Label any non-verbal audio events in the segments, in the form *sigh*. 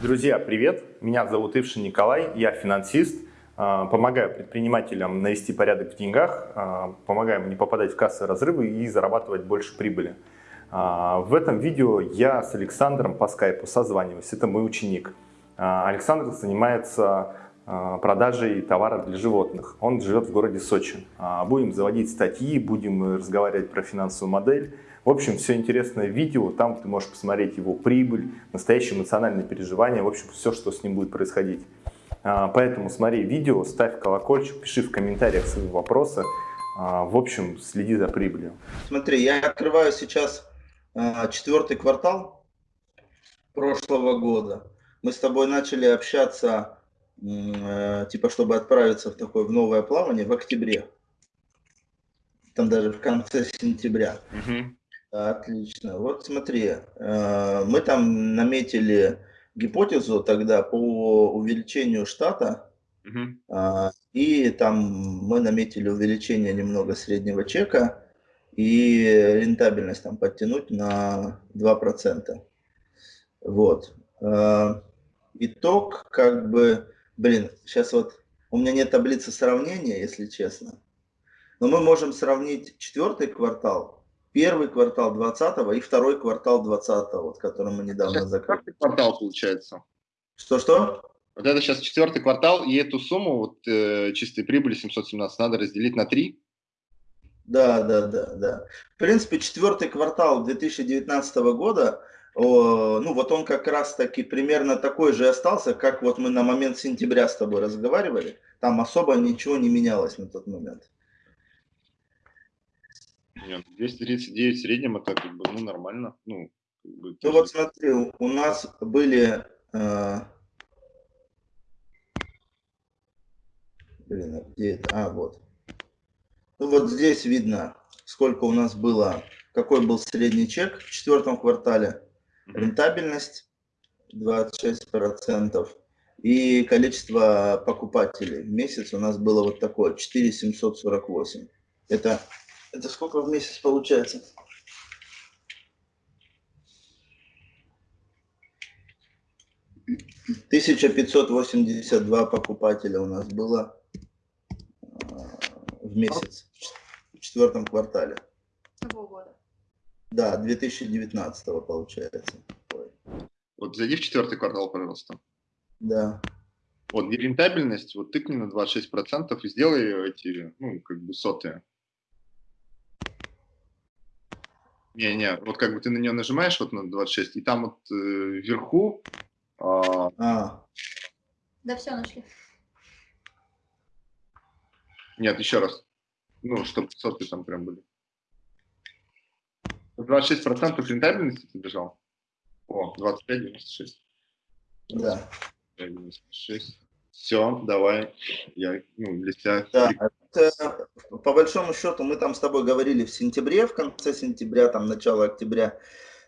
Друзья, привет! Меня зовут Ившин Николай, я финансист. А, помогаю предпринимателям навести порядок в деньгах, а, помогаю им не попадать в кассовые разрывы и зарабатывать больше прибыли. А, в этом видео я с Александром по скайпу созваниваюсь, это мой ученик. Александр занимается продажей товара для животных. Он живет в городе Сочи. Будем заводить статьи, будем разговаривать про финансовую модель. В общем, все интересное видео, там ты можешь посмотреть его прибыль, настоящие эмоциональные переживания, в общем, все, что с ним будет происходить. А, поэтому смотри видео, ставь колокольчик, пиши в комментариях свои вопросы. А, в общем, следи за прибылью. Смотри, я открываю сейчас а, четвертый квартал прошлого года. Мы с тобой начали общаться, э, типа, чтобы отправиться в такое в новое плавание в октябре. Там даже в конце сентября. Угу. Отлично. Вот смотри, э, мы там наметили гипотезу тогда по увеличению штата, угу. и там мы наметили увеличение немного среднего чека и рентабельность там подтянуть на 2%. Вот. А, итог, как бы, блин, сейчас вот у меня нет таблицы сравнения, если честно, но мы можем сравнить четвертый квартал первый квартал 20 и второй квартал 20 вот, который мы недавно сейчас закрыли. Четвертый квартал получается. Что-что? Вот это сейчас четвертый квартал, и эту сумму, вот э, чистой прибыли 717, надо разделить на 3. Да, да, да, да. В принципе, четвертый квартал 2019 года, о, ну вот он как раз таки примерно такой же остался, как вот мы на момент сентября с тобой разговаривали. Там особо ничего не менялось на тот момент. Нет, 239 в среднем это как бы ну, нормально. Ну, как бы, ну вот смотри, у нас были... Э... Блин, а где это? А, вот. Ну вот здесь видно, сколько у нас было, какой был средний чек в четвертом квартале. Рентабельность 26%. И количество покупателей в месяц у нас было вот такое, 4748. Это это сколько в месяц получается? Тысяча пятьсот восемьдесят два покупателя у нас было а, в месяц в четвертом квартале. Какого года? Да, 2019 получается. Ой. Вот зайди в четвертый квартал, пожалуйста. Да. Вот, рентабельность, вот тыкни на 26% и сделай эти, ну, как бы сотые. Не-не, вот как бы ты на нее нажимаешь, вот на 26, и там вот э, вверху... А... А. Да все, нашли. Нет, еще раз. Ну, чтобы соты там прям были. 26% рентабельности ты бежал? О, 25,96. Да. 96. Все, давай. Я ну, для тебя... Да, по большому счету мы там с тобой говорили в сентябре, в конце сентября, там начало октября,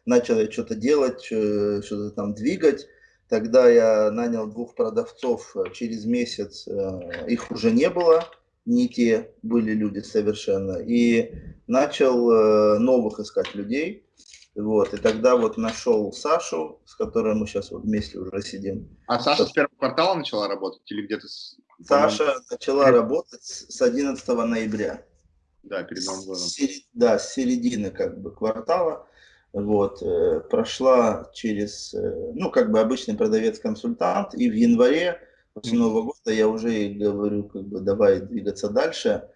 начал я что-то делать, э, что-то там двигать. Тогда я нанял двух продавцов, э, через месяц э, их уже не было, не те были люди совершенно. И начал новых искать людей. Вот, и тогда вот нашел Сашу, с которой мы сейчас вот вместе уже сидим. А Саша с первого квартала начала работать или где-то? С... Саша начала работать с 11 ноября. Да, перед Новым годом. С, да, с середины как бы квартала. Вот, э, прошла через, э, ну, как бы обычный продавец-консультант, и в январе после Нового года я уже говорю, как бы, давай двигаться дальше,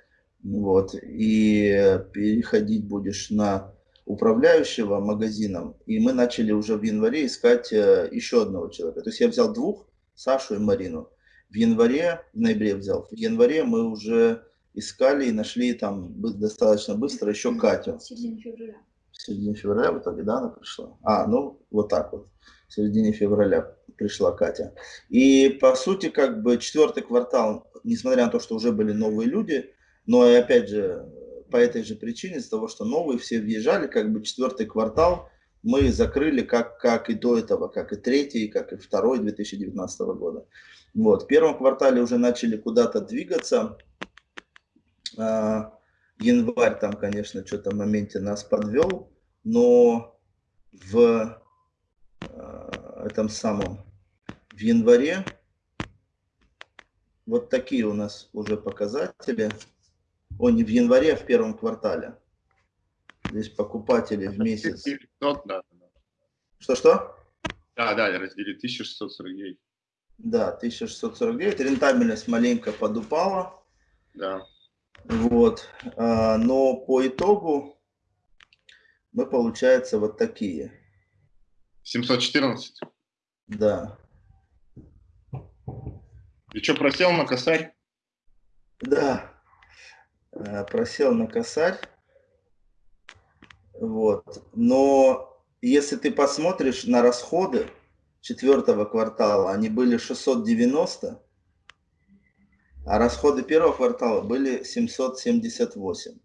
вот, и переходить будешь на управляющего магазином, и мы начали уже в январе искать э, еще одного человека. То есть я взял двух, Сашу и Марину. В январе, в ноябре взял, в январе мы уже искали и нашли там достаточно быстро еще Катю. В середине февраля. В середине февраля в итоге, да, она пришла? А, ну вот так вот. В середине февраля пришла Катя. И по сути, как бы четвертый квартал, несмотря на то, что уже были новые люди, но и опять же, по этой же причине, из-за того, что новые все въезжали, как бы четвертый квартал мы закрыли как, как и до этого, как и третий, как и второй 2019 года. Вот. В первом квартале уже начали куда-то двигаться. А, январь там, конечно, что-то в моменте нас подвел, но в а, этом самом в январе вот такие у нас уже показатели. О, не в январе, а в первом квартале. Здесь покупатели в месяц. Что-что? Да, да, раздели 1649. Да, 1649. Рентабельность маленько подупала. Да. Вот. А, но по итогу мы, получается, вот такие. 714? Да. И что, просел на косарь? Да, э, просел на косарь. Вот. Но если ты посмотришь на расходы четвертого квартала, они были 690, а расходы первого квартала были 778.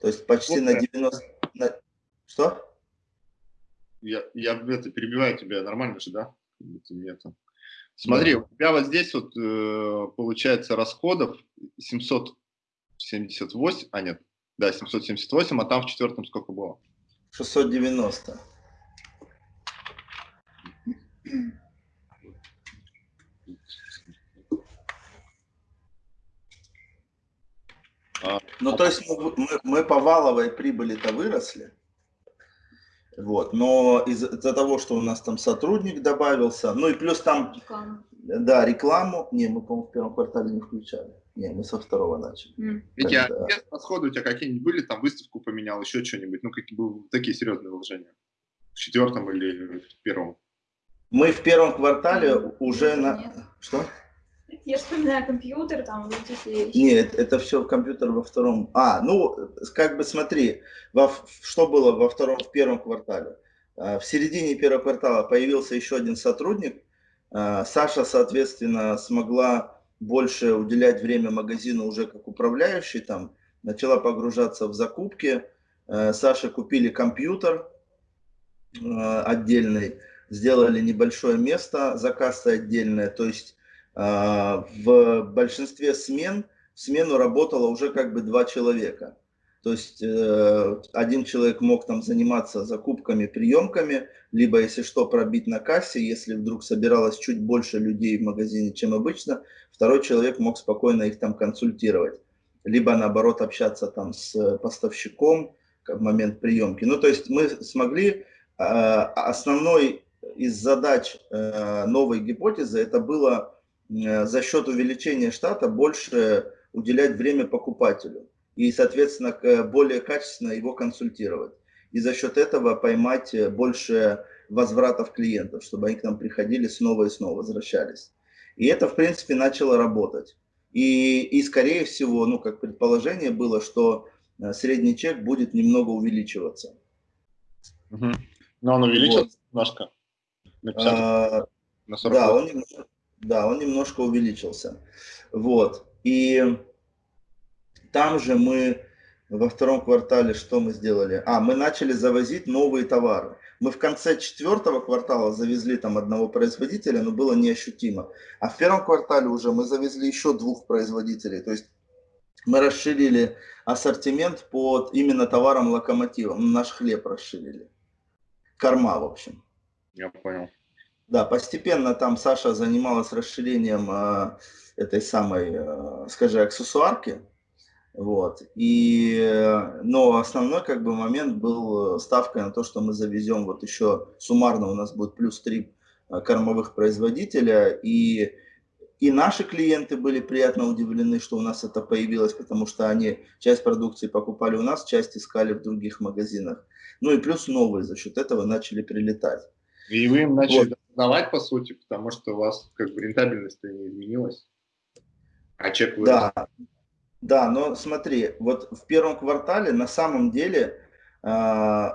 То есть почти вот на 90... На... Что? Я, я это, перебиваю тебя, нормально же, да? Нету. Смотри, у тебя вот здесь вот э, получается расходов 778, а нет, да, 778, а там в четвертом сколько было? 690. А, ну, то есть мы, мы, мы по валовой прибыли-то выросли, вот. Но из-за того, что у нас там сотрудник добавился, ну и плюс там, Реклама. да, рекламу, не, мы, по-моему, в первом квартале не включали. Не, мы со второго начали. Mm. Витя, а расходы у тебя какие-нибудь были, там выставку поменял, еще что-нибудь, ну какие были такие серьезные вложения? В четвертом или в первом? Мы в первом квартале уже на... Нет. Что? Я вспоминаю компьютер, там эти Нет, это все компьютер во втором. А, ну, как бы смотри, во, что было во втором, в первом квартале. А, в середине первого квартала появился еще один сотрудник. А, Саша, соответственно, смогла больше уделять время магазину уже как управляющий, там, начала погружаться в закупки. А, Саше купили компьютер отдельный, сделали небольшое место за кассой отдельное, то есть а, в большинстве смен в смену работало уже как бы два человека. То есть э, один человек мог там заниматься закупками, приемками, либо, если что, пробить на кассе, если вдруг собиралось чуть больше людей в магазине, чем обычно, второй человек мог спокойно их там консультировать. Либо, наоборот, общаться там с поставщиком в момент приемки. Ну, то есть мы смогли, а, основной из задач э, новой гипотезы, это было Э, за счет увеличения штата больше уделять время покупателю и, соответственно, более качественно его консультировать. И за счет этого поймать э, больше возвратов клиентов, чтобы они к нам приходили снова и снова, возвращались. И это, в принципе, начало работать. И, и скорее всего, ну, как предположение было, что средний чек будет немного увеличиваться. Угу. Но он увеличился вот. немножко? На, 50, а, на 40 да, он немножко, да, он немножко увеличился. Вот. И там же мы во втором квартале что мы сделали? А, мы начали завозить новые товары. Мы в конце четвертого квартала завезли там одного производителя, но было неощутимо. А в первом квартале уже мы завезли еще двух производителей. То есть мы расширили ассортимент под именно товаром локомотивом. Наш хлеб расширили. Корма, в общем. Я понял. Да, постепенно там Саша занималась расширением э, этой самой, э, скажи, аксессуарки. Вот. И, но основной как бы момент был ставкой на то, что мы завезем вот еще суммарно у нас будет плюс три э, кормовых производителя. И, и наши клиенты были приятно удивлены, что у нас это появилось, потому что они часть продукции покупали у нас, часть искали в других магазинах. Ну и плюс новые за счет этого начали прилетать. И вы им начали вот продавать, по сути, потому что у вас как бы рентабельность не изменилась, а чек вырос. Да, да, но смотри, вот в первом квартале на самом деле э,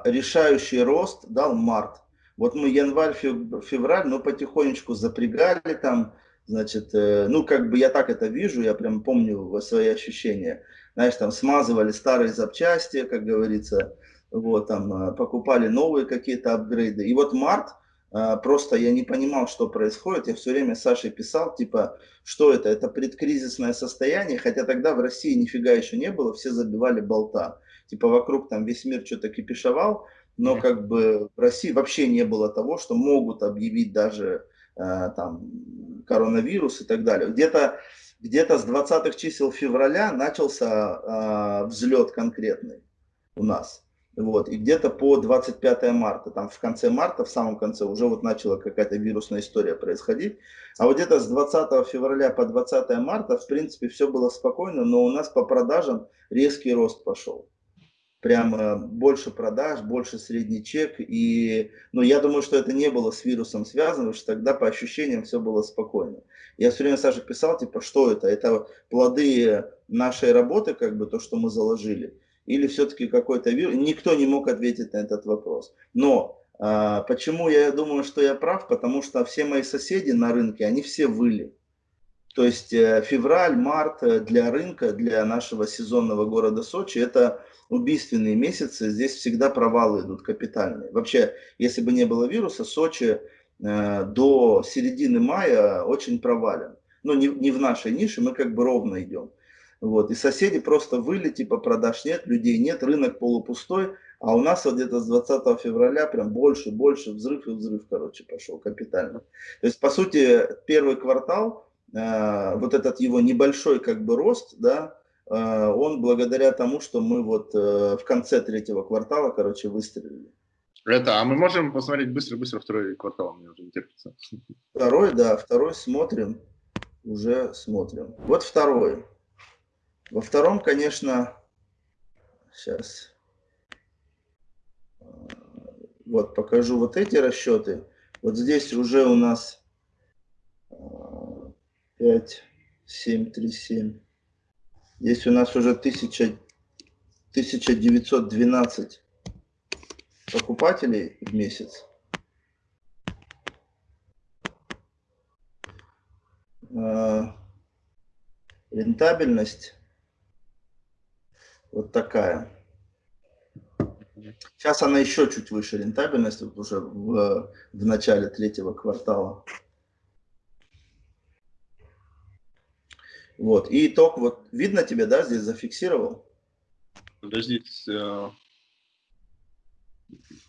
решающий рост дал март. Вот мы январь, февраль, ну потихонечку запрягали там, значит, э, ну как бы я так это вижу, я прям помню свои ощущения. Знаешь, там смазывали старые запчасти, как говорится, вот там э, покупали новые какие-то апгрейды. И вот март, а, просто я не понимал, что происходит. Я все время Саше писал, типа, что это? Это предкризисное состояние, хотя тогда в России нифига еще не было, все забивали болта. Типа вокруг там весь мир что-то кипишевал, но как бы в России вообще не было того, что могут объявить даже там, коронавирус и так далее. Где-то где, -то, с 20-х чисел февраля начался взлет конкретный у нас. Вот, и где-то по 25 марта, там в конце марта, в самом конце, уже вот начала какая-то вирусная история происходить. А вот где-то с 20 февраля по 20 марта, в принципе, все было спокойно, но у нас по продажам резкий рост пошел. Прямо больше продаж, больше средний чек. И, ну, я думаю, что это не было с вирусом связано, потому что тогда по ощущениям все было спокойно. Я все время Саше писал, типа, что это? Это плоды нашей работы, как бы то, что мы заложили или все-таки какой-то вирус. Никто не мог ответить на этот вопрос. Но а, почему я думаю, что я прав? Потому что все мои соседи на рынке, они все выли. То есть э, февраль, март э, для рынка, для нашего сезонного города Сочи, это убийственные месяцы. Здесь всегда провалы идут капитальные. Вообще, если бы не было вируса, Сочи э, до середины мая очень провален. Но не, не в нашей нише, мы как бы ровно идем. Вот. И соседи просто выли, типа продаж нет, людей нет, рынок полупустой. А у нас вот где-то с 20 февраля прям больше, больше взрыв и взрыв, короче, пошел капитально. То есть, по сути, первый квартал, э, вот этот его небольшой как бы рост, да, э, он благодаря тому, что мы вот э, в конце третьего квартала, короче, выстрелили. Это, а мы можем посмотреть быстро-быстро второй квартал, мне уже не терпится. Второй, да, второй смотрим, уже смотрим. Вот второй. Во втором, конечно, сейчас, вот покажу вот эти расчеты. Вот здесь уже у нас 5, 7, 3, 7. Здесь у нас уже 1000, 1912 покупателей в месяц. А, рентабельность вот такая. Сейчас она еще чуть выше рентабельность, вот уже в, в начале третьего квартала. Вот, и итог, вот видно тебе, да, здесь зафиксировал? Подожди, э,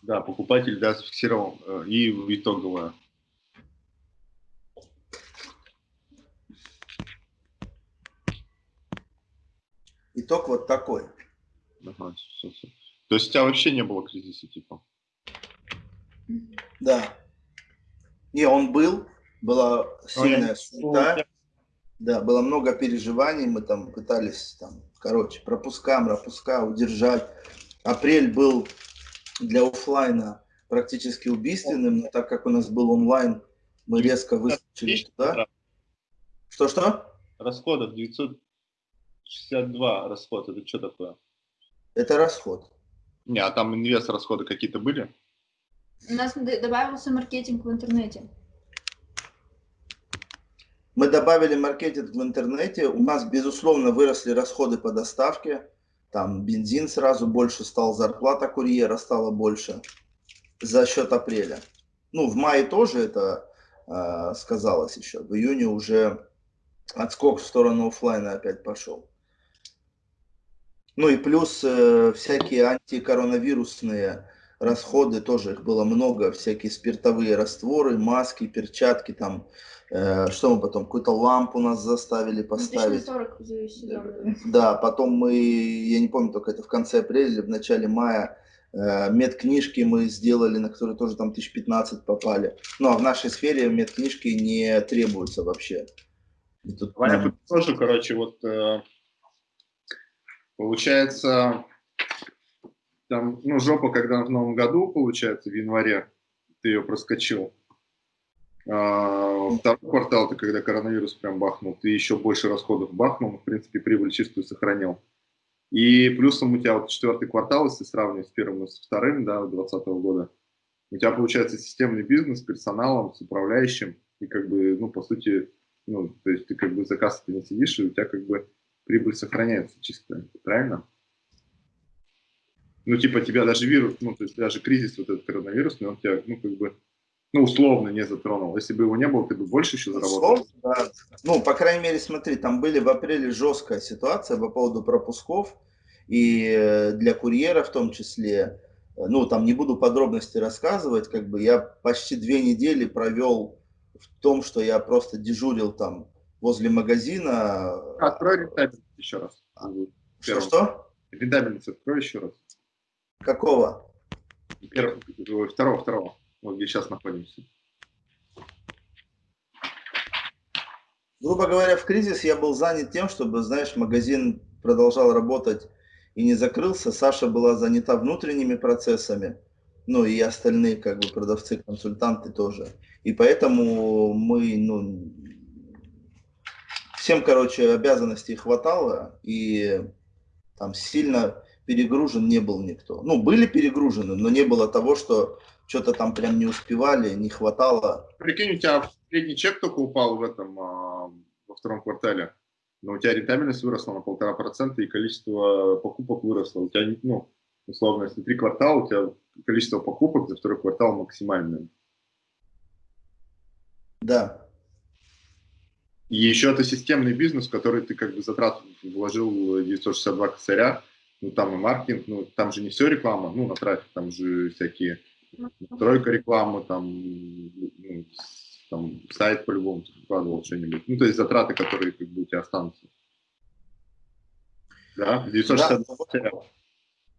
да, покупатель, да, зафиксировал, э, и итоговое. Итог вот такой. Ага, все, все. То есть у тебя вообще не было кризиса, типа? Да. Не, он был, была сильная суета. Да, было много переживаний, мы там пытались, там, короче, пропуска, пропуска удержать. Апрель был для офлайна практически убийственным, но так как у нас был онлайн, мы резко выскочили туда. Что-что? Расходов 900 62 расход, это что такое? Это расход. Не, а там инвест расходы какие-то были? У нас добавился маркетинг в интернете. Мы добавили маркетинг в интернете. У нас, безусловно, выросли расходы по доставке. Там бензин сразу больше стал, зарплата курьера стала больше за счет апреля. Ну, в мае тоже это э, сказалось еще. В июне уже отскок в сторону офлайна опять пошел. Ну и плюс э, всякие антикоронавирусные расходы, тоже их было много, всякие спиртовые растворы, маски, перчатки, там, э, что мы потом, какую-то лампу нас заставили поставить. 40 да, потом мы, я не помню, только это в конце апреля или в начале мая, э, медкнижки мы сделали, на которые тоже там 1015 попали. Ну, а в нашей сфере медкнижки не требуются вообще. И тут, Ваня, нам... тоже, короче, вот... Э Получается, там, ну, жопа, когда в новом году, получается, в январе ты ее проскочил. А, второй квартал, ты когда коронавирус прям бахнул, ты еще больше расходов бахнул, в принципе, прибыль чистую сохранил. И плюсом у тебя вот четвертый квартал, если сравнивать с первым и с вторым, да, 2020 года, у тебя получается системный бизнес с персоналом, с управляющим, и как бы, ну, по сути, ну, то есть ты как бы за кассой не сидишь, и у тебя как бы прибыль сохраняется чисто, правильно? Ну, типа, тебя даже вирус, ну, то есть даже кризис вот этот коронавирусный, он тебя, ну, как бы, ну, условно не затронул. Если бы его не было, ты бы больше еще заработал? Условно, да. Ну, по крайней мере, смотри, там были в апреле жесткая ситуация по поводу пропусков, и э, для курьера в том числе, ну, там не буду подробности рассказывать, как бы я почти две недели провел в том, что я просто дежурил там возле магазина. Открой рентабельность еще раз. Что-что? Рентабельность открой еще раз. Какого? Первого, второго, второго. Вот где сейчас находимся. Грубо говоря, в кризис я был занят тем, чтобы, знаешь, магазин продолжал работать и не закрылся. Саша была занята внутренними процессами, ну и остальные как бы продавцы, консультанты тоже. И поэтому мы, ну, всем, короче, обязанностей хватало, и там сильно перегружен не был никто. Ну, были перегружены, но не было того, что что-то там прям не успевали, не хватало. Прикинь, у тебя средний чек только упал в этом, а, во втором квартале, но у тебя рентабельность выросла на полтора процента и количество покупок выросло. У тебя, ну, условно, если три квартала, у тебя количество покупок за второй квартал максимальное. Да. И еще это системный бизнес, в который ты как бы затрат вложил 962 косаря, ну там и маркетинг, ну там же не все реклама, ну на трафик, там же всякие тройка рекламы, там, ну, там сайт по-любому вкладывал что-нибудь. Ну, то есть затраты, которые как бы у тебя останутся. Да, 960 да,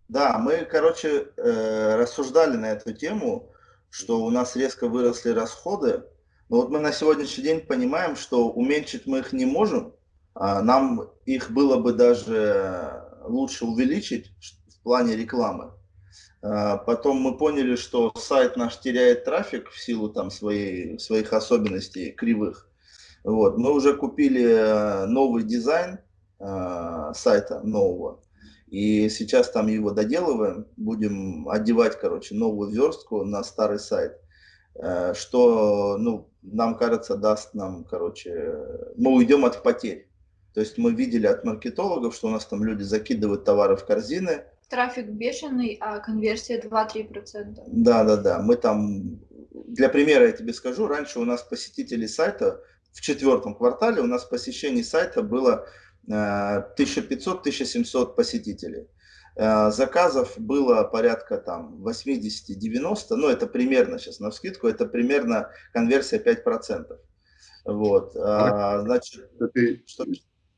да, мы, короче, э, рассуждали на эту тему, что у нас резко выросли расходы, но вот мы на сегодняшний день понимаем, что уменьшить мы их не можем, а нам их было бы даже лучше увеличить в плане рекламы. А, потом мы поняли, что сайт наш теряет трафик в силу там своей, своих особенностей кривых. Вот. Мы уже купили э, новый дизайн э, сайта нового. И сейчас там его доделываем. Будем одевать, короче, новую верстку на старый сайт. Э, что, ну, нам кажется, даст нам, короче, мы уйдем от потерь. То есть мы видели от маркетологов, что у нас там люди закидывают товары в корзины, трафик бешеный, а конверсия 2-3%. Да, да, да. Мы там, для примера я тебе скажу, раньше у нас посетителей сайта в четвертом квартале у нас посещений сайта было 1500-1700 э, посетителей. Э, заказов было порядка там 80-90, ну это примерно сейчас на вскидку, это примерно конверсия 5%. Вот, а, значит, ты, что?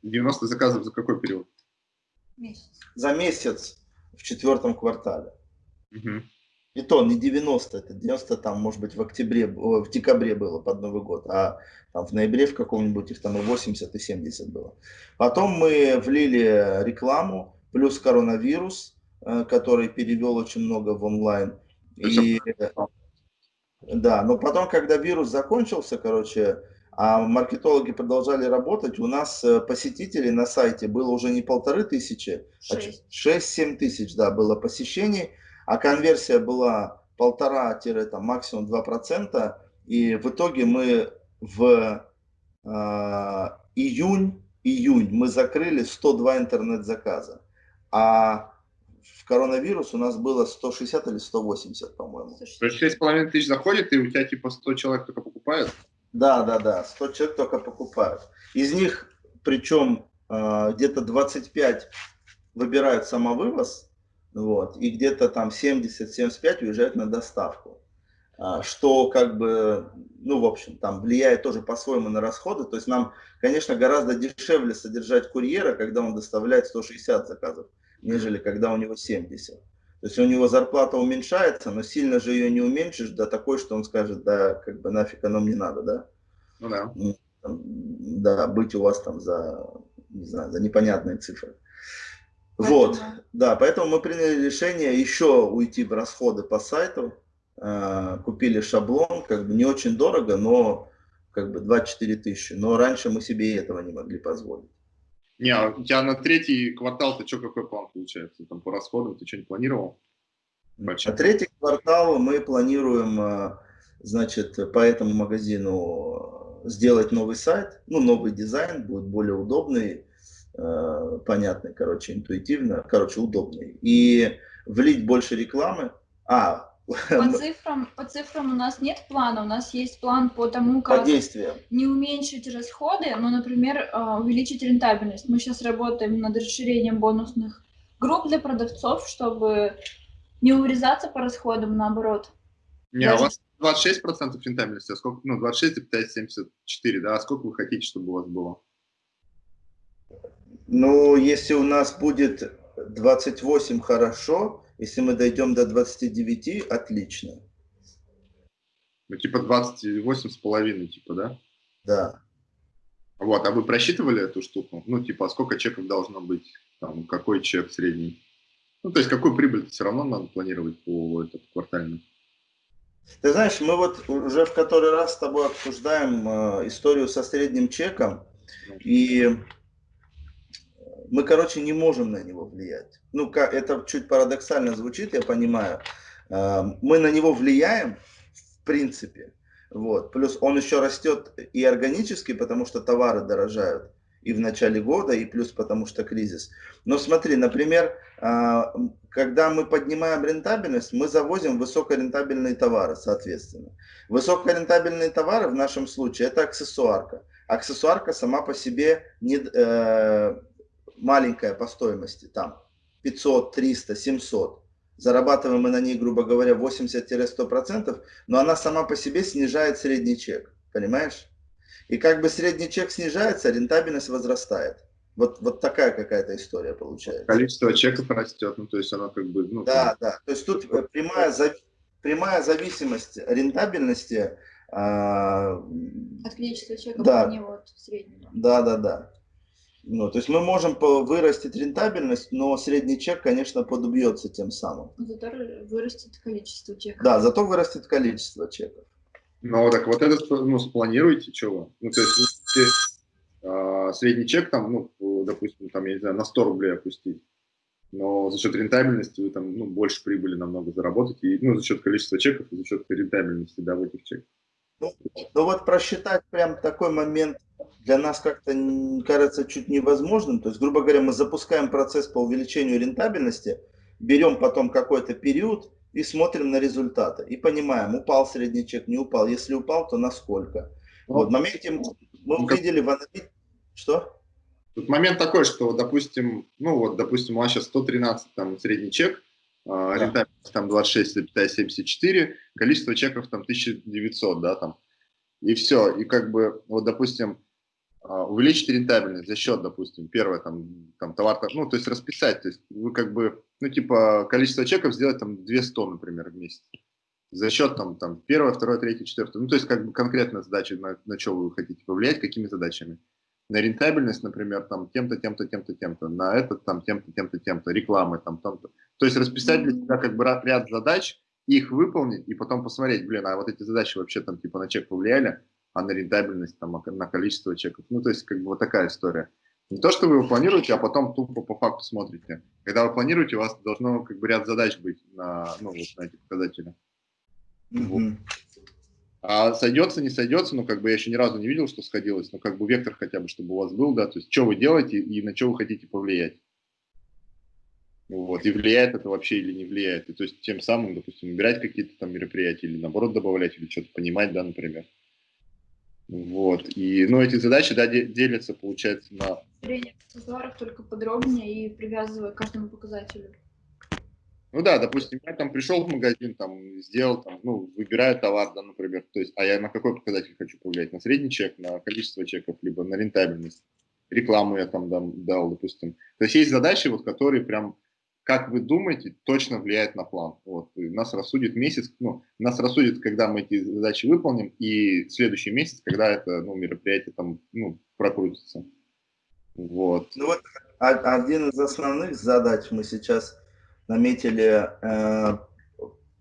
90 заказов за какой период? Месяц. За месяц в четвертом квартале. Угу. И то не 90, это 90 там, может быть, в октябре, в декабре было под Новый год, а там в ноябре в каком-нибудь их там и 80, и 70 было. Потом мы влили рекламу, плюс коронавирус, э, который перевел очень много в онлайн. И, да, но потом, когда вирус закончился, короче, а маркетологи продолжали работать, у нас э, посетителей на сайте было уже не полторы тысячи, 6-7 а тысяч, да, было посещений, а конверсия была полтора, там, максимум 2%, и в итоге мы в э, июнь, июнь мы закрыли 102 интернет-заказа, а в коронавирус у нас было 160 или 180, по-моему. То есть 6,5 тысяч заходит, и у тебя типа 100 человек только покупают? Да, да, да, 100 человек только покупают. Из них, причем э, где-то 25 выбирают самовывоз, вот, и где-то там 70-75 уезжают на доставку. А, что как бы, ну, в общем, там влияет тоже по-своему на расходы. То есть нам, конечно, гораздо дешевле содержать курьера, когда он доставляет 160 заказов, нежели когда у него 70. То есть у него зарплата уменьшается, но сильно же ее не уменьшишь до такой, что он скажет, да, как бы нафиг оно мне надо, да? Ну да. Да, быть у вас там за, не знаю, за непонятные цифры. Вот, да, поэтому мы приняли решение еще уйти в расходы по сайту, э, купили шаблон, как бы не очень дорого, но как бы 24 тысячи, но раньше мы себе и этого не могли позволить. Не, а у тебя на третий квартал ты что, какой план получается? Там по расходам ты что-нибудь планировал? На третий квартал мы планируем, э, значит, по этому магазину сделать новый сайт, ну, новый дизайн, будет более удобный, э, понятный, короче, интуитивно, короче, удобный. И влить больше рекламы. А, по цифрам, по цифрам у нас нет плана, у нас есть план по тому, как по действиям. не уменьшить расходы, но, например, э, увеличить рентабельность. Мы сейчас работаем над расширением бонусных групп для продавцов, чтобы не урезаться по расходам, наоборот. Не, а у вас 26% рентабельности, а сколько, ну, 26,74, да, а сколько вы хотите, чтобы у вас было? Ну, если у нас будет 28, хорошо, если мы дойдем до 29, отлично. Ну, типа 28 с половиной, типа, да? Да. Вот, а вы просчитывали эту штуку? Ну, типа, а сколько чеков должно быть? Там, какой чек средний? Ну, то есть, какую прибыль все равно надо планировать по этот, квартально? Ты знаешь, мы вот уже в который раз с тобой обсуждаем э, историю со средним чеком, и мы, короче, не можем на него влиять. Ну, это чуть парадоксально звучит, я понимаю. Э, мы на него влияем, в принципе, вот. Плюс он еще растет и органически, потому что товары дорожают и в начале года, и плюс потому что кризис. Но смотри, например, а, когда мы поднимаем рентабельность, мы завозим высокорентабельные товары, соответственно. Высокорентабельные товары в нашем случае это аксессуарка. Аксессуарка сама по себе не, э, маленькая по стоимости, там 500, 300, 700 зарабатываем мы на ней, грубо говоря, 80-100%, но она сама по себе снижает средний чек, понимаешь? И как бы средний чек снижается, рентабельность возрастает. Вот, вот такая какая-то история получается. Количество чеков растет, ну то есть она как бы... Ну, да, да, то есть тут прямая, зави прямая зависимость рентабельности... А... От количества чеков, да. а не от среднего. Да, да, да. Ну, то есть мы можем вырастить рентабельность, но средний чек, конечно, подубьется тем самым. Зато вырастет количество чеков. Да, зато вырастет количество чеков. Ну, так вот это ну, спланируете, чего? Ну, то есть, если а, средний чек там, ну, допустим, там, я не знаю, на 100 рублей опустить, но за счет рентабельности вы там, ну, больше прибыли намного заработаете, и, ну, за счет количества чеков, и за счет рентабельности, да, в этих чеках. Ну, ну вот просчитать прям такой момент для нас как-то кажется чуть невозможным. То есть, грубо говоря, мы запускаем процесс по увеличению рентабельности, берем потом какой-то период и смотрим на результаты. И понимаем, упал средний чек, не упал. Если упал, то насколько. Ну, вот в моменте мы ну, увидели в аналитике... Что? Тут момент такой, что, допустим, ну вот, допустим, у вас сейчас 113 там средний чек, а, да. рентабельность там 26,74, количество чеков там 1900, да, там, и все, и как бы, вот, допустим, увеличить рентабельность за счет, допустим, первое, там, там товар, ну, то есть расписать, то есть вы как бы, ну, типа, количество чеков сделать там 200, например, в месяц. За счет там, там первое, второе, третье, четвертое. Ну, то есть как бы конкретно задачи, на, на что вы хотите повлиять, какими задачами. На рентабельность, например, там тем-то, тем-то, тем-то, тем-то. На этот там тем-то, тем-то, тем-то. Рекламы там, там-то. То есть расписать для себя как бы ряд задач, их выполнить и потом посмотреть, блин, а вот эти задачи вообще там типа на чек повлияли, а на рентабельность, там, на количество чеков. Ну, то есть, как бы вот такая история. Не то, что вы его планируете, а потом тупо по факту смотрите. Когда вы планируете, у вас должно как бы ряд задач быть на, ну, вот, на эти показатели. Mm-hmm. Вот. А сойдется, не сойдется, ну, как бы я еще ни разу не видел, что сходилось, но как бы вектор хотя бы, чтобы у вас был, да, то есть, что вы делаете и на что вы хотите повлиять. Вот, и влияет это вообще или не влияет. И то есть, тем самым, допустим, убирать какие-то там мероприятия или наоборот добавлять, или что-то понимать, да, например. Вот. И, ну, эти задачи, да, делятся, получается, на... Зрение аксессуаров только подробнее и привязывая к каждому показателю. Ну да, допустим, я там пришел в магазин, там, сделал, там, ну, выбираю товар, да, например, то есть, а я на какой показатель хочу повлиять? На средний чек, на количество чеков, либо на рентабельность. Рекламу я там дам, дал, допустим. То есть есть задачи, вот, которые прям как вы думаете, точно влияет на план. Вот. Нас рассудит месяц, ну, нас рассудит, когда мы эти задачи выполним, и следующий месяц, когда это ну, мероприятие там ну, прокрутится. Вот. Ну вот один из основных задач мы сейчас наметили э,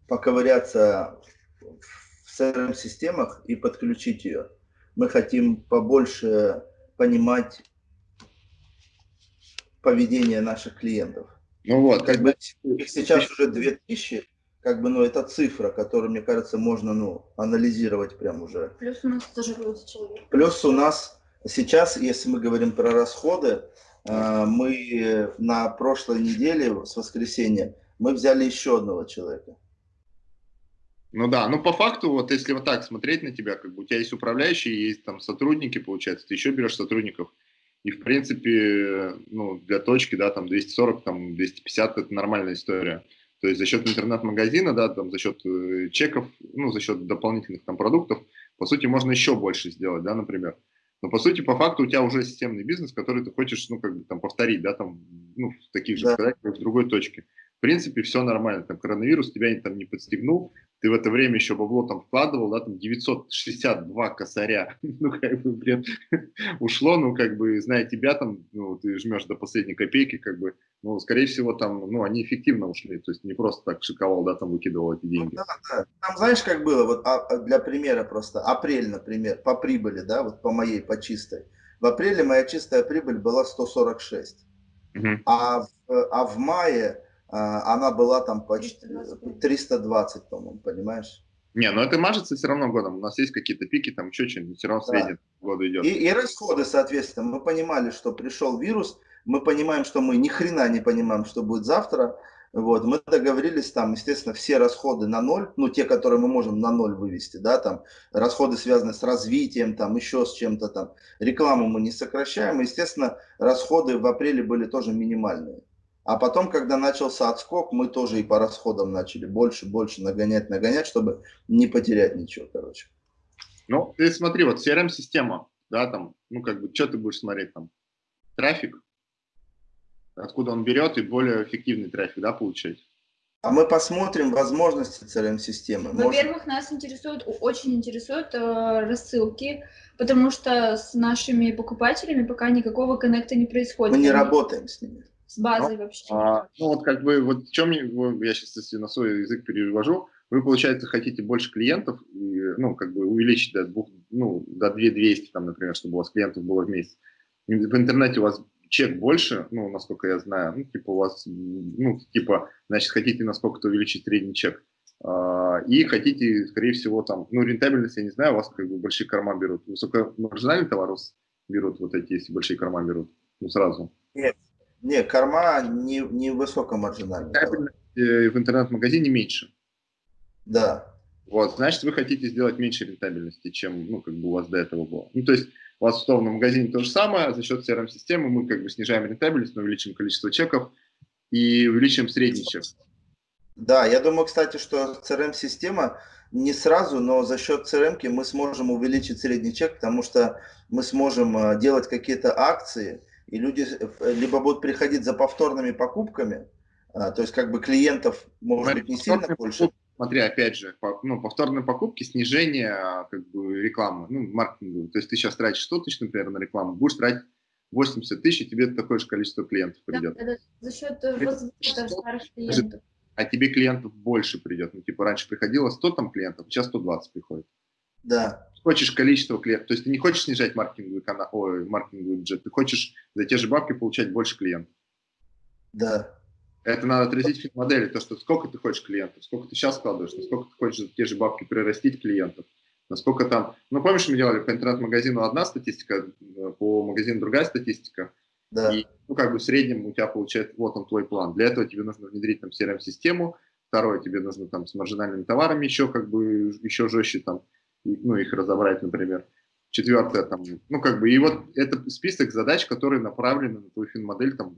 поковыряться в CRM-системах и подключить ее. Мы хотим побольше понимать поведение наших клиентов. Ну вот. Как бы их сейчас уже 2000, как бы, ну, это цифра, которую, мне кажется, можно, ну, анализировать прям уже. Плюс у нас стажируется человек. Плюс у нас сейчас, если мы говорим про расходы, э, мы на прошлой неделе, с воскресенья, мы взяли еще одного человека. Ну да, ну по факту, вот если вот так смотреть на тебя, как бы у тебя есть управляющие, есть там сотрудники, получается, ты еще берешь сотрудников, и, в принципе, ну, для точки, да, там 240, там 250 – это нормальная история. То есть за счет интернет-магазина, да, там, за счет э, чеков, ну, за счет дополнительных там продуктов, по сути, можно еще больше сделать, да, например. Но по сути, по факту у тебя уже системный бизнес, который ты хочешь, ну, как бы там повторить, да, там, ну, в таких же да. в другой точке. В принципе, все нормально, там коронавирус тебя там не подстегнул, ты в это время еще бабло там вкладывал, да, там 962 косаря, *laughs* ну, как бы, блин, *laughs* ушло, ну, как бы, зная тебя, там, ну, ты жмешь до последней копейки, как бы, ну, скорее всего, там, ну, они эффективно ушли, то есть не просто так шиковал, да, там выкидывал эти деньги. Ну, да, да. Там, знаешь, как было, вот а, а, для примера просто, апрель, например, по прибыли, да, вот по моей, по чистой. В апреле моя чистая прибыль была 146, угу. а, в, а в мае она была там почти 320, по-моему, понимаешь? Не, но это мажется все равно годом. У нас есть какие-то пики, там еще что-нибудь, все равно да. года идет. И, и расходы, соответственно. Мы понимали, что пришел вирус, мы понимаем, что мы ни хрена не понимаем, что будет завтра. Вот, мы договорились там, естественно, все расходы на ноль, ну, те, которые мы можем на ноль вывести, да, там, расходы связаны с развитием, там, еще с чем-то там. Рекламу мы не сокращаем, естественно, расходы в апреле были тоже минимальные. А потом, когда начался отскок, мы тоже и по расходам начали больше, больше нагонять, нагонять, чтобы не потерять ничего, короче. Ну, ты смотри, вот CRM-система, да, там, ну, как бы, что ты будешь смотреть там? Трафик, откуда он берет, и более эффективный трафик, да, получать? А мы посмотрим возможности CRM-системы. Во-первых, нас интересует, очень интересуют э, рассылки, потому что с нашими покупателями пока никакого коннекта не происходит. Мы не работаем с ними с базой ну, вообще? А, ну вот как бы, вот в чем я сейчас если на свой язык перевожу, вы, получается, хотите больше клиентов, и, ну, как бы увеличить до, двух, ну, до 2200, там, например, чтобы у вас клиентов было в месяц. в интернете у вас чек больше, ну, насколько я знаю, ну, типа у вас, ну, типа, значит, хотите насколько-то увеличить средний чек. А, и хотите, скорее всего, там, ну, рентабельность, я не знаю, у вас как бы большие корма берут. Высокомаржинальный товар берут вот эти, если большие корма берут, ну, сразу. Нет, не, корма не, не высокомаржинальная. Э, в интернет-магазине меньше. Да. Вот, значит, вы хотите сделать меньше рентабельности, чем, ну, как бы у вас до этого было. Ну, то есть у вас в магазине то же самое, за счет CRM-системы мы как бы снижаем рентабельность, но увеличим количество чеков и увеличим средний чек. Да, я думаю, кстати, что CRM-система не сразу, но за счет CRM мы сможем увеличить средний чек, потому что мы сможем э, делать какие-то акции, и люди э, либо будут приходить за повторными покупками, а, то есть как бы клиентов может быть не сильно больше. Смотри, опять же, по, ну, повторные покупки, снижение а, как бы рекламы, ну, маркетинга. То есть ты сейчас тратишь 100 тысяч, например, на рекламу, будешь тратить 80 тысяч, и тебе такое же количество клиентов придет. Да, за счет возврата старых клиентов. А тебе клиентов больше придет. Ну, типа, раньше приходило 100 там клиентов, сейчас 120 приходит. Да хочешь количество клиентов, то есть ты не хочешь снижать маркетинговый, канал, ой, маркетинговый бюджет, ты хочешь за те же бабки получать больше клиентов. Да. Это надо отразить в модели, то, что сколько ты хочешь клиентов, сколько ты сейчас складываешь, насколько ты хочешь за те же бабки прирастить клиентов, насколько там... Ну, помнишь, мы делали по интернет-магазину одна статистика, по магазину другая статистика, да. и, ну, как бы в среднем у тебя получается, вот он твой план. Для этого тебе нужно внедрить там CRM-систему, второе, тебе нужно там с маржинальными товарами еще как бы еще жестче там ну, их разобрать, например. Четвертое, там, ну, как бы, и вот это список задач, которые направлены на твою финмодель, там,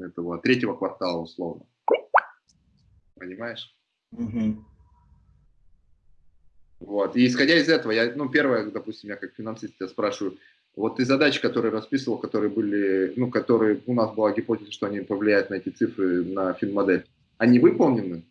этого третьего квартала, условно. Понимаешь? Угу. Вот, и исходя из этого, я, ну, первое, допустим, я как финансист тебя спрашиваю, вот ты задачи, которые расписывал, которые были, ну, которые, у нас была гипотеза, что они повлияют на эти цифры, на финмодель, они выполнены?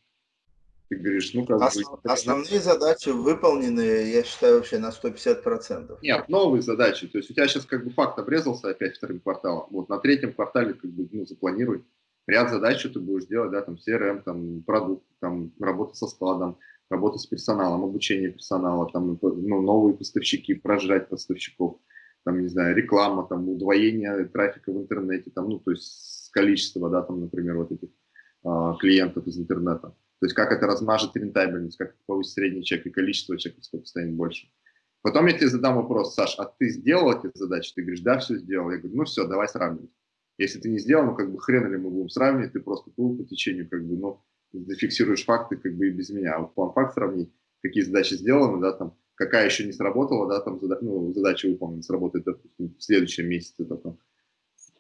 Ты говоришь, ну как Основ, бы... Основные задачи выполнены, я считаю, вообще на 150%. Нет, новые задачи. То есть у тебя сейчас как бы факт обрезался опять вторым кварталом. Вот на третьем квартале как бы ну, запланируй ряд задач, что ты будешь делать, да, там CRM, там продукт, там работа со складом, работа с персоналом, обучение персонала, там ну, новые поставщики, прожрать поставщиков, там, не знаю, реклама, там удвоение трафика в интернете, там, ну, то есть количество, да, там, например, вот этих а, клиентов из интернета. То есть как это размажет рентабельность, как это повысит средний чек и количество чеков сколько станет больше. Потом я тебе задам вопрос, Саш, а ты сделал эти задачи? Ты говоришь, да, все сделал. Я говорю, ну все, давай сравнивать. Если ты не сделал, ну как бы хрен ли мы будем сравнивать, ты просто плыл по течению, как бы, ну, зафиксируешь факты как бы и без меня. А вот план факт сравнить, какие задачи сделаны, да, там, какая еще не сработала, да, там, зада ну, задача выполнена, сработает, допустим, в следующем месяце только.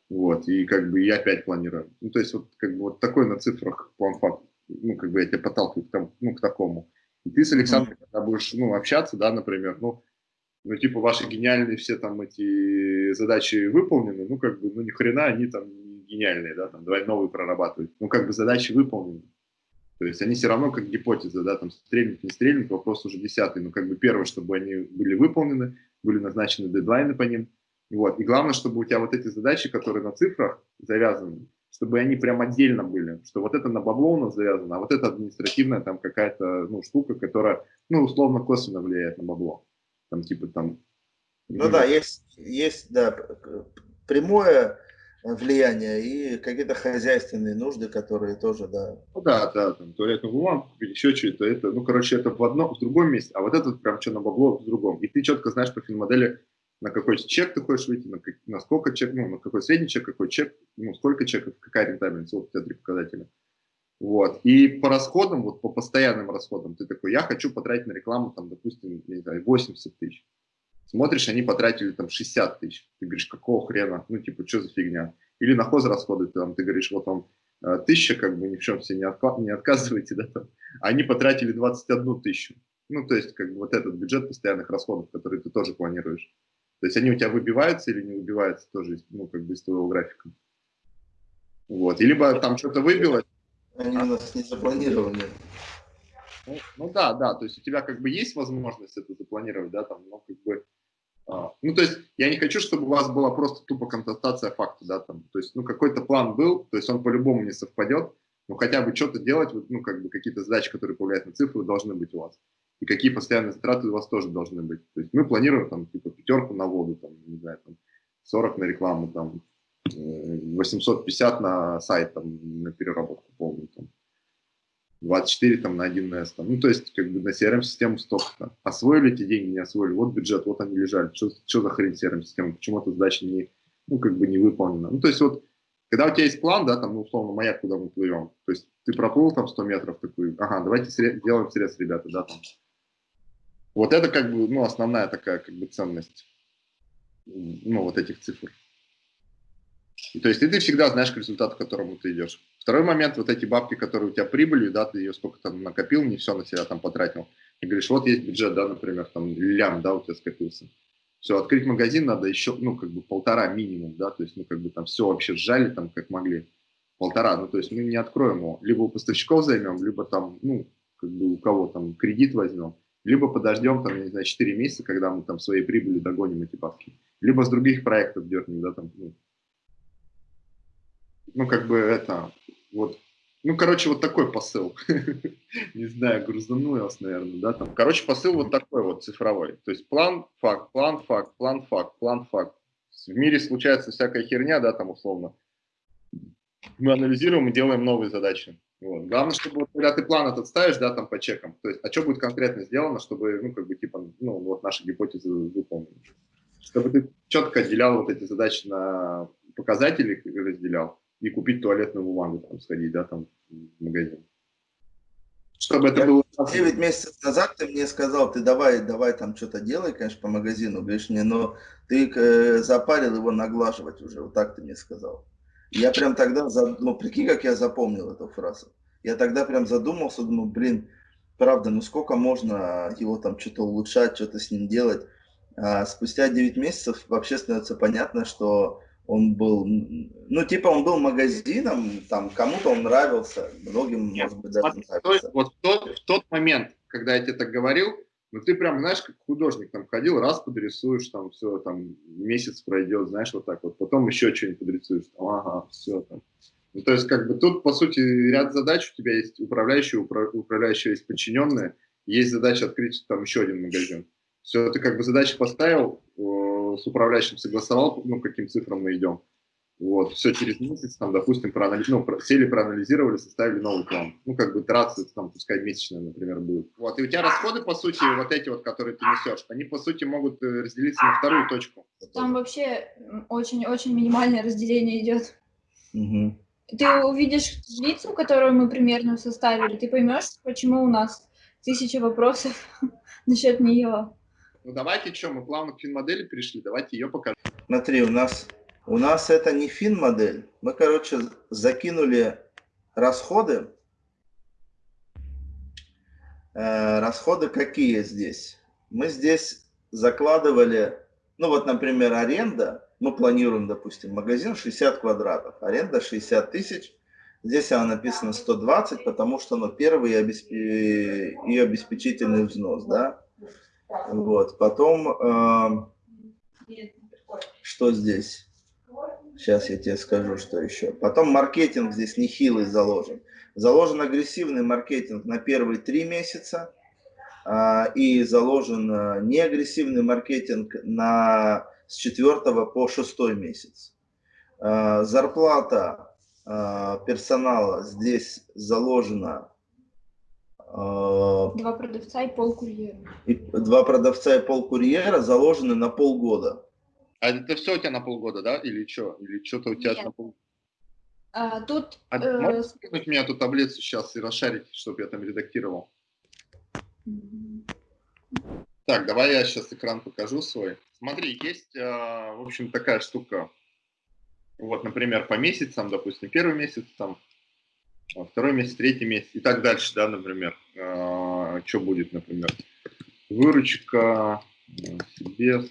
Вот, и как бы я опять планирую. Ну, то есть вот как бы вот такой на цифрах план факт ну, как бы я тебя подталкиваю к, тому, ну, к такому. И ты с Александром, когда будешь, ну, общаться, да, например, ну, ну, типа, ваши гениальные все там эти задачи выполнены, ну, как бы, ну, ни хрена они там гениальные, да, там, давай новые прорабатывать. Ну, как бы задачи выполнены. То есть они все равно как гипотеза, да, там стрельник, не стрельник, вопрос уже десятый. Но как бы первое, чтобы они были выполнены, были назначены дедлайны по ним. Вот. И главное, чтобы у тебя вот эти задачи, которые на цифрах завязаны, чтобы они прям отдельно были, что вот это на бабло у нас завязано, а вот это административная там какая-то ну, штука, которая, ну, условно, косвенно влияет на бабло. Там типа там... Ну да, есть, есть, да, прямое влияние и какие-то хозяйственные нужды, которые тоже, да. Ну да, да, там туалетную бумагу еще что-то, это, ну, короче, это в одном, в другом месте, а вот это прям что на бабло в другом. И ты четко знаешь по финмодели, на какой чек ты хочешь выйти, на, на сколько чек, ну, на какой средний чек, какой чек, ну, сколько чеков, какая рентабельность, вот у тебя три показателя. Вот. И по расходам, вот по постоянным расходам, ты такой, я хочу потратить на рекламу, там, допустим, не знаю, 80 тысяч. Смотришь, они потратили там 60 тысяч. Ты говоришь, какого хрена? Ну, типа, что за фигня? Или на хозрасходы, ты, там, ты говоришь, вот вам э, тысяча, как бы ни в чем себе не, отка не отказываете, да, там. Они потратили 21 тысячу. Ну, то есть, как бы вот этот бюджет постоянных расходов, который ты тоже планируешь. То есть они у тебя выбиваются или не выбиваются тоже, ну, как бы из твоего графика. Вот. И либо там что-то выбилось. Они у нас не запланированы. Ну, ну да, да, то есть у тебя как бы есть возможность это запланировать, да, там, но как бы а, ну, то есть я не хочу, чтобы у вас была просто тупо констатация факта, да, там, то есть, ну, какой-то план был, то есть он по-любому не совпадет, но хотя бы что-то делать, ну, как бы какие-то задачи, которые повлияют на цифры, должны быть у вас. И какие постоянные затраты у вас тоже должны быть. То есть мы планируем, там, типа, пятерку на воду, там, не знаю, там, 40 на рекламу, там, 850 э, на сайт, там, на переработку полную, там, 24 там, на 1С. Там. Ну, то есть, как бы на CRM-систему столько. Там. Освоили эти деньги, не освоили. Вот бюджет, вот они лежали. Что, за хрень CRM-система? Почему эта задача не, ну, как бы не выполнена? Ну, то есть, вот, когда у тебя есть план, да, там, ну, условно, маяк, куда мы плывем, то есть, ты проплыл там 100 метров, такой, ага, давайте сред, делаем срез, ребята, да, там. Вот это, как бы, ну, основная такая, как бы, ценность, ну, вот этих цифр. И, то есть, и ты всегда знаешь к результату, к которому ты идешь. Второй момент, вот эти бабки, которые у тебя прибыли, да, ты ее сколько там накопил, не все на себя там потратил. И говоришь, вот есть бюджет, да, например, там лям, да, у тебя скопился. Все, открыть магазин надо еще, ну, как бы полтора минимум, да, то есть, ну, как бы там все вообще сжали там, как могли. Полтора, ну, то есть мы не откроем его. Либо у поставщиков займем, либо там, ну, как бы у кого там кредит возьмем, либо подождем там, не знаю, 4 месяца, когда мы там своей прибыли догоним эти бабки. Либо с других проектов дернем, да, там, ну, ну, как бы это, вот, ну, короче, вот такой посыл. *laughs* Не знаю, грузанул я вас, наверное, да, там. Короче, посыл вот такой вот цифровой. То есть план, факт, план, факт, план, факт, план, факт. В мире случается всякая херня, да, там, условно. Мы анализируем и делаем новые задачи. Вот. Главное, чтобы вот, когда ты план этот ставишь, да, там по чекам, то есть, а что будет конкретно сделано, чтобы, ну, как бы, типа, ну, вот наши гипотезы выполнены. Чтобы ты четко отделял вот эти задачи на показатели, разделял, и купить туалетную бумагу, там, сходить, да, там, в магазин. Чтобы это было... 9 месяцев назад ты мне сказал, ты давай, давай там что-то делай, конечно, по магазину, говоришь мне, но ты э, запарил его наглаживать уже, вот так ты мне сказал. Я прям тогда, ну, прикинь, как я запомнил эту фразу. Я тогда прям задумался, думаю, блин, правда, ну сколько можно его там что-то улучшать, что-то с ним делать. А спустя 9 месяцев вообще становится понятно, что он был, ну, типа он был магазином, там, кому-то он нравился, многим, Нет, может быть, даже нравился. Вот в тот, в тот момент, когда я тебе так говорил, ну, ты прям, знаешь, как художник там ходил, раз подрисуешь, там, все, там, месяц пройдет, знаешь, вот так вот, потом еще что-нибудь подрисуешь, там, ага, все, там. Ну, то есть, как бы, тут, по сути, ряд задач, у тебя есть управляющие, упра управляющие есть подчиненные, есть задача открыть там еще один магазин. Все, ты как бы задачи поставил, с управляющим согласовал, ну, каким цифрам мы идем. Вот, все через месяц, там, допустим, проанализ... ну, сели, проанализировали, составили новый план. Ну, как бы трассы, там, пускай месячные, например, будут. Вот, и у тебя расходы, по сути, вот эти вот, которые ты несешь, они, по сути, могут э, разделиться на вторую точку. Там вообще очень-очень минимальное разделение идет. Угу. Ты увидишь таблицу, которую мы примерно составили, ты поймешь, почему у нас тысяча вопросов *laughs* насчет нее. Ну давайте что, мы плавно к фин-модели перешли, давайте ее покажем. Смотри, у нас, у нас это не фин-модель. Мы, короче, закинули расходы. Э, расходы какие здесь? Мы здесь закладывали, ну вот, например, аренда, мы планируем, допустим, магазин 60 квадратов, аренда 60 тысяч, здесь она написано 120, потому что ну, первый обесп... и обеспечительный взнос, да, вот, потом, э, что здесь? Сейчас я тебе скажу, что еще. Потом маркетинг здесь нехилый заложен. Заложен агрессивный маркетинг на первые три месяца а, и заложен а, неагрессивный маркетинг на, с четвертого по шестой месяц. А, зарплата персонала здесь заложена Два продавца и полкурьера. Два продавца и полкурьера заложены на полгода. А это все у тебя на полгода, да? Или что? Или что-то у тебя Нет. на полгода? А, тут А э, можешь скинуть мне эту таблицу сейчас и расшарить, чтобы я там редактировал? Так, давай я сейчас экран покажу свой. Смотри, есть, а, в общем, такая штука. Вот, например, по месяцам, допустим, первый месяц, там, а, второй месяц, третий месяц и так дальше, да, например. что будет, например? Выручка, э, себе, э,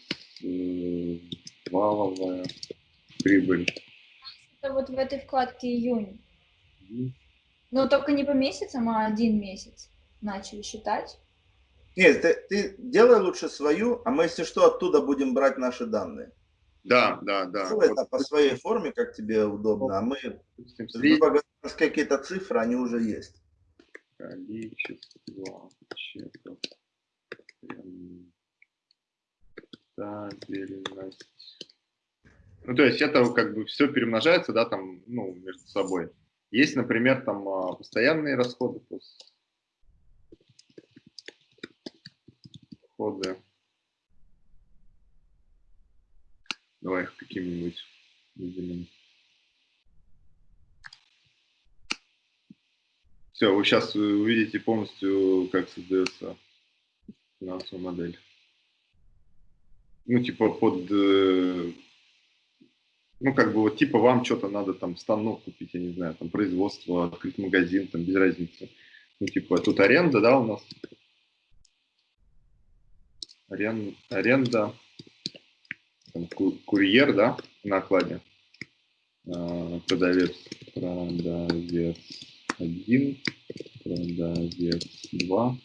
валовая, прибыль. это вот в этой вкладке июнь. Но только не по месяцам, а один месяц начали считать. Нет, ты, ты делай лучше свою, а мы, если что, оттуда будем брать наши данные. Да, да, да. Вот, это по своей форме, как тебе удобно, а мы, какие-то цифры, они уже есть. количество чеков, стабильность. Ну, то есть это как бы все перемножается, да, там, ну, между собой. Есть, например, там а, постоянные расходы, расходы. Давай их каким-нибудь выделим. Все, вы сейчас увидите полностью, как создается финансовая модель. Ну, типа под... э, Ну, как бы вот типа вам что-то надо там станок купить, я не знаю, там производство, открыть магазин, там без разницы. Ну, типа тут аренда, да, у нас? Арен... Аренда, там, ку- курьер, да, на окладе. А, Продавец, продавец один, продавец два.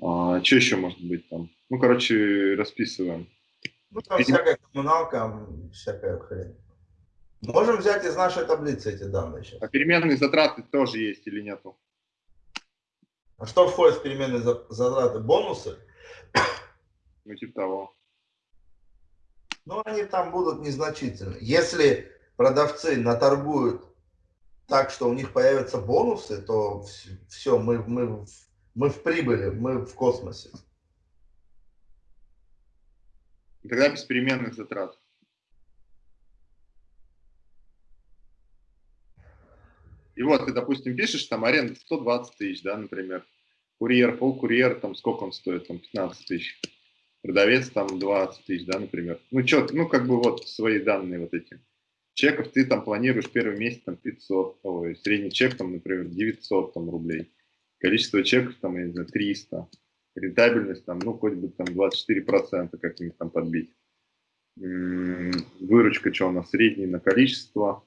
А, что еще может быть там? Ну, короче, расписываем. Ну, там Видимо- всякая коммуналка, всякая хрень. Можем взять из нашей таблицы эти данные сейчас. А переменные затраты тоже есть или нету? А что входит в переменные за- затраты? Бонусы? Ну, типа того. Ну, они там будут незначительны. Если продавцы наторгуют так, что у них появятся бонусы, то все, мы, мы, мы в прибыли, мы в космосе. И Тогда без переменных затрат. И вот ты, допустим, пишешь, там аренда 120 тысяч, да, например. Курьер, полкурьер, там сколько он стоит, там 15 тысяч. Продавец там 20 тысяч, да, например. Ну, что, ну, как бы вот свои данные вот эти. Чеков ты там планируешь первый месяц там 500, ой, средний чек там, например, 900 там рублей. Количество чеков там, я не знаю, 300. Рентабельность там, ну, хоть бы там 24% как-нибудь там подбить. Выручка, что у нас, средний на количество.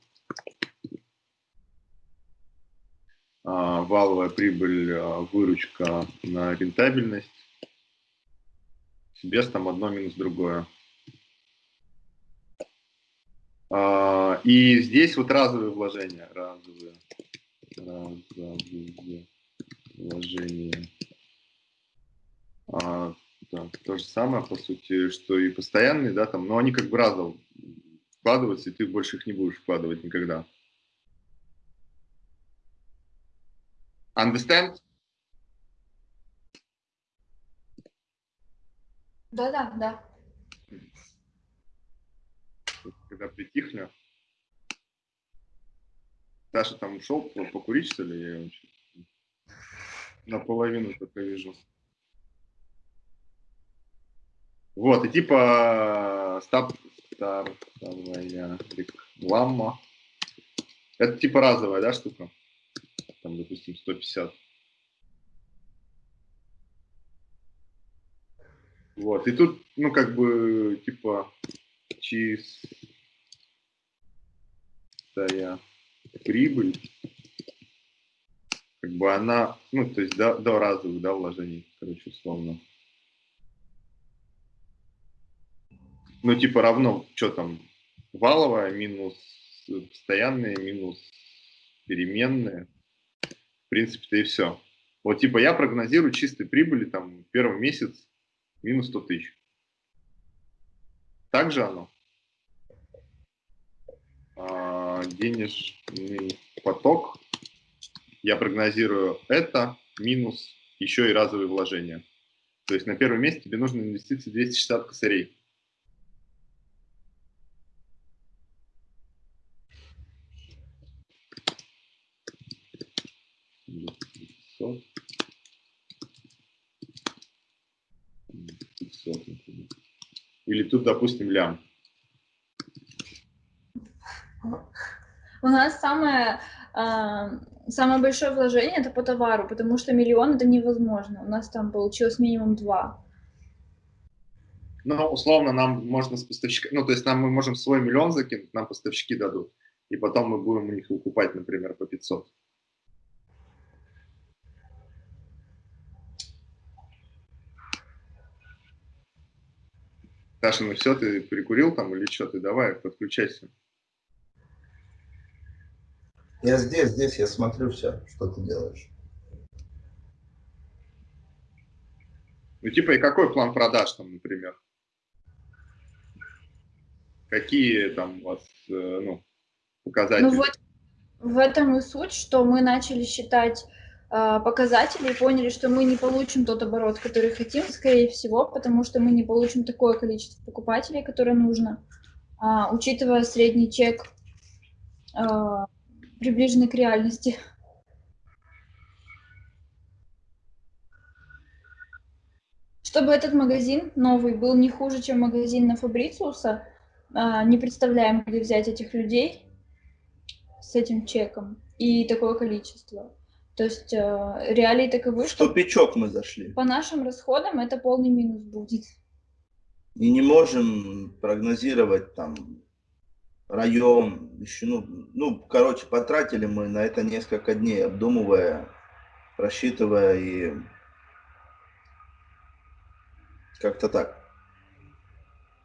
А, Валовая прибыль, а, выручка на рентабельность. Без там одно минус другое. А, И здесь вот разовые вложения. Разовые. Разовые вложения. А, так, то же самое, по сути, что и постоянные, да, там, но они как бы разово вкладываются, и ты больше их не будешь вкладывать никогда. Understand? Да-да, да. Когда притихли. Саша там ушел по- покурить, что ли? Я наполовину только вижу. Вот, и типа стаб, стартовая реклама. Это типа разовая, да, штука? Там, допустим, 150. Вот, и тут, ну, как бы, типа, чистая прибыль, как бы она, ну, то есть до, до разовых, да, вложений, короче, условно. Ну, типа равно, что там, валовая минус постоянные минус переменные. В принципе-то и все. Вот типа я прогнозирую чистой прибыли там первый месяц минус 100 тысяч. Так же оно? А, денежный поток. Я прогнозирую это минус еще и разовые вложения. То есть на первом месте тебе нужно инвестиции 260 косарей. 500, например. Или тут, допустим, лям. У нас самое, э, самое большое вложение это по товару, потому что миллион это невозможно. У нас там получилось минимум два. Ну, условно, нам можно с поставщика, ну, то есть нам мы можем свой миллион закинуть, нам поставщики дадут, и потом мы будем у них выкупать, например, по 500. Саша, ну все, ты прикурил там или что? Ты давай, подключайся. Я здесь, здесь, я смотрю все, что ты делаешь. Ну, типа, и какой план продаж там, например? Какие там у вас, э, ну, показатели? Ну вот, в этом и суть, что мы начали считать показатели и поняли, что мы не получим тот оборот, который хотим, скорее всего, потому что мы не получим такое количество покупателей, которое нужно, а, учитывая средний чек, а, приближенный к реальности. Чтобы этот магазин новый был не хуже, чем магазин на Фабрициуса, не представляем, где взять этих людей с этим чеком и такое количество. То есть э, реалии таковы, что... В тупичок мы зашли. По нашим расходам это полный минус будет. И не можем прогнозировать там район, еще, ну, ну, короче, потратили мы на это несколько дней, обдумывая, рассчитывая и как-то так.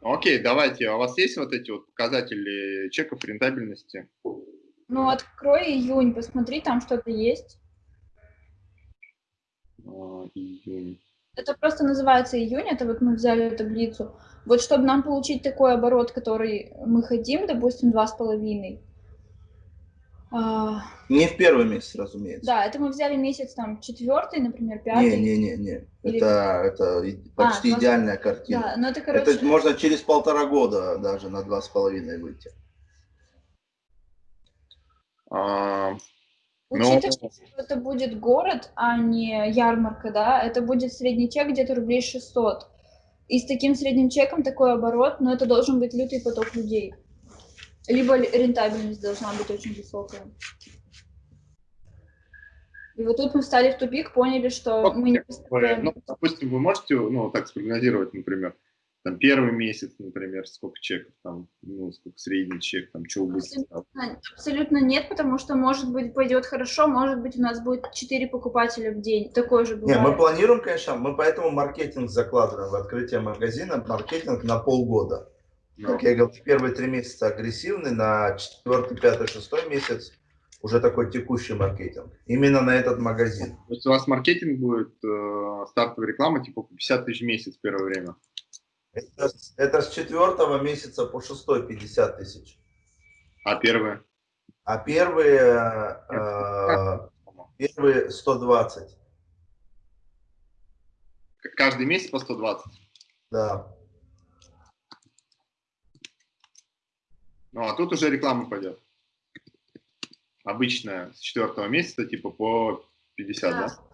Окей, давайте. А у вас есть вот эти вот показатели чеков рентабельности? Ну, открой июнь, посмотри, там что-то есть июнь. Это просто называется июнь, это вот мы взяли таблицу. Вот чтобы нам получить такой оборот, который мы хотим, допустим, два с половиной. А, не в первый месяц, разумеется. Да, это мы взяли месяц там четвертый, например, пятый. Не, не, не, не. Или... Это, это почти а, идеальная картина. Да, но это, короче... это можно через полтора года даже на два с половиной выйти. А, Учитывая, Но... что это будет город, а не ярмарка, да, это будет средний чек где-то рублей 600. И с таким средним чеком такой оборот, но это должен быть лютый поток людей. Либо рентабельность должна быть очень высокая. И вот тут мы встали в тупик, поняли, что вот, мы не представляем... Ну, допустим, вы можете, ну, так спрогнозировать, например, там первый месяц, например, сколько чеков, там, ну, сколько средний чек, там, что будет? Абсолютно, абсолютно нет, потому что, может быть, пойдет хорошо, может быть, у нас будет 4 покупателя в день, такое же бывает. Не, мы планируем, конечно, мы поэтому маркетинг закладываем в открытие магазина, маркетинг на полгода. No. Как я говорил, первые три месяца агрессивный, на четвертый, пятый, шестой месяц уже такой текущий маркетинг. Именно на этот магазин. То есть у вас маркетинг будет, э, стартовая реклама, типа 50 тысяч в месяц первое время? Это, это с четвертого месяца по шестой 50 тысяч. А первые? А первые, э, первые 120. Каждый месяц по 120? Да. Ну, а тут уже реклама пойдет. Обычная, с четвертого месяца, типа по 50, да? да?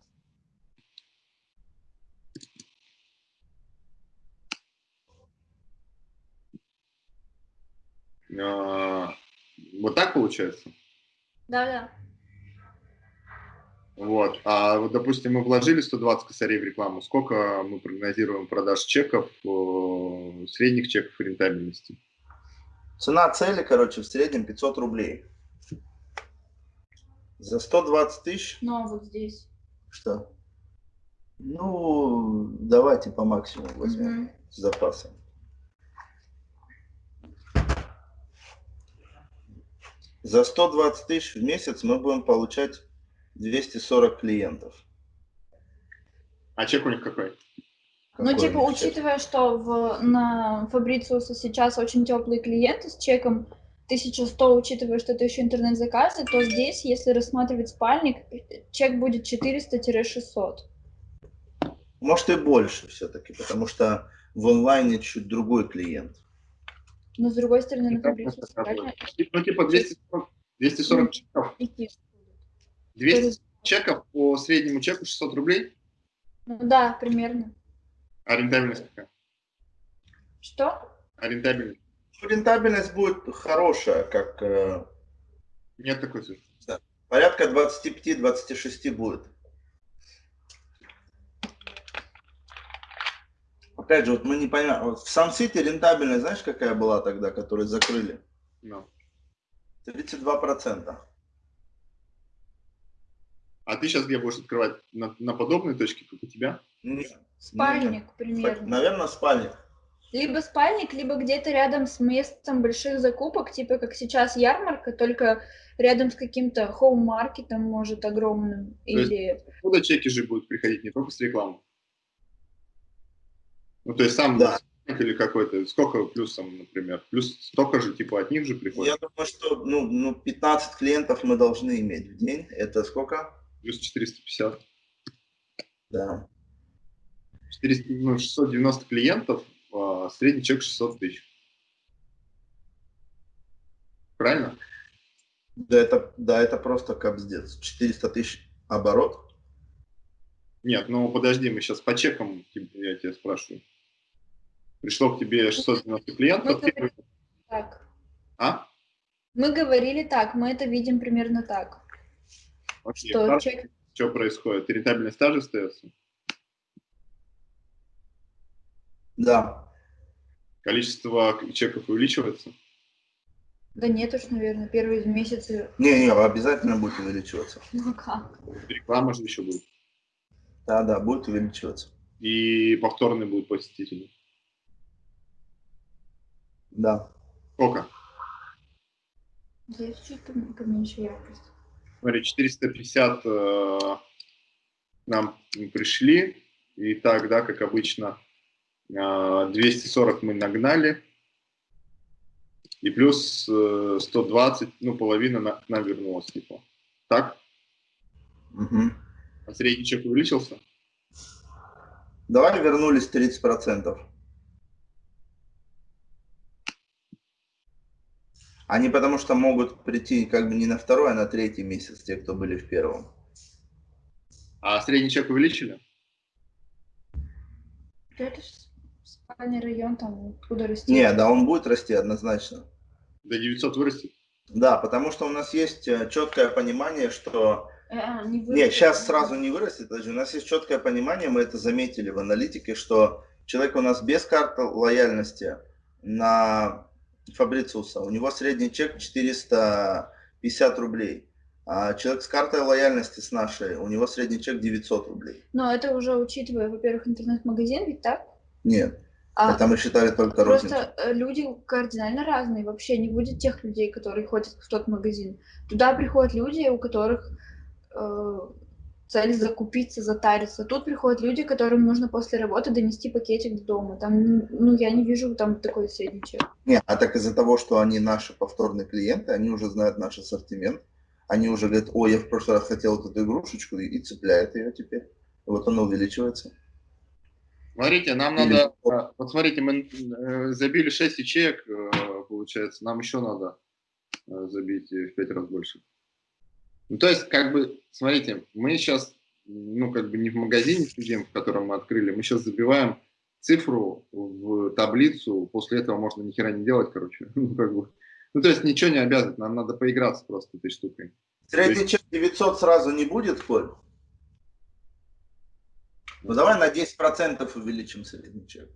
А, вот так получается? Да, да. Вот. А вот, допустим, мы вложили 120 косарей в рекламу. Сколько мы прогнозируем продаж чеков, средних чеков рентабельности? Цена цели, короче, в среднем 500 рублей. За 120 тысяч? Ну, а вот здесь? Что? Ну, давайте по максимуму возьмем угу. с запасом. За 120 тысяч в месяц мы будем получать 240 клиентов. А чек у них какой? Ну, типа, учитывая, что в, на Фабрициуса сейчас очень теплые клиенты с чеком 1100, учитывая, что это еще интернет-заказы, то здесь, если рассматривать спальник, чек будет 400-600. Может и больше все-таки, потому что в онлайне чуть другой клиент. Но с другой стороны, на Фабрициусе Ну, типа 240, 240 чеков. 200 чеков по среднему чеку 600 рублей? Ну, да, примерно. А рентабельность какая? Что? А рентабельность? Ну, рентабельность будет хорошая, как... Э, Нет такой цифры. Да. Порядка 25-26 будет. Опять же, вот мы не понимаем. Вот в Сан-Сити рентабельность, знаешь, какая была тогда, которую закрыли? No. 32%. А ты сейчас где будешь открывать? На, на подобной точке, как у тебя? Нет. Спальник, Нет. примерно. Наверное, спальник. Либо спальник, либо где-то рядом с местом больших закупок, типа как сейчас ярмарка, только рядом с каким-то хоум-маркетом, может, огромным. То или... Куда чеки же будут приходить, не только с рекламы? Ну, то есть сам да. или какой-то, сколько плюсом, например? Плюс столько же, типа, от них же приходит? Я думаю, что ну, ну, 15 клиентов мы должны иметь в день. Это сколько? Плюс 450. Да. 400, ну, 690 клиентов, а средний чек 600 тысяч. Правильно? Да, это, да, это просто капздец. 400 тысяч оборот. Нет, ну подожди, мы сейчас по чекам, я тебя спрашиваю. Пришло к тебе 690 клиентов. Мы говорили так. А? Мы говорили так, мы это видим примерно так. Окей, что, чек... что происходит? Рентабельность та же остается? Да. Количество чеков увеличивается? Да нет уж, наверное, первые месяцы. Не, не, обязательно будет увеличиваться. Ну как? Реклама же еще будет. Да, да, будет увеличиваться. И повторные будут посетители. Да. Сколько? Здесь чуть поменьше яркость. Смотри, 450 э, нам пришли. И так, да, как обычно, 240 а, мы нагнали, и плюс 120, э, ну, половина на, нам вернулась, типа. Так? Угу. А средний чек увеличился? Давай вернулись 30%. Они потому что могут прийти как бы не на второй, а на третий месяц, те, кто были в первом. А средний чек увеличили? Это спальный район, там куда расти. Не, да он будет расти однозначно. До 900 вырастет? Да, потому что у нас есть э, четкое понимание, что... А, не вырастет. Нет, сейчас сразу не вырастет, даже у нас есть четкое понимание, мы это заметили в аналитике, что человек у нас без карты лояльности на Фабрициуса, у него средний чек 450 рублей. А человек с картой лояльности с нашей, у него средний чек 900 рублей. Но это уже учитывая, во-первых, интернет-магазин, ведь так? Нет. А это мы считали только Просто розницу. Э, люди кардинально разные. Вообще не будет тех людей, которые ходят в тот магазин. Туда приходят люди, у которых э, цель закупиться, затариться. Тут приходят люди, которым нужно после работы донести пакетик до дома. Там, ну, я не вижу там такой средний чек. Нет, а так из-за того, что они наши повторные клиенты, они уже знают наш ассортимент. Они уже говорят, ой, я в прошлый раз хотел вот эту игрушечку, и, и цепляет ее теперь. И вот она увеличивается. Смотрите, нам надо, а, вот смотрите, мы э, забили 6 ячеек, э, получается, нам еще надо э, забить в 5 раз больше. Ну, то есть, как бы, смотрите, мы сейчас, ну, как бы не в магазине сидим, в котором мы открыли, мы сейчас забиваем цифру в таблицу, после этого можно ни хера не делать, короче, *laughs* ну, как бы. Ну, то есть, ничего не обязывает, нам надо поиграться просто этой штукой. Средний чек 900 сразу не будет, Коль? Ну давай на 10% увеличим средний чек.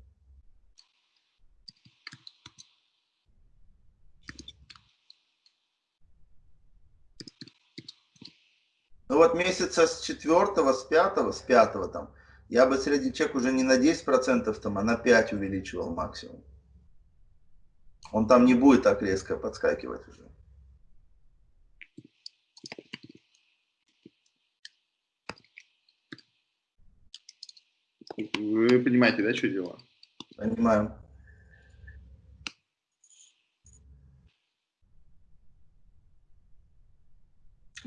Ну вот месяца с четвертого, с пятого, с пятого там, я бы средний чек уже не на 10% там, а на 5 увеличивал максимум. Он там не будет так резко подскакивать уже. Вы понимаете, да, что дело? Понимаю.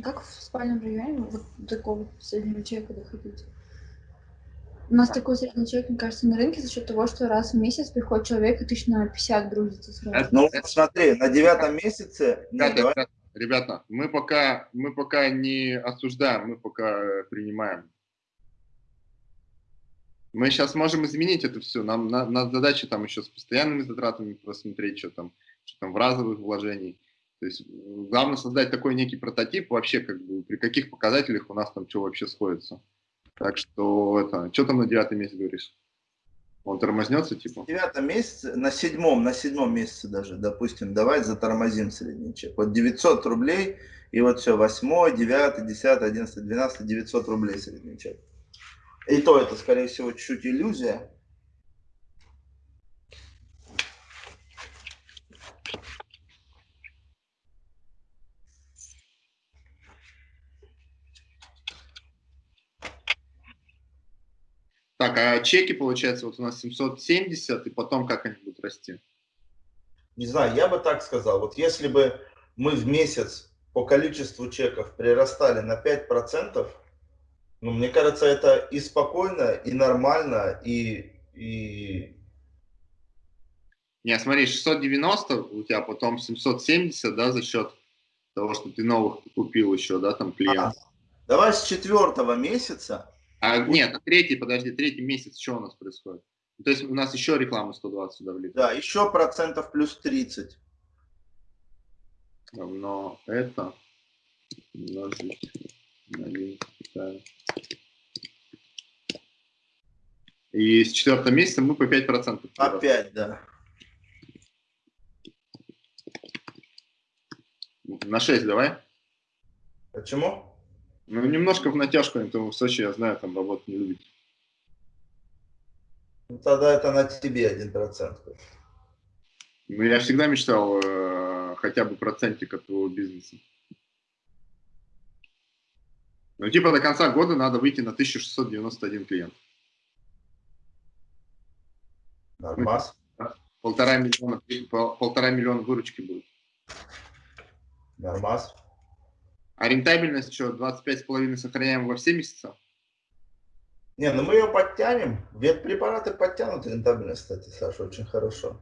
Как в спальном районе вот такого среднего человека доходить? У нас такой средний человек, мне кажется, на рынке за счет того, что раз в месяц приходит человек и тысяч на 50 грузится сразу. Ну, смотри, на девятом месяце... Ребята, ребята, ребята, мы пока, мы пока не осуждаем, мы пока принимаем. Мы сейчас можем изменить это все. Нам на, на задача там еще с постоянными затратами просмотреть, что там, что там в разовых вложений. То есть главное создать такой некий прототип вообще, как бы, при каких показателях у нас там что вообще сходится. Так что это, что там на девятый месяц говоришь? Он тормознется, типа? В девятом месяце, на седьмом, на седьмом месяце даже, допустим, давай затормозим средний чек. Вот 900 рублей, и вот все, восьмой, девятый, десятый, одиннадцатый, двенадцатый, 900 рублей средний чек. И то это, скорее всего, чуть-чуть иллюзия. Так, а чеки, получается, вот у нас 770, и потом как они будут расти? Не знаю, я бы так сказал. Вот если бы мы в месяц по количеству чеков прирастали на 5%, ну, мне кажется, это и спокойно, и нормально, и... и... Не, смотри, 690 у тебя, потом 770, да, за счет того, что ты новых купил еще, да, там клиент. А, давай с четвертого месяца а, нет, третий, подожди, третий месяц, что у нас происходит? То есть у нас еще реклама 120 сюда влит. Да, еще процентов плюс 30. Но это умножить на 1. И с четвертого месяца мы по 5%. Опять, да. На 6 давай. Почему? Ну, немножко в натяжку, то в Сочи, я знаю, там работать не любит. Ну, тогда это на тебе один процент. Ну, я всегда мечтал э, хотя бы процентик от твоего бизнеса. Ну, типа до конца года надо выйти на 1691 клиент. Нормас. полтора миллиона, полтора миллиона выручки будет. Нормас. А рентабельность что, 25,5 сохраняем во все месяца? Не, ну мы ее подтянем. Ветпрепараты подтянут рентабельность, кстати, Саша, очень хорошо.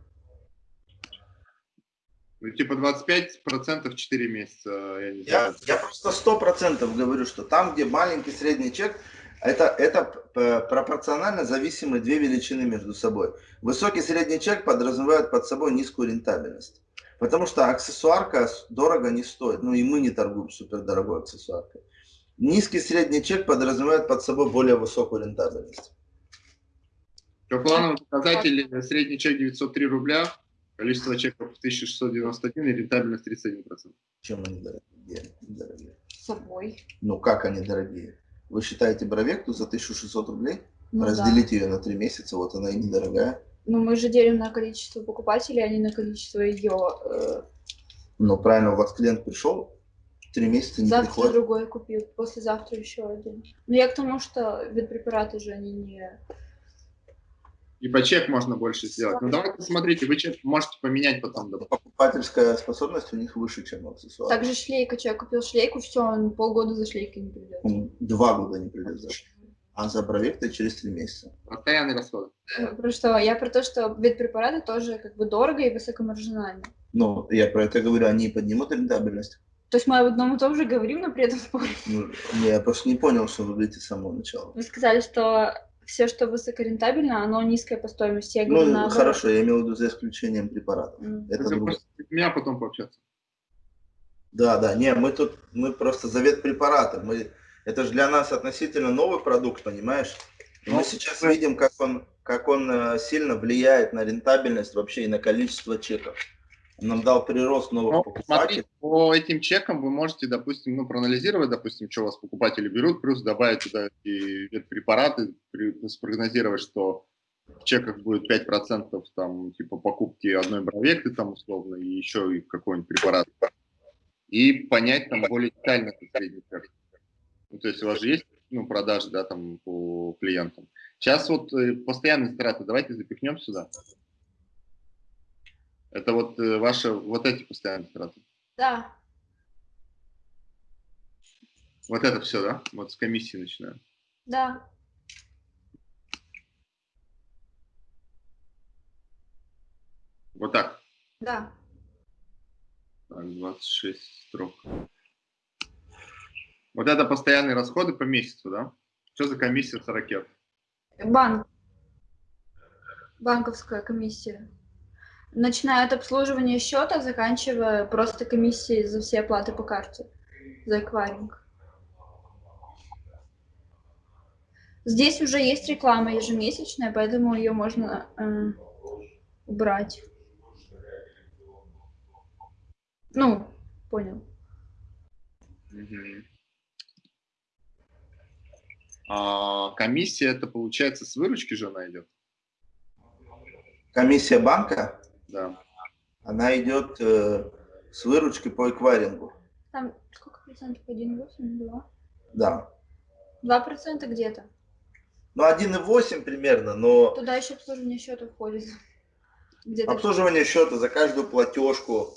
Ну, типа 25% 4 месяца, я не я, знаю. Я просто 100% говорю, что там, где маленький средний чек, это, это пропорционально зависимые две величины между собой. Высокий средний чек подразумевает под собой низкую рентабельность. Потому что аксессуарка дорого не стоит. Ну и мы не торгуем супер дорогой аксессуаркой. Низкий средний чек подразумевает под собой более высокую рентабельность. По плановому показателю средний чек 903 рубля, количество чеков 1691 и рентабельность 31%. Чем они дорогие? дорогие? С собой. Ну как они дорогие? Вы считаете бровекту за 1600 рублей? Ну, Разделите да. ее на 3 месяца, вот она и недорогая. Ну, мы же делим на количество покупателей, а не на количество ее. Э... Ну, правильно, у вас клиент пришел, три месяца не Завтра приходит. другой купил, послезавтра еще один. Но я к тому, что ветпрепараты же они не... И по чек можно больше сделать. Ну, давайте смотрите, вы чек можете поменять потом. Да. Покупательская способность у них выше, чем аксессуар. Также шлейка. Человек купил шлейку, все, он полгода за шлейкой не придет. Он два года не придет за шлейкой а за проекты через три месяца. Постоянный расход. Про что? Я про то, что ветпрепараты тоже как бы дорого и высокомаржинально. Ну, я про это говорю, они поднимут рентабельность. То есть мы об одном и том же говорим, но при этом *laughs* спорим. Ну, я просто не понял, что вы говорите с самого начала. Вы сказали, что все, что высокорентабельно, оно низкое по стоимости. Я говорю, ну, наоборот. хорошо, я имел в виду за исключением препаратов. Mm. Это друг... меня потом пообщаться. Да, да, не, мы тут, мы просто за ветпрепараты, мы это же для нас относительно новый продукт, понимаешь? И мы ну, сейчас видим, как он, как он э, сильно влияет на рентабельность вообще и на количество чеков. Он нам дал прирост новых ну, покупателей. Смотри, по этим чекам вы можете, допустим, ну, проанализировать, допустим, что у вас покупатели берут, плюс добавить туда и препараты, спрогнозировать, что в чеках будет 5% там, типа покупки одной бровекты там условно, и еще и какой-нибудь препарат. И понять там более детально средний Ну, то есть у вас же есть ну, продажи, да, там по клиентам. Сейчас вот э, постоянные затраты давайте запихнем сюда. Это вот э, ваши, вот эти постоянные затраты? Да. Вот это все, да? Вот с комиссии начинаем? Да. Вот так? Да. Так, 26 строк. Вот это постоянные расходы по месяцу, да? Что за комиссия с ракет? Банк. Банковская комиссия. Начиная от обслуживания счета, заканчивая просто комиссией за все оплаты по карте, за эквайринг. Здесь уже есть реклама ежемесячная, поэтому ее можно э, убрать. Ну, понял. Угу. А, комиссия это получается с выручки же она идет? Комиссия банка? Да. Она идет э, с выручки по эквайрингу. Там сколько процентов? 1,8, 2? Да. 2 процента где-то. Ну, 1,8 примерно, но... Туда еще обслуживание счета входит. Обслуживание счета за каждую платежку.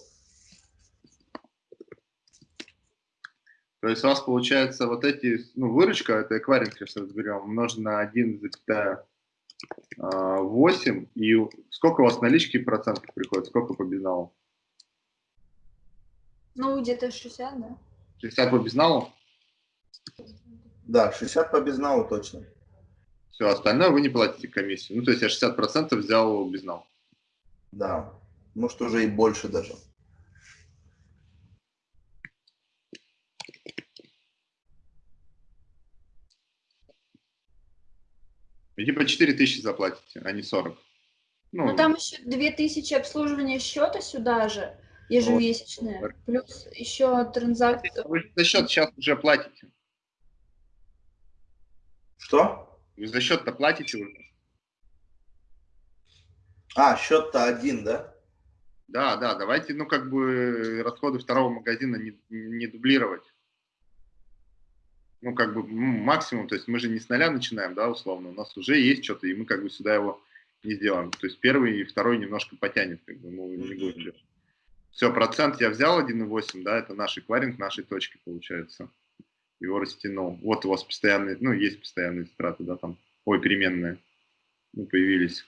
То есть у вас получается вот эти, ну, выручка, это эквайринг, сейчас разберем, умножить на 1,8, а, и сколько у вас налички процентов приходит, сколько по безналу? Ну, где-то 60, да. 60 по безналу? Да, 60 по безналу точно. Все, остальное вы не платите комиссию. Ну, то есть я 60% взял безнал. Да, может уже и больше даже. И типа 4 тысячи заплатите, а не 40. Ну, ну там еще 2 тысячи обслуживания счета сюда же, ежемесячные, вот. плюс еще транзакции. Вы за счет сейчас уже платите. Что? Вы за счет-то платите уже. А, счет-то один, да? Да, да, давайте, ну, как бы расходы второго магазина не, не дублировать ну, как бы максимум, то есть мы же не с нуля начинаем, да, условно, у нас уже есть что-то, и мы как бы сюда его не сделаем. То есть первый и второй немножко потянет, как бы, мы не делать. Все, процент я взял 1,8, да, это наш эквайринг нашей точки получается. Его растянул. Вот у вас постоянные, ну, есть постоянные затраты, да, там, ой, переменные, ну, появились.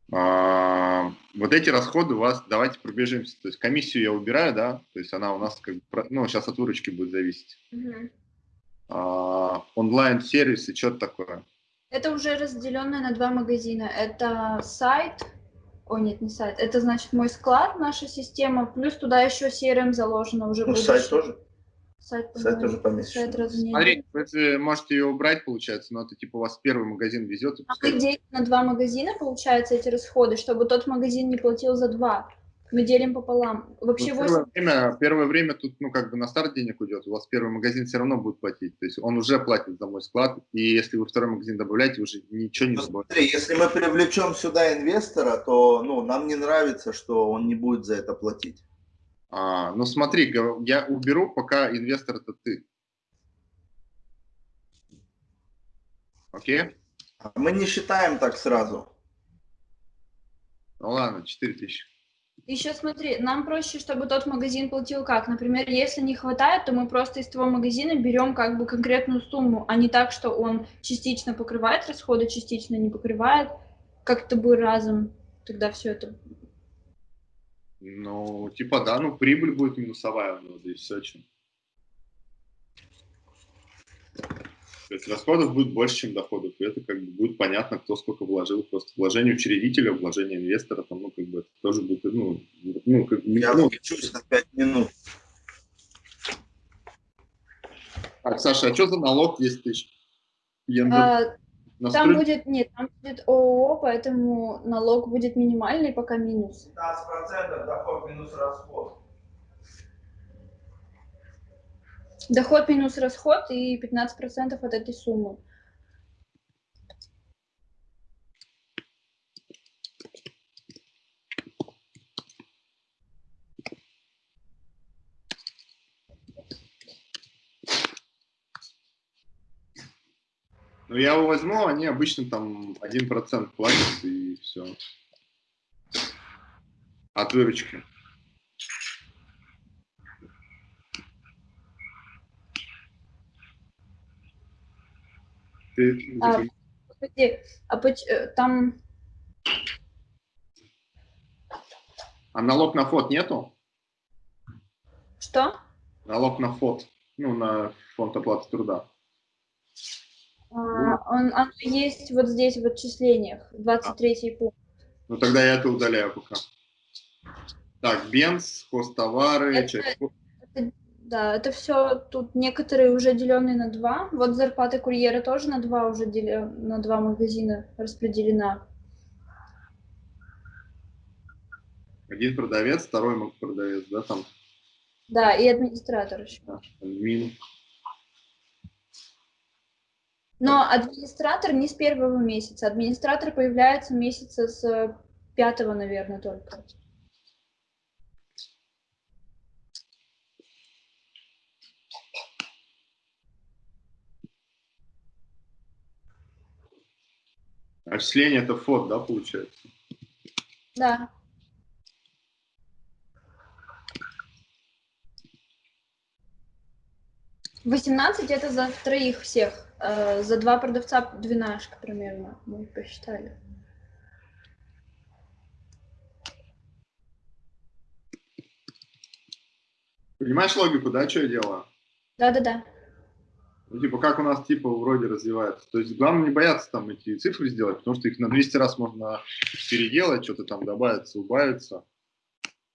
А, вот эти расходы у вас, давайте пробежимся. То есть комиссию я убираю, да, то есть она у нас как бы, ну, сейчас от выручки будет зависеть. Угу. А, онлайн-сервисы, что это такое? Это уже разделенное на два магазина. Это сайт, о нет, не сайт, это значит мой склад, наша система, плюс туда еще CRM заложено уже. Ну, сайт тоже? Сайт, сайт тоже помещен. Сайт Смотри, вы можете ее убрать, получается, но это типа у вас первый магазин везет. А мы делим на два магазина, получается, эти расходы, чтобы тот магазин не платил за два. Мы делим пополам. Вообще ну, первое, 8... время, первое время тут, ну, как бы на старт денег уйдет, у вас первый магазин все равно будет платить. То есть он уже платит за мой склад, и если вы второй магазин добавляете, уже ничего не ну, Смотри, если мы привлечем сюда инвестора, то ну, нам не нравится, что он не будет за это платить. А, ну смотри, я уберу, пока инвестор это ты. Окей? А мы не считаем так сразу. Ну ладно, 4 тысячи. Еще смотри, нам проще, чтобы тот магазин платил как. Например, если не хватает, то мы просто из того магазина берем как бы конкретную сумму, а не так, что он частично покрывает расходы, частично не покрывает. Как-то бы разом тогда все это ну, типа, да, ну, прибыль будет минусовая у него, и все, чем. То есть расходов будет больше, чем доходов, и это как бы будет понятно, кто сколько вложил. Просто вложение учредителя, вложение инвестора, там, ну, как бы, это тоже будет, ну, ну, как, Я ну, включусь на 5 минут. Так, Саша, а что за налог 10 тысяч? А, там будет, нет, там будет ООО, поэтому налог будет минимальный, пока минус. 15% доход минус расход. Доход минус расход и 15% от этой суммы. Ну, я его возьму, они обычно там 1% платят, и все. От выручки. Ты, а, подожди, а э, там... А налог на фот нету? Что? Налог на фот, ну, на фонд оплаты труда. А, он, он есть вот здесь в отчислениях, 23 а. пункт. Ну тогда я это удаляю пока. Так, бенз, хостовары, это, часть... это, да, это все тут некоторые уже деленные на два. Вот зарплата курьера тоже на два уже делен, на два магазина распределена. Один продавец, второй продавец, да, там? Да, и администратор еще. Админ. Но администратор не с первого месяца. Администратор появляется месяца с пятого, наверное, только. Отчисление это фот, да, получается? Да. 18 это за троих всех. Э, за два продавца двенашка примерно. Мы посчитали. Понимаешь логику, да, что я делаю? Да-да-да. Ну, типа, как у нас, типа, вроде развивается. То есть, главное не бояться там эти цифры сделать, потому что их на 200 раз можно переделать, что-то там добавится, убавится.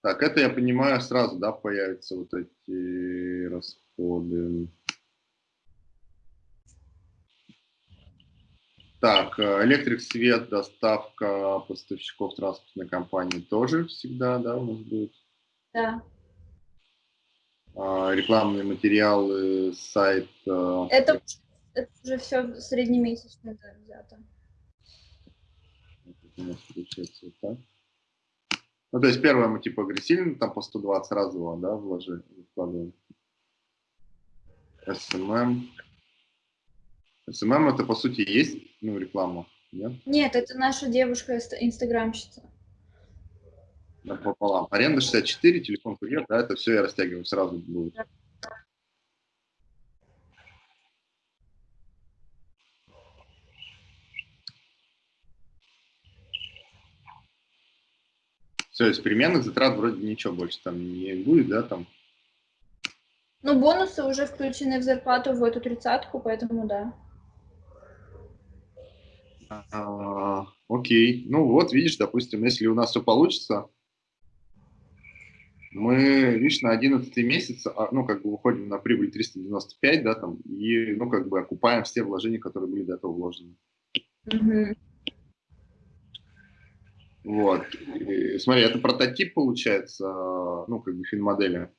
Так, это я понимаю сразу, да, появятся вот эти расходы. Так, э, электрик, свет, доставка поставщиков транспортной компании тоже всегда, да, у нас будет? Да. А, рекламные материалы, сайт. Это, это уже все среднемесячно да, взято. у нас получается вот так. Ну, то есть первое мы типа агрессивно, там по 120 разово, да, вложили, вкладываем. SMM. SMM это по сути есть ну, реклама, нет? Нет, это наша девушка инстаграмщица. Да, пополам. Аренда 64, телефон курьер, да, это все я растягиваю сразу будет. Да. Все, из переменных затрат вроде ничего больше там не будет, да, там? Ну, бонусы уже включены в зарплату в эту тридцатку, поэтому да. А, окей. Ну вот, видишь, допустим, если у нас все получится, мы, видишь, на 11 месяц, а, ну, как бы выходим на прибыль 395, да, там, и, ну, как бы окупаем все вложения, которые были до этого вложены. Mm Вот. И, смотри, это прототип получается, ну, как бы финмодели.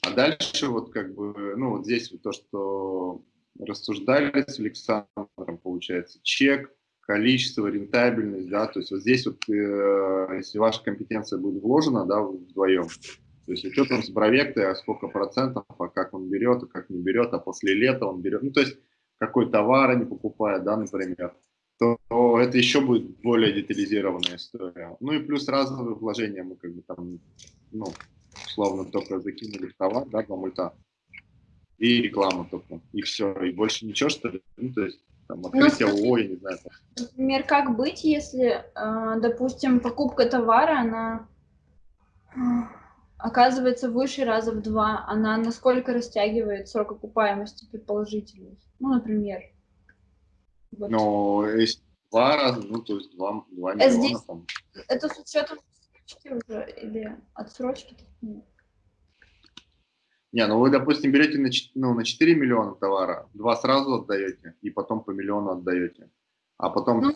А дальше вот как бы, ну, вот здесь то, что рассуждали с Александром, получается, чек, количество, рентабельность, да, то есть вот здесь вот, э, если ваша компетенция будет вложена, да, вдвоем, то есть учетом с бровекты, а сколько процентов, а как он берет, а как не берет, а после лета он берет, ну, то есть какой товар они покупают, да, например, то, то это еще будет более детализированная история. Ну и плюс разовые вложения мы как бы там, ну, условно только закинули в товар, да, два мульта, и реклама только, и все, и больше ничего, что ли, ну, то есть там, ну, открытие ну, ООО, я не знаю. Например, как быть, если, а, допустим, покупка товара, она оказывается выше раза в два, она насколько растягивает срок окупаемости предположительно? Ну, например. Вот. Но есть два раза, ну, то есть два, два а миллиона. Здесь, там. Это с учетом отсрочки уже или отсрочки? Не, ну вы, допустим, берете на, ну, на 4 миллиона товара, два сразу отдаете, и потом по миллиону отдаете. А потом... Ну,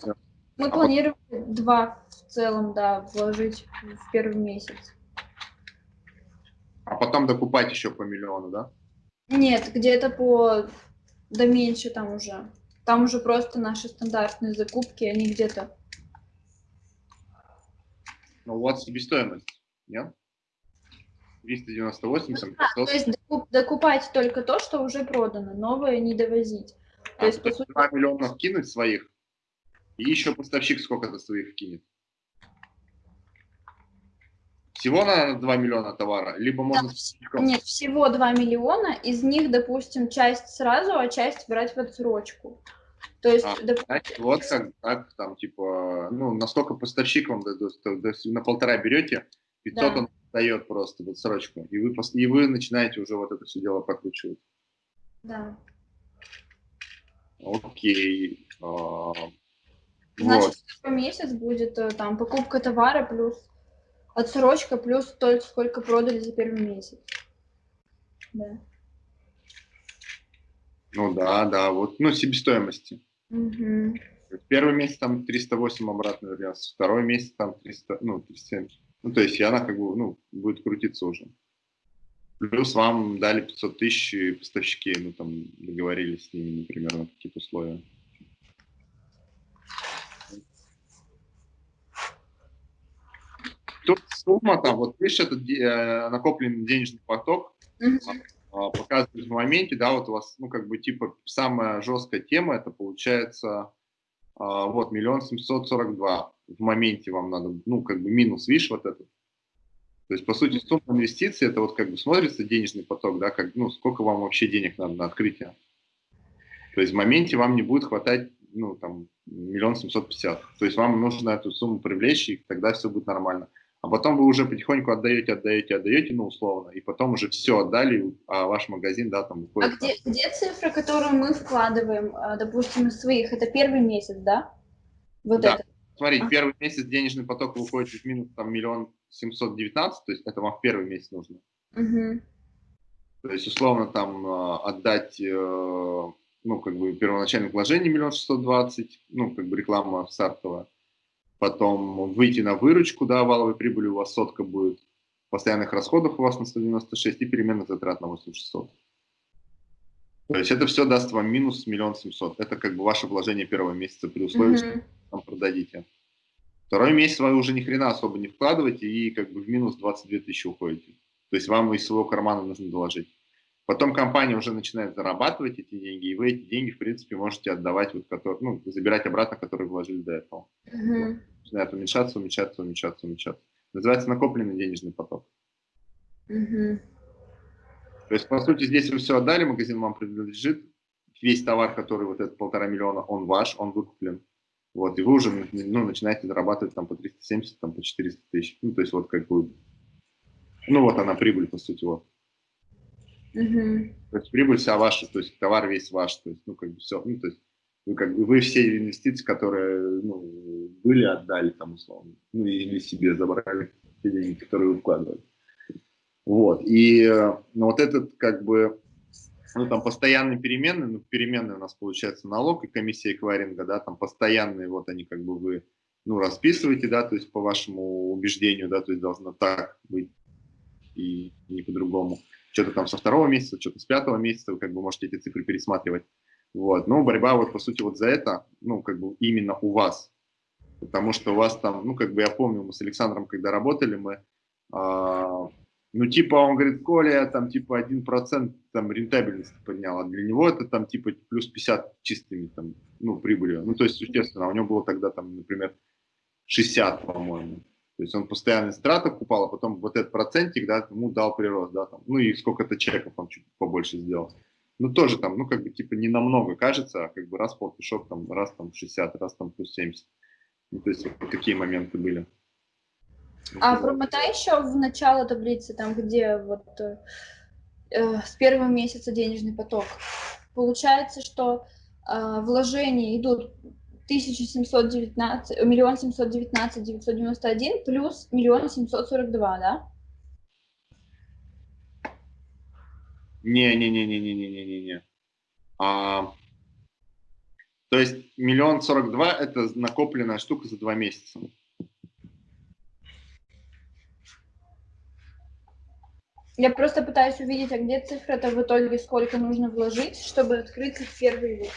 мы а планировали потом... два в целом, да, вложить в первый месяц. А потом докупать еще по миллиону, да? Нет, где-то по... Да меньше там уже. Там уже просто наши стандартные закупки, они где-то... Ну, вас себестоимость, нет? 398, ну, да, то есть докуп, докупать только то, что уже продано, новое не довозить. То а, есть, по сути... 2 миллиона кинуть своих, и еще поставщик сколько-то своих кинет. Всего на 2 миллиона товара? Либо можно... Да, нет, всего 2 миллиона, из них, допустим, часть сразу, а часть брать в отсрочку. То есть, а, допустим... вот как, так, там, типа, ну, насколько поставщик вам дадут, на полтора берете, 500 да. он дает просто в отсрочку, и вы, и вы начинаете уже вот это все дело прокручивать. Да. Окей. А, Значит, вот. месяц будет э, там покупка товара плюс отсрочка плюс столько, сколько продали за первый месяц. Да. Ну да, да, вот, ну, себестоимости. Угу. Первый месяц там 308 обратно вернется, второй месяц там 300, ну, 370. Ну, то есть, и она как бы, ну, будет крутиться уже. Плюс вам дали 500 тысяч поставщики, ну, там, договорились с ними, например, на какие-то условия. Тут сумма там, вот видишь, этот э, накопленный денежный поток, -hmm. показывает в моменте, да, вот у вас, ну, как бы, типа, самая жесткая тема, это получается, а, вот, миллион семьсот сорок два в моменте вам надо, ну, как бы минус, видишь, вот этот. То есть, по сути, сумма инвестиций, это вот как бы смотрится денежный поток, да, как, ну, сколько вам вообще денег надо на открытие. То есть в моменте вам не будет хватать, ну, там, миллион семьсот пятьдесят. То есть вам нужно эту сумму привлечь, и тогда все будет нормально а потом вы уже потихоньку отдаете, отдаете, отдаете, ну, условно, и потом уже все отдали, а ваш магазин, да, там. А где, где цифра, которую мы вкладываем, а, допустим, из своих? Это первый месяц, да? Вот да. это. Смотрите, а. первый месяц денежный поток выходит из минус там миллион семьсот девятнадцать, то есть это вам в первый месяц нужно. Угу. То есть, условно, там а, отдать, э, ну, как бы первоначальное вложение миллион шестьсот двадцать, ну, как бы реклама стартовая потом выйти на выручку, да, валовой прибыли у вас сотка будет, постоянных расходов у вас на 196 и переменных затрат на 8600. То есть это все даст вам минус миллион семьсот. Это как бы ваше вложение первого месяца при условии, mm -hmm. что там продадите. Второй месяц вы уже ни хрена особо не вкладываете и как бы в минус 22 тысячи уходите. То есть вам из своего кармана нужно доложить. Потом компания уже начинает зарабатывать эти деньги, и вы эти деньги, в принципе, можете отдавать, вот, которые, ну, забирать обратно, которые вложили до этого. Uh-huh. Начинает уменьшаться, уменьшаться, уменьшаться, уменьшаться. Называется накопленный денежный поток. Uh-huh. То есть, по сути, здесь вы все отдали, магазин вам принадлежит, весь товар, который вот этот полтора миллиона, он ваш, он выкуплен. Вот, и вы уже ну, начинаете зарабатывать там по 370, там по 400 тысяч. Ну, то есть вот как бы, ну вот она прибыль, по сути, вот. Угу. То есть прибыль вся ваша, то есть товар весь ваш, то есть, ну, как бы все, ну, то есть вы, как бы, вы все инвестиции, которые, ну, были, отдали там, условно, ну, или себе забрали те деньги, которые вы вкладывали. Вот, и, ну, вот этот, как бы, ну, там, постоянные переменные, ну, переменные у нас, получается, налог и комиссия эквайринга, да, там, постоянные, вот они, как бы, вы, ну, расписываете, да, то есть, по вашему убеждению, да, то есть, должно так быть и не по-другому что-то там со второго месяца, что-то с пятого месяца, вы как бы можете эти цифры пересматривать. Вот. Но борьба вот по сути вот за это, ну, как бы именно у вас. Потому что у вас там, ну, как бы я помню, мы с Александром, когда работали, мы, а, ну, типа, он говорит, Коля, там, типа, один процент там рентабельности поднял, а для него это там, типа, плюс 50 чистыми, там, ну, прибылью. Ну, то есть, естественно, у него было тогда, там, например, 60, по-моему. То есть он постоянно страты купал, а потом вот этот процентик, да, ему дал прирост, да, там, ну и сколько-то чеков он чуть побольше сделал. Ну тоже там, ну как бы типа не намного кажется, а как бы раз полтишок, там, раз там 60, раз там плюс 70. Ну то есть вот такие моменты были. А промотай еще в начало таблицы, там где вот э, с первого месяца денежный поток. Получается, что э, вложения идут 1719, миллион семьсот девятнадцать девятьсот девяносто один плюс миллион семьсот сорок два, да? Не-не-не-не-не-не-не-не. А, то есть миллион сорок два – это накопленная штука за два месяца. Я просто пытаюсь увидеть, а где цифра-то в итоге, сколько нужно вложить, чтобы открыть первый год.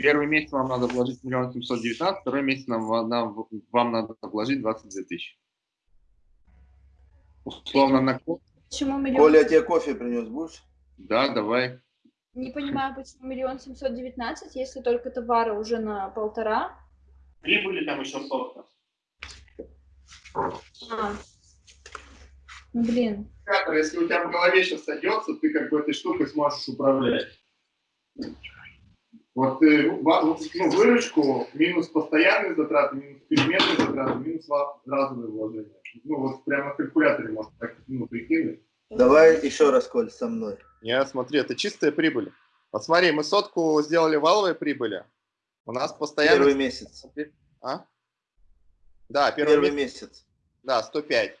Первый месяц вам надо вложить миллион семьсот девятнадцать, второй месяц нам, нам, вам надо вложить 22 тысячи. Условно на Почему миллион? Коля, я тебе кофе принес, будешь? Да, давай. Не понимаю, почему миллион семьсот девятнадцать, если только товара уже на полтора. Прибыли там еще столько. А. Ну, блин. Если у тебя в голове сейчас сойдется, ты как бы этой штукой сможешь управлять. Вот ты ну, выручку минус постоянные затраты, минус переменные затраты, минус разовые вложения. Ну вот прямо в калькуляторе можно так ну, прикинуть. Давай еще раз, Коль, со мной. Не, смотри, это чистая прибыль. Вот смотри, мы сотку сделали валовой прибыли. У нас постоянно... Первый месяц. А? Да, первый, первый месяц. месяц. Да, 105.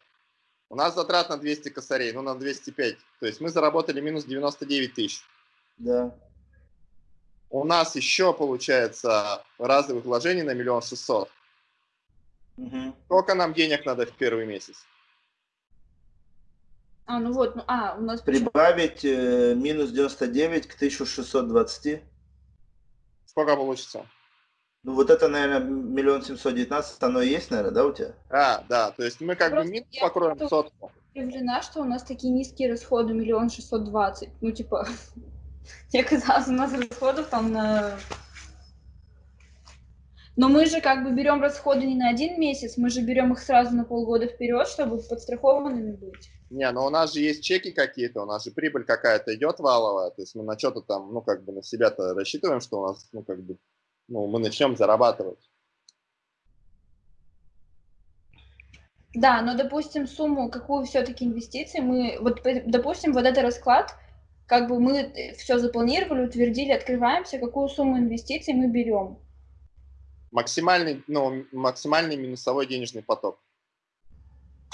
У нас затрат на 200 косарей, ну на 205. То есть мы заработали минус 99 тысяч. Да. У нас еще получается разовых вложений на миллион шестьсот. Угу. Сколько нам денег надо в первый месяц? А, ну вот, ну, а, у нас... Прибавить э, минус 99 к 1620. Сколько получится? Ну вот это, наверное, миллион семьсот девятнадцать, оно и есть, наверное, да, у тебя? А, да, то есть мы как Просто бы минус покроем сотку. Удивлена, что у нас такие низкие расходы, миллион шестьсот двадцать. Ну, типа, *laughs* *laughs* мне казалось, у нас расходов там на... Но мы же как бы берем расходы не на один месяц, мы же берем их сразу на полгода вперед, чтобы подстрахованными быть. Не, но у нас же есть чеки какие-то, у нас же прибыль какая-то идет валовая, то есть мы на что-то там, ну, как бы на себя-то рассчитываем, что у нас, ну, как бы, ну, мы начнем зарабатывать. Да, но, допустим, сумму, какую все-таки инвестиции мы, вот, допустим, вот этот расклад, как бы мы все запланировали, утвердили, открываемся, какую сумму инвестиций мы берем. Максимальный, ну, максимальный минусовой денежный поток.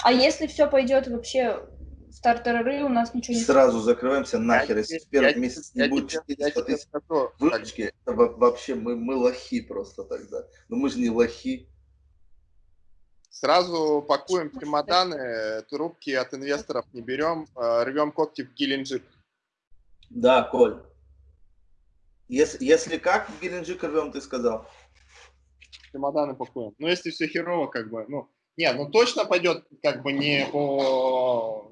А если все пойдет вообще в тартарары, у нас ничего не... Сразу закрываемся нахер, если в первый месяц не будет 400 тысяч выручки, вообще мы, мы лохи просто тогда. Но мы же не лохи. Сразу пакуем чемоданы, трубки от инвесторов не берем, э, рвем когти в Геленджик. Да, Коль. Если, если как в Геленджик рвем, ты сказал? Чемоданы пакуем. Ну, если все херово, как бы, ну, нет, ну точно пойдет как бы не по...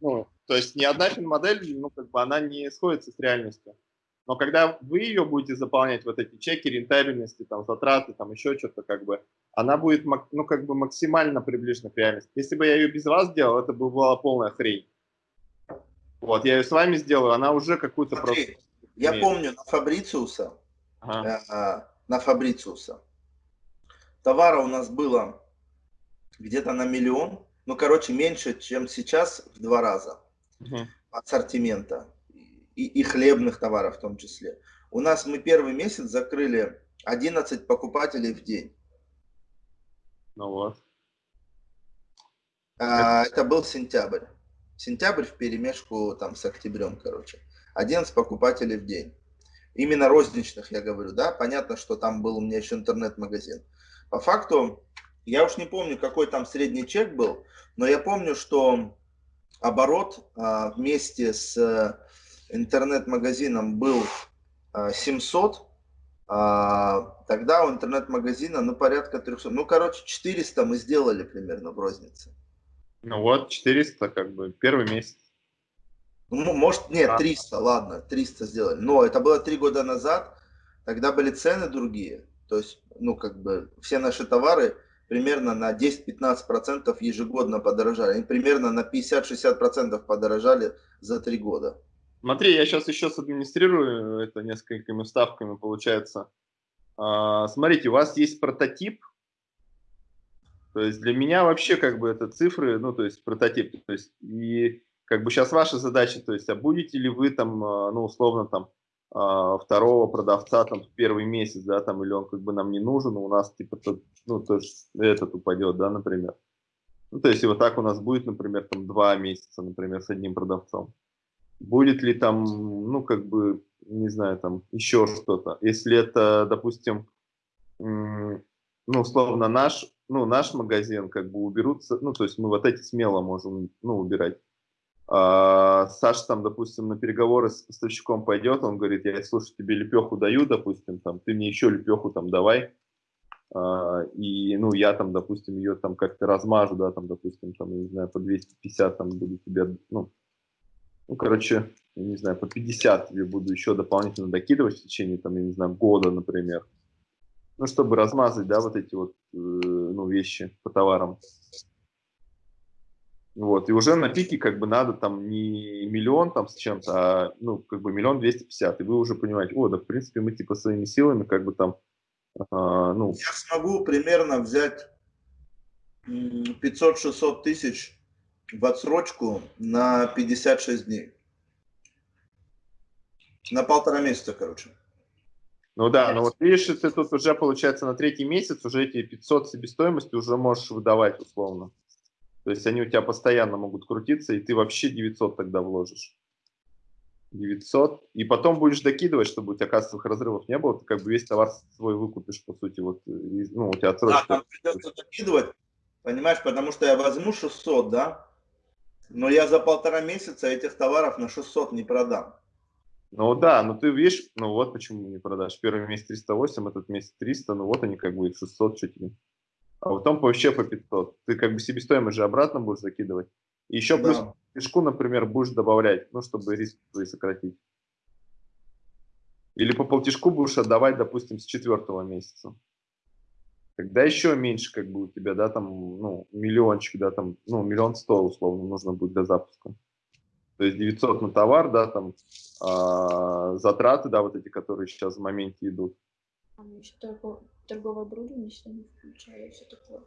Ну, то есть ни одна финмодель, ну как бы она не сходится с реальностью. Но когда вы ее будете заполнять, вот эти чеки рентабельности, там, затраты, там, еще что-то, как бы, она будет, ну, как бы максимально приближена к реальности. Если бы я ее без вас делал, это бы была полная хрень. Вот, я ее с вами сделаю, она уже какую-то просто... Я имеет. помню на Фабрициуса, ага. э, на Фабрициуса, товара у нас было где-то на миллион, ну, короче, меньше, чем сейчас в два раза угу. ассортимента и, и хлебных товаров в том числе. У нас мы первый месяц закрыли 11 покупателей в день. Ну вот. А, это был сентябрь. Сентябрь в перемешку там с октябрем, короче. 11 покупателей в день. Именно розничных, я говорю, да. Понятно, что там был у меня еще интернет-магазин. По факту, я уж не помню, какой там средний чек был, но я помню, что оборот а, вместе с э, интернет-магазином был а, 700, а, тогда у интернет-магазина ну порядка 300, ну короче 400 мы сделали примерно в рознице. Ну вот 400 как бы первый месяц. Ну, может, нет, 300, ладно, 300 сделали. Но это было три года назад, тогда были цены другие. То есть, ну, как бы, все наши товары примерно на 10-15% ежегодно подорожали. Они примерно на 50-60% подорожали за три года. Смотри, я сейчас еще администрирую это несколькими ставками, получается. А, смотрите, у вас есть прототип. То есть для меня вообще как бы это цифры, ну то есть прототип. То есть и как бы сейчас ваша задача, то есть а будете ли вы там, а, ну условно там а, второго продавца там в первый месяц, да, там, или он как бы нам не нужен, у нас типа, то, ну, то есть этот упадет, да, например. Ну, то есть и вот так у нас будет, например, там два месяца, например, с одним продавцом. будет ли там, ну, как бы, не знаю, там еще что-то. Если это, допустим, ну, условно, наш, ну, наш магазин, как бы уберутся, ну, то есть мы вот эти смело можем, ну, убирать. А, Саша там, допустим, на переговоры с поставщиком пойдет, он говорит, я, слушай, тебе лепеху даю, допустим, там, ты мне еще лепеху там давай, а, и, ну, я там, допустим, ее там как-то размажу, да, там, допустим, там, не знаю, по 250 там буду тебе, ну, ну, короче, я не знаю, по 50 тебе буду еще дополнительно докидывать в течение, там, я не знаю, года, например. Ну, чтобы размазать, да, вот эти вот, э, ну, вещи по товарам. Вот, и уже на пике как бы надо там не миллион там с чем-то, а, ну, как бы миллион двести пятьдесят, и вы уже понимаете, о, да, в принципе, мы типа своими силами как бы там, а, ну... Я смогу примерно взять 500-600 тысяч в отсрочку на 56 дней. На полтора месяца, короче. Ну да, но вот видишь, ты тут уже, получается, на третий месяц уже эти 500 себестоимости уже можешь выдавать условно. То есть они у тебя постоянно могут крутиться, и ты вообще 900 тогда вложишь. 900. И потом будешь докидывать, чтобы у тебя кассовых разрывов не было. Ты как бы весь товар свой выкупишь, по сути. Вот, ну, у тебя отсрочка. Да, там придется докидывать, понимаешь, потому что я возьму 600, да, но я за полтора месяца этих товаров на 600 не продам. Ну да, ну ты видишь, ну вот почему не продашь. Первый месяц 308, этот месяц 300, ну вот они как бы 600 что тебе. А потом вообще по 500. Ты как бы себестоимость же обратно будешь закидывать. И еще да. плюс фишку, например, будешь добавлять, ну, чтобы риск твой сократить. Или по полтишку будешь отдавать, допустим, с четвертого месяца. Когда еще меньше, как бы у тебя, да, там, ну, миллиончик, да, там, ну, миллион сто, условно, нужно будет для запуска. То есть 900 на товар, да, там, а, затраты, да, вот эти, которые сейчас в моменте идут. А еще торгов... торговое оборудование, если не включаю, все такое.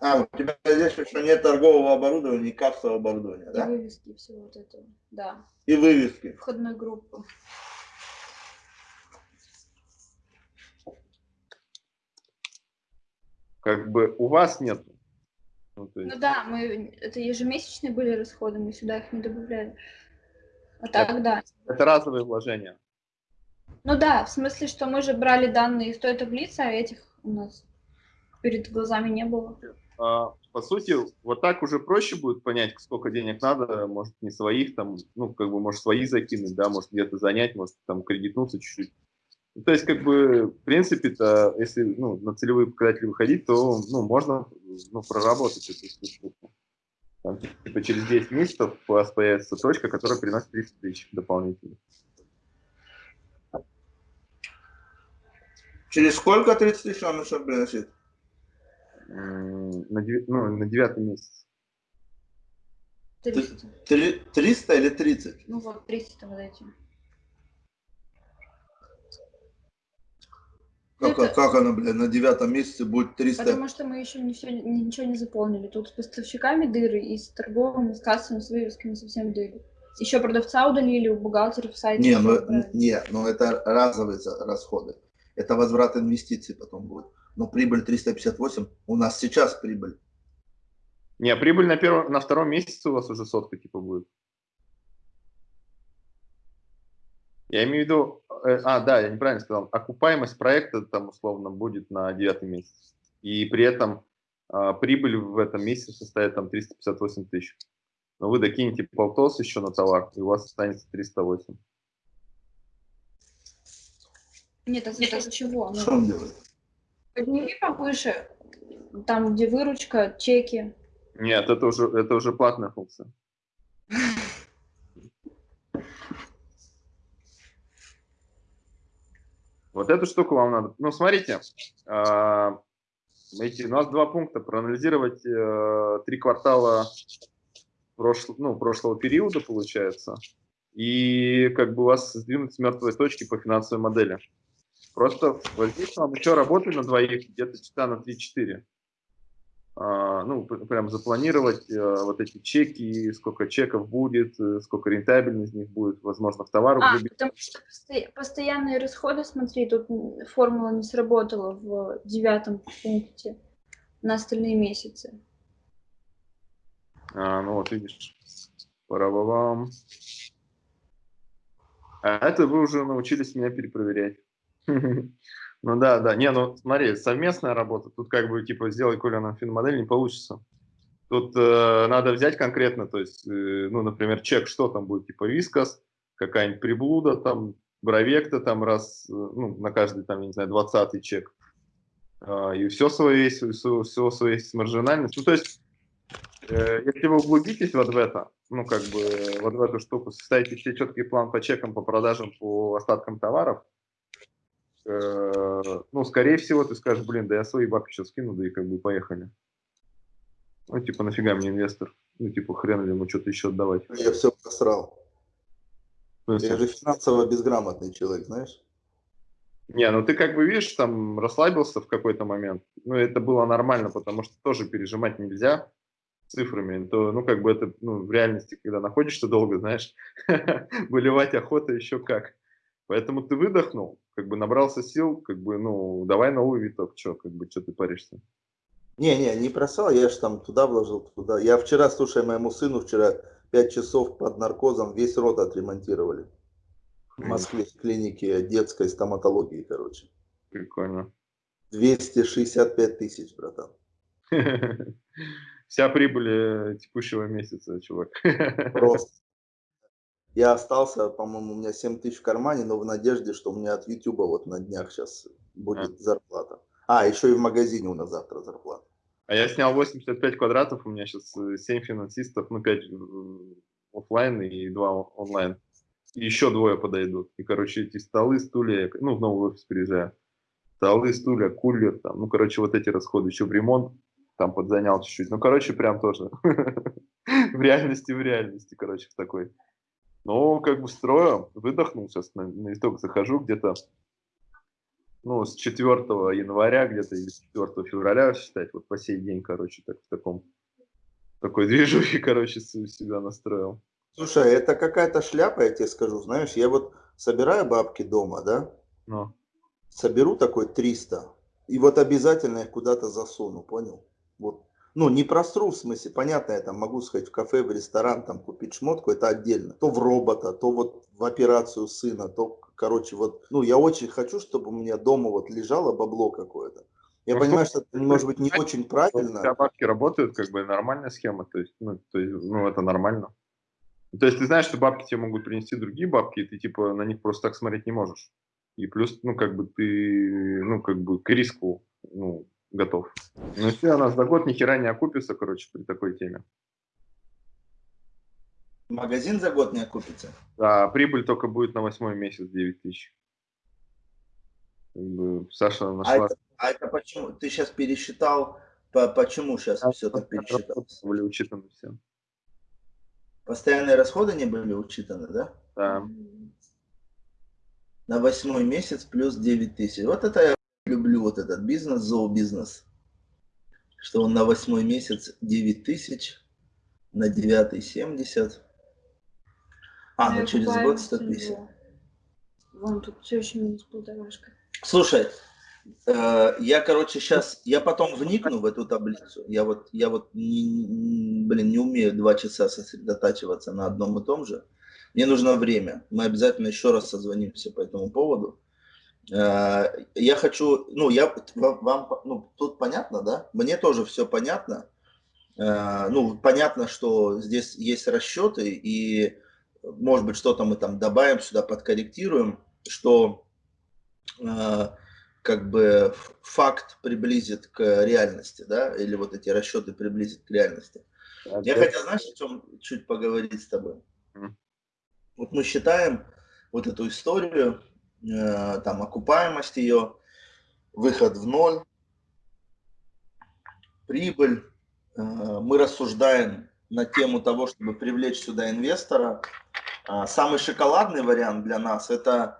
А, у тебя здесь еще нет торгового оборудования, не кассового оборудования, и да? И вывески всего вот этого, да. И вывески. Входной группы. как бы у вас нет. Ну, есть... ну да, мы это ежемесячные были расходы, мы сюда их не добавляли. А так, это, да. Это разовые вложения. Ну да, в смысле, что мы же брали данные из той таблицы, а этих у нас перед глазами не было. А, по сути, вот так уже проще будет понять, сколько денег надо, может, не своих, там, ну, как бы, может, свои закинуть, да, может, где-то занять, может, там, кредитнуться чуть-чуть. Ну, то есть, как бы, в принципе-то, если ну, на целевые показатели выходить, то ну, можно ну, проработать эту штуку. Там, типа, через 10 месяцев у вас появится точка, которая приносит 30 тысяч дополнительно. Через сколько 30 тысяч он еще приносит? На, ну, на девятый месяц. 300. 300 или 30? Ну вот, 300 вот эти. Как, это... как она, блядь, на девятом месяце будет 300? Потому что мы еще не все, ничего не заполнили. Тут с поставщиками дыры, и с торговым, и с кассами, с вывесками совсем дыры. Еще продавца удалили, у бухгалтеров в сайте. Не, ну, не, ну это разовые расходы. Это возврат инвестиций потом будет. Но прибыль 358, у нас сейчас прибыль. Не, прибыль на, первом, на втором месяце у вас уже сотка типа будет. Я имею в виду, э, а, да, я неправильно сказал, окупаемость проекта там условно будет на девятый месяц. И при этом а, прибыль в этом месяце составит там 358 тысяч. Но вы докинете полтос еще на товар, и у вас останется 308. Нет, это, это чего? Что он делает? Подними повыше, там, где выручка, чеки. Нет, это уже, это уже платная функция. *laughs* Вот эту штуку вам надо... Ну, смотрите, э, эти, у нас два пункта. Проанализировать э, три квартала прошло, ну, прошлого периода, получается, и как бы вас сдвинуть с мертвой точки по финансовой модели. Просто вот здесь вам еще работать на двоих где-то часа на 3-4. А, ну, прям запланировать э, вот эти чеки, сколько чеков будет, э, сколько рентабельность из них будет, возможно, в товарах. А, потому что постоянные расходы, смотри, тут формула не сработала в девятом пункте на остальные месяцы. А, ну вот видишь, пора вам. А это вы уже научились меня перепроверять. *laughs* Ну да, да. Не, ну смотри, совместная работа. Тут как бы типа сделай Коля нам финмодель не получится. Тут э, надо взять конкретно, то есть, э, ну, например, чек, что там будет, типа вискас, какая-нибудь приблуда, там, бровекта, там раз, э, ну, на каждый, там, я не знаю, двадцатый чек. Э, и все свое есть, все, все свое есть маржинальность. Ну, то есть, э, если вы углубитесь вот в это, ну, как бы, вот в эту штуку, составите себе четкий план по чекам, по продажам, по остаткам товаров, э, ну, скорее всего, ты скажешь, блин, да я свои бабки сейчас скину, да и как бы поехали. Ну, типа, нафига мне инвестор? Ну, типа, хрен ли ему что-то еще отдавать. Я все просрал. Я же финансово безграмотный человек, знаешь? Не, ну ты как бы видишь, там расслабился в какой-то момент. Ну, это было нормально, потому что тоже пережимать нельзя цифрами. То, ну, как бы это ну, в реальности, когда находишься долго, знаешь, *laughs* выливать охота еще как. Поэтому ты выдохнул, как бы набрался сил, как бы, ну, давай новый виток, что, как бы, что ты паришься. Не-не, не просрал, я же там туда вложил, туда. Я вчера, слушай, моему сыну вчера 5 часов под наркозом весь рот отремонтировали. В Москве в клинике детской стоматологии, короче. Прикольно. 265 тысяч, братан. *laughs* Вся прибыль э, текущего месяца, чувак. *laughs* Просто. Я остался, по-моему, у меня 7 тысяч в кармане, но в надежде, что у меня от YouTube вот на днях сейчас будет а. зарплата. А, еще и в магазине у нас завтра зарплата. А я снял 85 квадратов, у меня сейчас 7 э, финансистов, ну 5 офлайн и 2 онлайн. И еще двое подойдут. И, короче, эти столы, стулья, ну, в новый офис приезжаю. Столы, стулья, кулер, там, ну, короче, вот эти расходы. Еще в ремонт там подзанял чуть-чуть. Ну, короче, прям тоже. *laughs* В реальности, в реальности, короче, в такой. Ну, как бы строю, выдохнул сейчас, на, на итог захожу где-то ну, с 4 января где-то или с 4 февраля считать, вот по сей день, короче, так в таком, такой *laughs* движухе, короче, себя настроил. Слушай, это какая-то шляпа, я тебе скажу, знаешь, я вот собираю бабки дома, да, ну. соберу такой 300, и вот обязательно их куда-то засуну, понял? Вот. Ну, не просру, в смысле, понятно, я там могу сходить в кафе, в ресторан, там купить шмотку, это отдельно. То в робота, то вот в операцию сына, то короче, вот, ну, я очень хочу, чтобы у меня дома вот лежало бабло какое-то. Я ну, понимаю, что это может быть не очень правильно. У бабки работают, как бы нормальная схема, то есть, ну, то есть, ну, это нормально. То есть ты знаешь, что бабки тебе могут принести другие бабки, и ты типа на них просто так смотреть не можешь. И плюс, ну, как бы ты, ну, как бы к риску, ну, готов. Но если у нас за год ни хера не окупится, короче, при такой теме. Магазин за год не окупится? Да, прибыль только будет на восьмой месяц 9 тысяч. Саша а нашла... А это, а это почему? Ты сейчас пересчитал, по, почему сейчас а все так пересчитал? Были учитаны все. Постоянные расходы не были учитаны, да? Да. На восьмой месяц плюс 9 тысяч. Вот это люблю, вот этот бизнес, зообизнес. Что он на восьмой месяц 9 тысяч, на девятый 70. А, ну через год 100 тысяч. Вон тут все еще минус полторашка. Слушай, э, я, короче, сейчас, я потом вникну в эту таблицу. Я вот, я вот, не, блин, не умею два часа сосредотачиваться на одном и том же. Мне нужно время. Мы обязательно еще раз созвонимся по этому поводу. Э, я хочу, ну, я вам, ну, тут понятно, да? Мне тоже все понятно. Э, ну, понятно, что здесь есть расчеты и может быть, что-то мы там добавим сюда, подкорректируем, что э, как бы факт приблизит к реальности, да, или вот эти расчеты приблизит к реальности. А Я хотел, знаешь, о чем чуть поговорить с тобой? Mm. Вот мы считаем вот эту историю, там, окупаемость ее, выход в ноль, прибыль, э, мы рассуждаем на тему того, чтобы привлечь сюда инвестора, а, самый шоколадный вариант для нас – это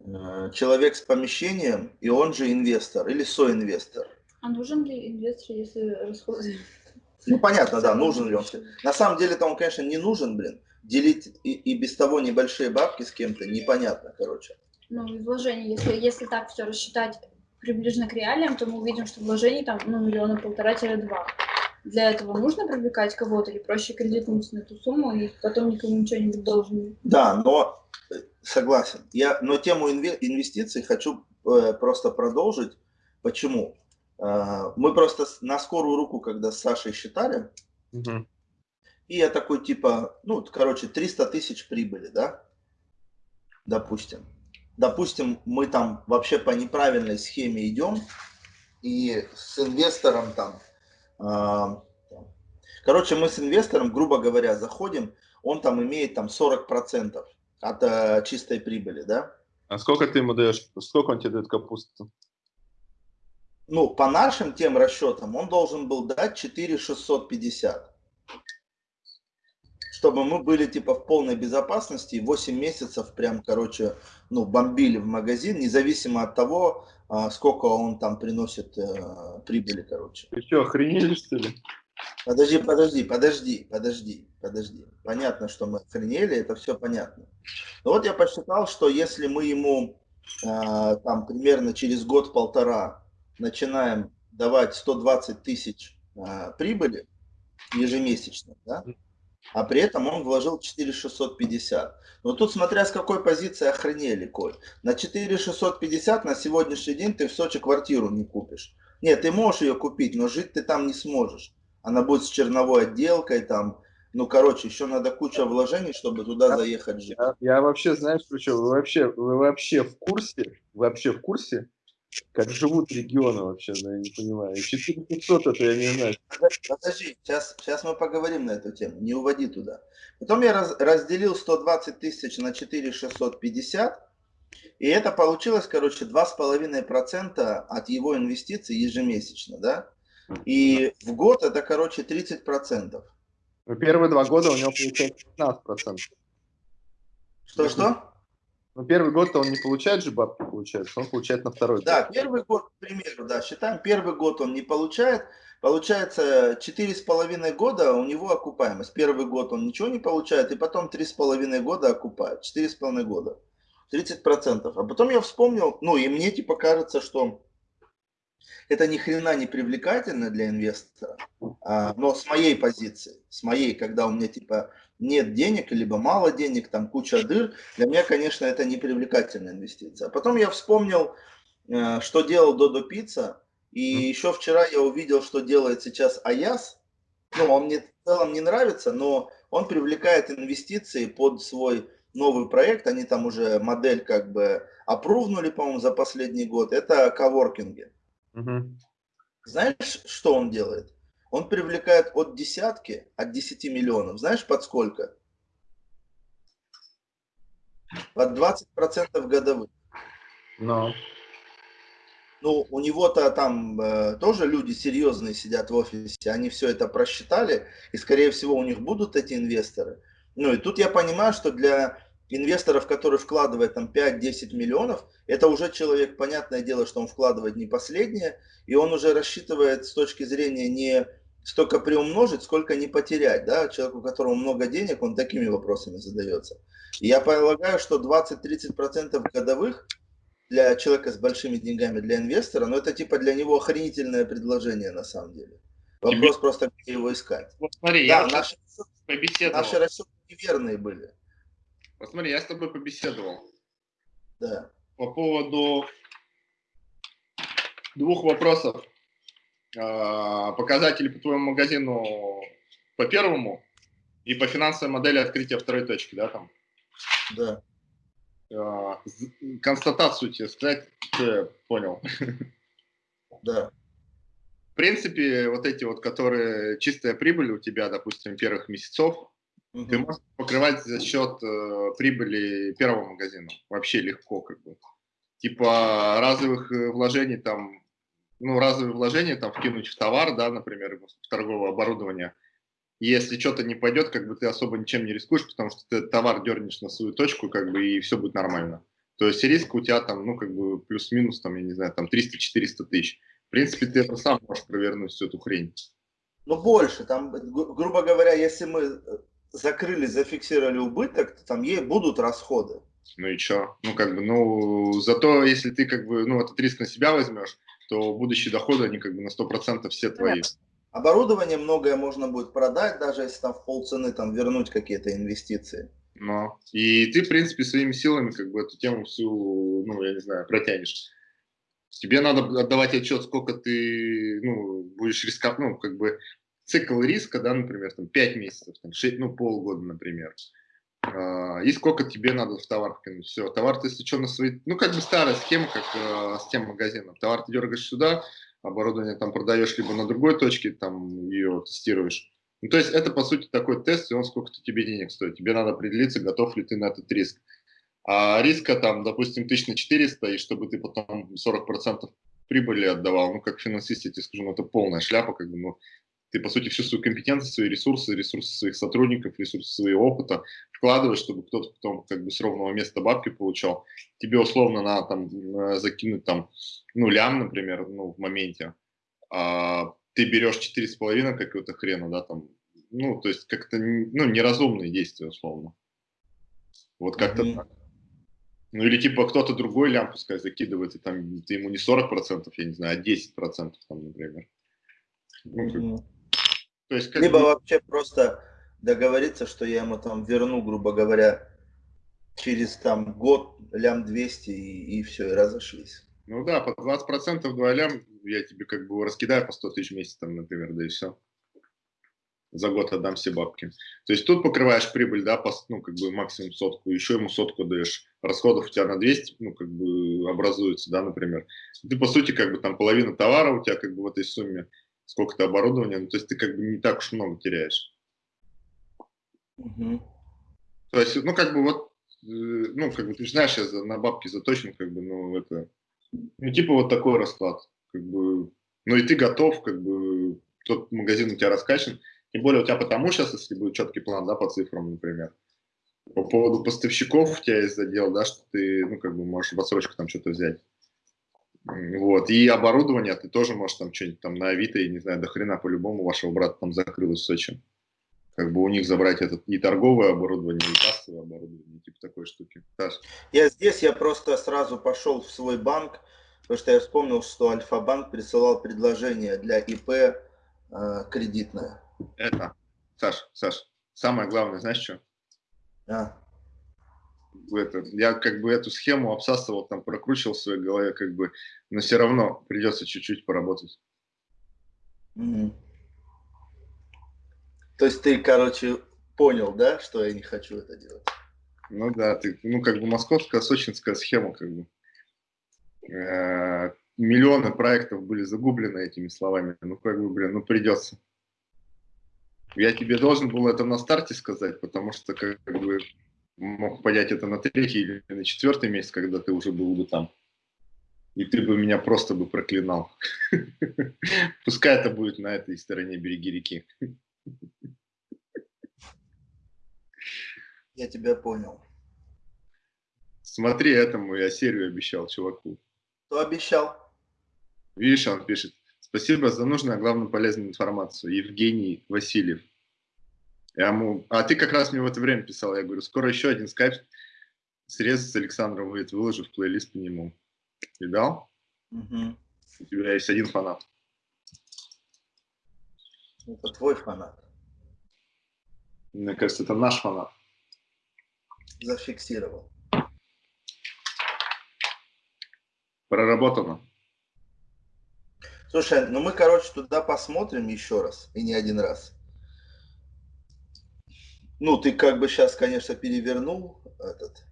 э, человек с помещением, и он же инвестор или соинвестор. А нужен ли инвестор, если расходы? Ну, понятно, да, нужен ли он. На самом деле-то он, конечно, не нужен, блин. Делить и, и без того небольшие бабки с кем-то непонятно, короче. Ну, и вложения, если, если так все рассчитать приближенно к реалиям, то мы увидим, что вложений там, ну, миллиона полтора-два для этого нужно привлекать кого-то или проще кредитнуть на эту сумму и потом никому ничего не быть должен? Да, но согласен. Я, но тему инвестиций хочу э, просто продолжить. Почему? Э, мы просто на скорую руку, когда с Сашей считали, угу. и я такой типа, ну, короче, 300 тысяч прибыли, да, допустим. Допустим, мы там вообще по неправильной схеме идем, и с инвестором там, э, короче, мы с инвестором, грубо говоря, заходим, он там имеет там 40% от э, чистой прибыли, да? А сколько ты ему даешь, сколько он тебе дает капусту? Ну, по нашим тем расчетам, он должен был дать 4650. Чтобы мы были типа в полной безопасности, 8 месяцев прям, короче, ну, бомбили в магазин, независимо от того, а, сколько он там приносит э, прибыли, короче. Ты что, охренели, что ли? Подожди, подожди, подожди, подожди, подожди. Понятно, что мы охренели, это все понятно. Но вот я посчитал, что если мы ему э, там примерно через год-полтора начинаем давать 120 тысяч э, прибыли ежемесячно, да, а при этом он вложил 4650. Но тут смотря с какой позиции охренели, Коль. На 4650 на сегодняшний день ты в Сочи квартиру не купишь. Нет, ты можешь ее купить, но жить ты там не сможешь она будет с черновой отделкой, там, ну, короче, еще надо куча вложений, чтобы туда я, заехать жить. Я, я вообще, знаешь, причем, вы вообще, вы вообще в курсе, вы вообще в курсе, как живут регионы вообще, да, я не понимаю. 4500 это я не знаю. Подожди, сейчас, сейчас мы поговорим на эту тему, не уводи туда. Потом я раз, разделил 120 тысяч на 4650, и это получилось, короче, 2,5% от его инвестиций ежемесячно, да? И в год это, короче, 30%. Ну, первые два года у него получается 15%. Что-что? Ну, первый год-то он не получает же бабки, получается, он получает на второй Да, год. первый год, к примеру, да, считаем, первый год он не получает, получается, четыре с половиной года у него окупаемость. Первый год он ничего не получает, и потом три с половиной года окупает, четыре с половиной года, 30%. А потом я вспомнил, ну, и мне типа кажется, что это ни хрена не привлекательно для инвестора, а, но с моей позиции, с моей, когда у меня типа нет денег, либо мало денег, там куча дыр, для меня, конечно, это не привлекательная инвестиция. А потом я вспомнил, э, что делал Додо Пицца, и еще вчера я увидел, что делает сейчас Аяс. Ну, он мне в целом не нравится, но он привлекает инвестиции под свой новый проект. Они там уже модель как бы опрувнули, по-моему, за последний год. Это коворкинги. Угу. Знаешь, что он делает? Он привлекает от десятки, от 10 миллионов. Знаешь, под сколько? Под 20% годовых. Но. Ну, у него-то там э, тоже люди серьезные сидят в офисе, они все это просчитали, и, скорее всего, у них будут эти инвесторы. Ну, и тут я понимаю, что для инвесторов, который вкладывает там 5-10 миллионов, это уже человек, понятное дело, что он вкладывает не последнее, и он уже рассчитывает с точки зрения не столько приумножить, сколько не потерять. Да? Человек, у которого много денег, он такими вопросами задается. И я полагаю, что 20-30% годовых для человека с большими деньгами, для инвестора, ну это типа для него охренительное предложение на самом деле. Вопрос Тебе... просто, где его искать. Вот смотри, да, я наши, наши расчеты неверные были. Посмотри, я с тобой побеседовал. Да. По поводу двух вопросов. А, показатели по твоему магазину по первому и по финансовой модели открытия второй точки, да, там? Да. А, констатацию тебе сказать, ты понял. Да. В принципе, вот эти вот, которые чистая прибыль у тебя, допустим, первых месяцев, Угу. Ты можешь покрывать за счет э, прибыли первого магазина. Вообще легко, как бы. Типа разовых э, вложений там, ну, разовые вложения там вкинуть в товар, да, например, в торговое оборудование. Если что-то не пойдет, как бы ты особо ничем не рискуешь, потому что ты товар дернешь на свою точку, как бы, и все будет нормально. То есть риск у тебя там, ну, как бы, плюс-минус, там, я не знаю, там 300-400 тысяч. В принципе, ты это сам можешь провернуть, всю эту хрень. Ну, больше. Там, грубо говоря, если мы э, закрыли, зафиксировали убыток, то там ей будут расходы. Ну и что? Ну, как бы, ну, зато если ты, как бы, ну, этот риск на себя возьмешь, то будущие доходы, они, как бы, на 100% все твои. Оборудование многое можно будет продать, даже если там в полцены там вернуть какие-то инвестиции. Но. И ты, в принципе, своими силами как бы эту тему всю, ну, я не знаю, протянешь. Тебе надо отдавать отчет, сколько ты, ну, будешь рисковать, ну, как бы цикл риска, да, например, там 5 месяцев, там, 6, ну, полгода, например. И сколько тебе надо в товар вкинуть. Все, товар ты, если что, на свои... Ну, как бы старая схема, как э, с тем магазином. Товар ты дергаешь сюда, оборудование там продаешь либо на другой точке, там ее тестируешь. Ну, то есть это, по сути, такой тест, и он сколько-то тебе денег стоит. Тебе надо определиться, готов ли ты на этот риск. А риска там, допустим, 1400, и чтобы ты потом 40% прибыли отдавал, ну, как финансист, я тебе скажу, ну, это полная шляпа, как бы, ну, ты, по сути, всю свою компетенцию, свои ресурсы, ресурсы своих сотрудников, ресурсы своего опыта вкладываешь, чтобы кто-то потом как бы с ровного места бабки получал. Тебе условно надо там закинуть там, ну, лям, например, ну, в моменте. А ты берешь четыре с половиной какого-то хрена, да, там, ну, то есть как-то, ну, неразумные действия, условно. Вот как-то mm-hmm. так. Ну, или типа кто-то другой лям, пускай закидывает, и там ты ему не 40%, я не знаю, а 10%, там, например. Ну, mm-hmm. То есть, Либо бы... вообще просто договориться, что я ему там верну, грубо говоря, через там год лям 200 и, и все, и разошлись. Ну да, по 20% 2 лям я тебе как бы раскидаю по 100 тысяч в месяц, там, например, да и все. За год отдам все бабки. То есть тут покрываешь прибыль, да, по, ну, как бы максимум сотку, еще ему сотку даешь. Расходов у тебя на 200, ну, как бы образуется, да, например. Ты, по сути, как бы там половина товара у тебя как бы в этой сумме сколько-то оборудования, ну, то есть ты как бы не так уж много теряешь. Угу. То есть, ну, как бы вот, э, ну, как бы ты знаешь, я на бабки заточен, как бы, ну, это, ну, типа вот такой расклад, как бы, ну, и ты готов, как бы, тот магазин у тебя раскачан, тем более у тебя потому сейчас, если будет четкий план, да, по цифрам, например, по поводу поставщиков у тебя есть задел, да, что ты, ну, как бы можешь в отсрочку там что-то взять. Вот. И оборудование ты тоже можешь там что-нибудь там на Авито, и не знаю, до хрена по-любому вашего брата там закрылось в Сочи. Как бы у них забрать этот и торговое оборудование, и кассовое оборудование, типа такой штуки. Саш. Я здесь, я просто сразу пошел в свой банк, потому что я вспомнил, что Альфа-банк присылал предложение для ИП э, кредитное. Это, Саш, Саш, самое главное, знаешь что? А это, я как бы эту схему обсасывал, там прокручивал в своей голове, как бы, но все равно придется чуть-чуть поработать. Mm. То есть ты, короче, понял, да, что я не хочу это делать? Ну да, ты, ну как бы московская, сочинская схема, как бы. Э, миллионы проектов были загублены этими словами. Ну как бы, блин, ну придется. Я тебе должен был это на старте сказать, потому что как бы мог понять это на третий или на четвертый месяц, когда ты уже был бы там. И ты бы меня просто бы проклинал. *laughs* Пускай это будет на этой стороне береги реки. Я тебя понял. Смотри, этому я серию обещал чуваку. Кто обещал? Видишь, он пишет. Спасибо за нужную, а главное полезную информацию. Евгений Васильев. Я ему, а ты как раз мне в это время писал, я говорю, скоро еще один скайп срез с Александром выйдет, выложу в плейлист по нему. Видал? Угу. У тебя есть один фанат. Это твой фанат. Мне кажется, это наш фанат. Зафиксировал. Проработано. Слушай, ну мы, короче, туда посмотрим еще раз, и не один раз. Ну, ты как бы сейчас, конечно, перевернул этот.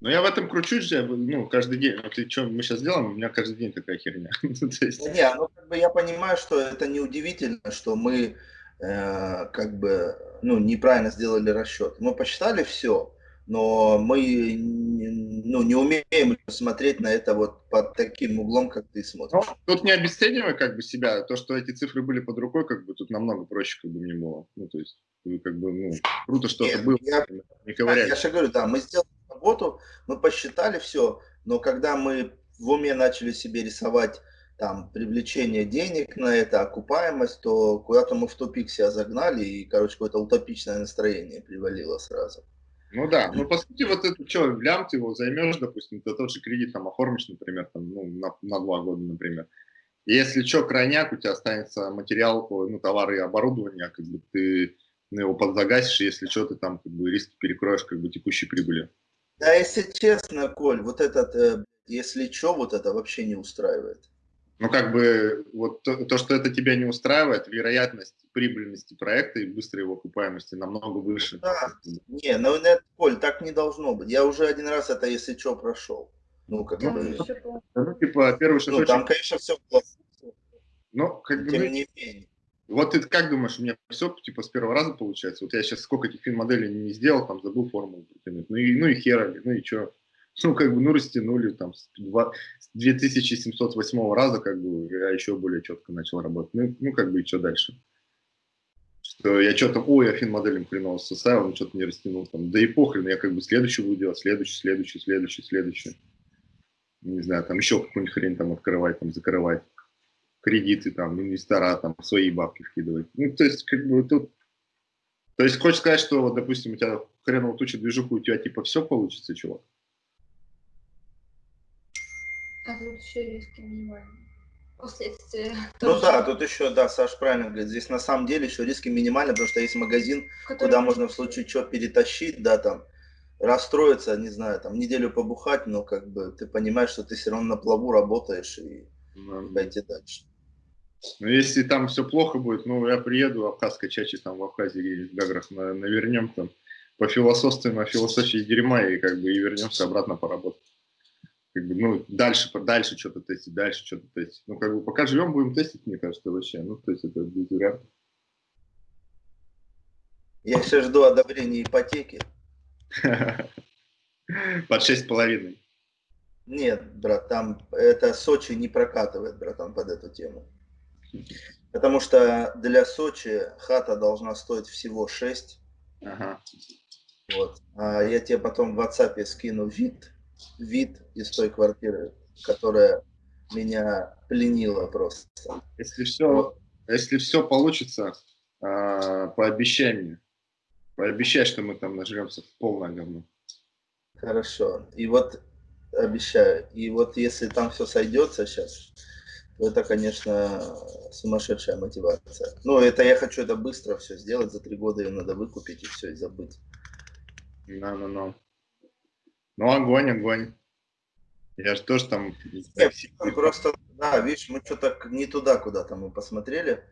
Ну, я в этом кручусь, ну, каждый день. Вот и что мы сейчас делаем, у меня каждый день такая херня. *laughs* Ну, не, ну, как бы я понимаю, что это неудивительно, что мы э, как бы, ну, неправильно сделали расчет. Мы посчитали все, но мы ну, не умеем смотреть на это вот под таким углом, как ты смотришь. Ну, тут не обесценивай как бы себя, то, что эти цифры были под рукой, как бы тут намного проще как бы мне было. Ну, то есть, как бы, ну, круто что-то было. Я, не ковыряй. Я же говорю, да, мы сделали работу, мы посчитали все, но когда мы в уме начали себе рисовать там привлечение денег на это, окупаемость, то куда-то мы в тупик себя загнали, и, короче, какое-то утопичное настроение привалило сразу. Ну да, ну по сути вот это что, лям ты его займешь, допустим, ты тот же кредит там оформишь, например, там, ну, на, на два года, например. И если что, крайняк, у тебя останется материал, ну, товары и оборудование, как бы ты ну, его подзагасишь, если что, ты там как бы риски перекроешь как бы текущей прибыли. Да, если честно, Коль, вот этот, э, если что, вот это вообще не устраивает. Ну, как бы, вот то, то, что это тебя не устраивает, вероятность прибыльности проекта и быстрой его окупаемости намного выше. Да, не, ну, нет, Коль, так не должно быть. Я уже один раз это, если что, прошел. Ну, как ну, бы... Ну, типа, первый шажочек... Ну, там, конечно, все плохо. Ну, как бы... Тем не менее. Вот ты как думаешь, у меня все типа с первого раза получается? Вот я сейчас сколько этих фильм-моделей не сделал, там забыл формулу притянуть. Ну и, ну и хера, ну и что? *laughs* Ну, как бы, ну, растянули там с, 2, с 2708 раза, как бы, я еще более четко начал работать. Ну, ну как бы, и что дальше? Что я что-то, ой, я фин-моделем хреново составил, он что-то не растянул там. Да и похрен, я как бы следующий буду делать, следующий, следующий, следующий, следующий. Не знаю, там еще какую-нибудь хрень там открывать, там закрывать кредиты, там, инвестора, там, свои бабки вкидывать. Ну, то есть, как бы тут... То есть, хочешь сказать, что, вот, допустим, у тебя хреново туча движуху, у тебя, типа, все получится, чувак? А тут еще риски минимальные. Последствия. Ну тоже. да, тут еще, да, Саш правильно говорит, здесь на самом деле еще риски минимальны, потому что есть магазин, Который... куда можно в случае чего перетащить, да, там, расстроиться, не знаю, там, неделю побухать, но как бы ты понимаешь, что ты все равно на плаву работаешь и да. пойти дальше. Ну, если там все плохо будет, ну, я приеду, Абхазской чачи там в Абхазии или в Гаграх на, навернем там, по философству, на философии дерьма и как бы и вернемся обратно поработать. Как бы, ну, дальше, дальше что-то тестить, дальше что-то тестить. Ну, как бы, пока живем, будем тестить, мне кажется, вообще. Ну, то есть это без вариантов. Я все жду одобрения ипотеки. *laughs* Под шесть половиной. Нет, брат, там это Сочи не прокатывает, братан, под эту тему. Потому что для Сочи хата должна стоить всего 6. Ага. Вот. А я тебе потом в WhatsApp скину вид, вид из той квартиры, которая меня пленила просто. Если все, если все получится, а, пообещай мне. Пообещай, что мы там нажремся в полное говно. Хорошо. И вот обещаю. И вот если там все сойдется сейчас, это, конечно, сумасшедшая мотивация. Ну, это я хочу это быстро все сделать, за три года ее надо выкупить и все, и забыть. Ну. Ну, огонь, огонь. Я же тоже там... Нет, просто, да, видишь, мы что-то не туда куда-то мы посмотрели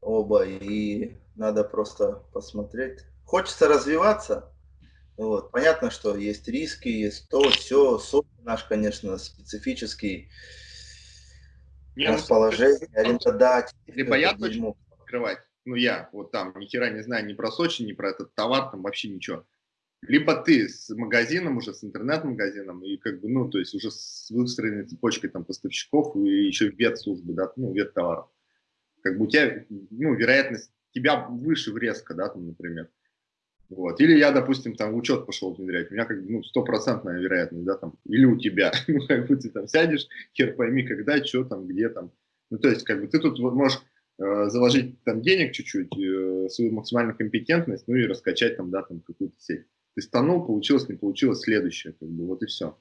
оба, и надо просто посмотреть. Хочется развиваться, вот. Понятно, что есть риски, есть то, все, сок наш, конечно, специфический, не, ну, расположение, ну, арендодатель. Либо я точно открывать, ну я вот там ни хера не знаю ни про Сочи, ни про этот товар, там вообще ничего. Либо ты с магазином уже, с интернет-магазином, и как бы, ну, то есть уже с выстроенной цепочкой там поставщиков и еще вет-службы, да, ну, вет-товаров. Как бы у тебя, ну, вероятность тебя выше в резко, да, там, например. Вот. Или я, допустим, там в учет пошел внедрять, у меня как бы ну, стопроцентная вероятность, да, там, или у тебя, *laughs* ну, как бы ты там сядешь, хер пойми, когда, что там, где там. Ну, то есть, как бы ты тут можешь э, заложить там денег чуть-чуть, э, свою максимальную компетентность, ну и раскачать там, да, там какую-то сеть. Ты станул, получилось, не получилось, следующее, как бы, вот и все.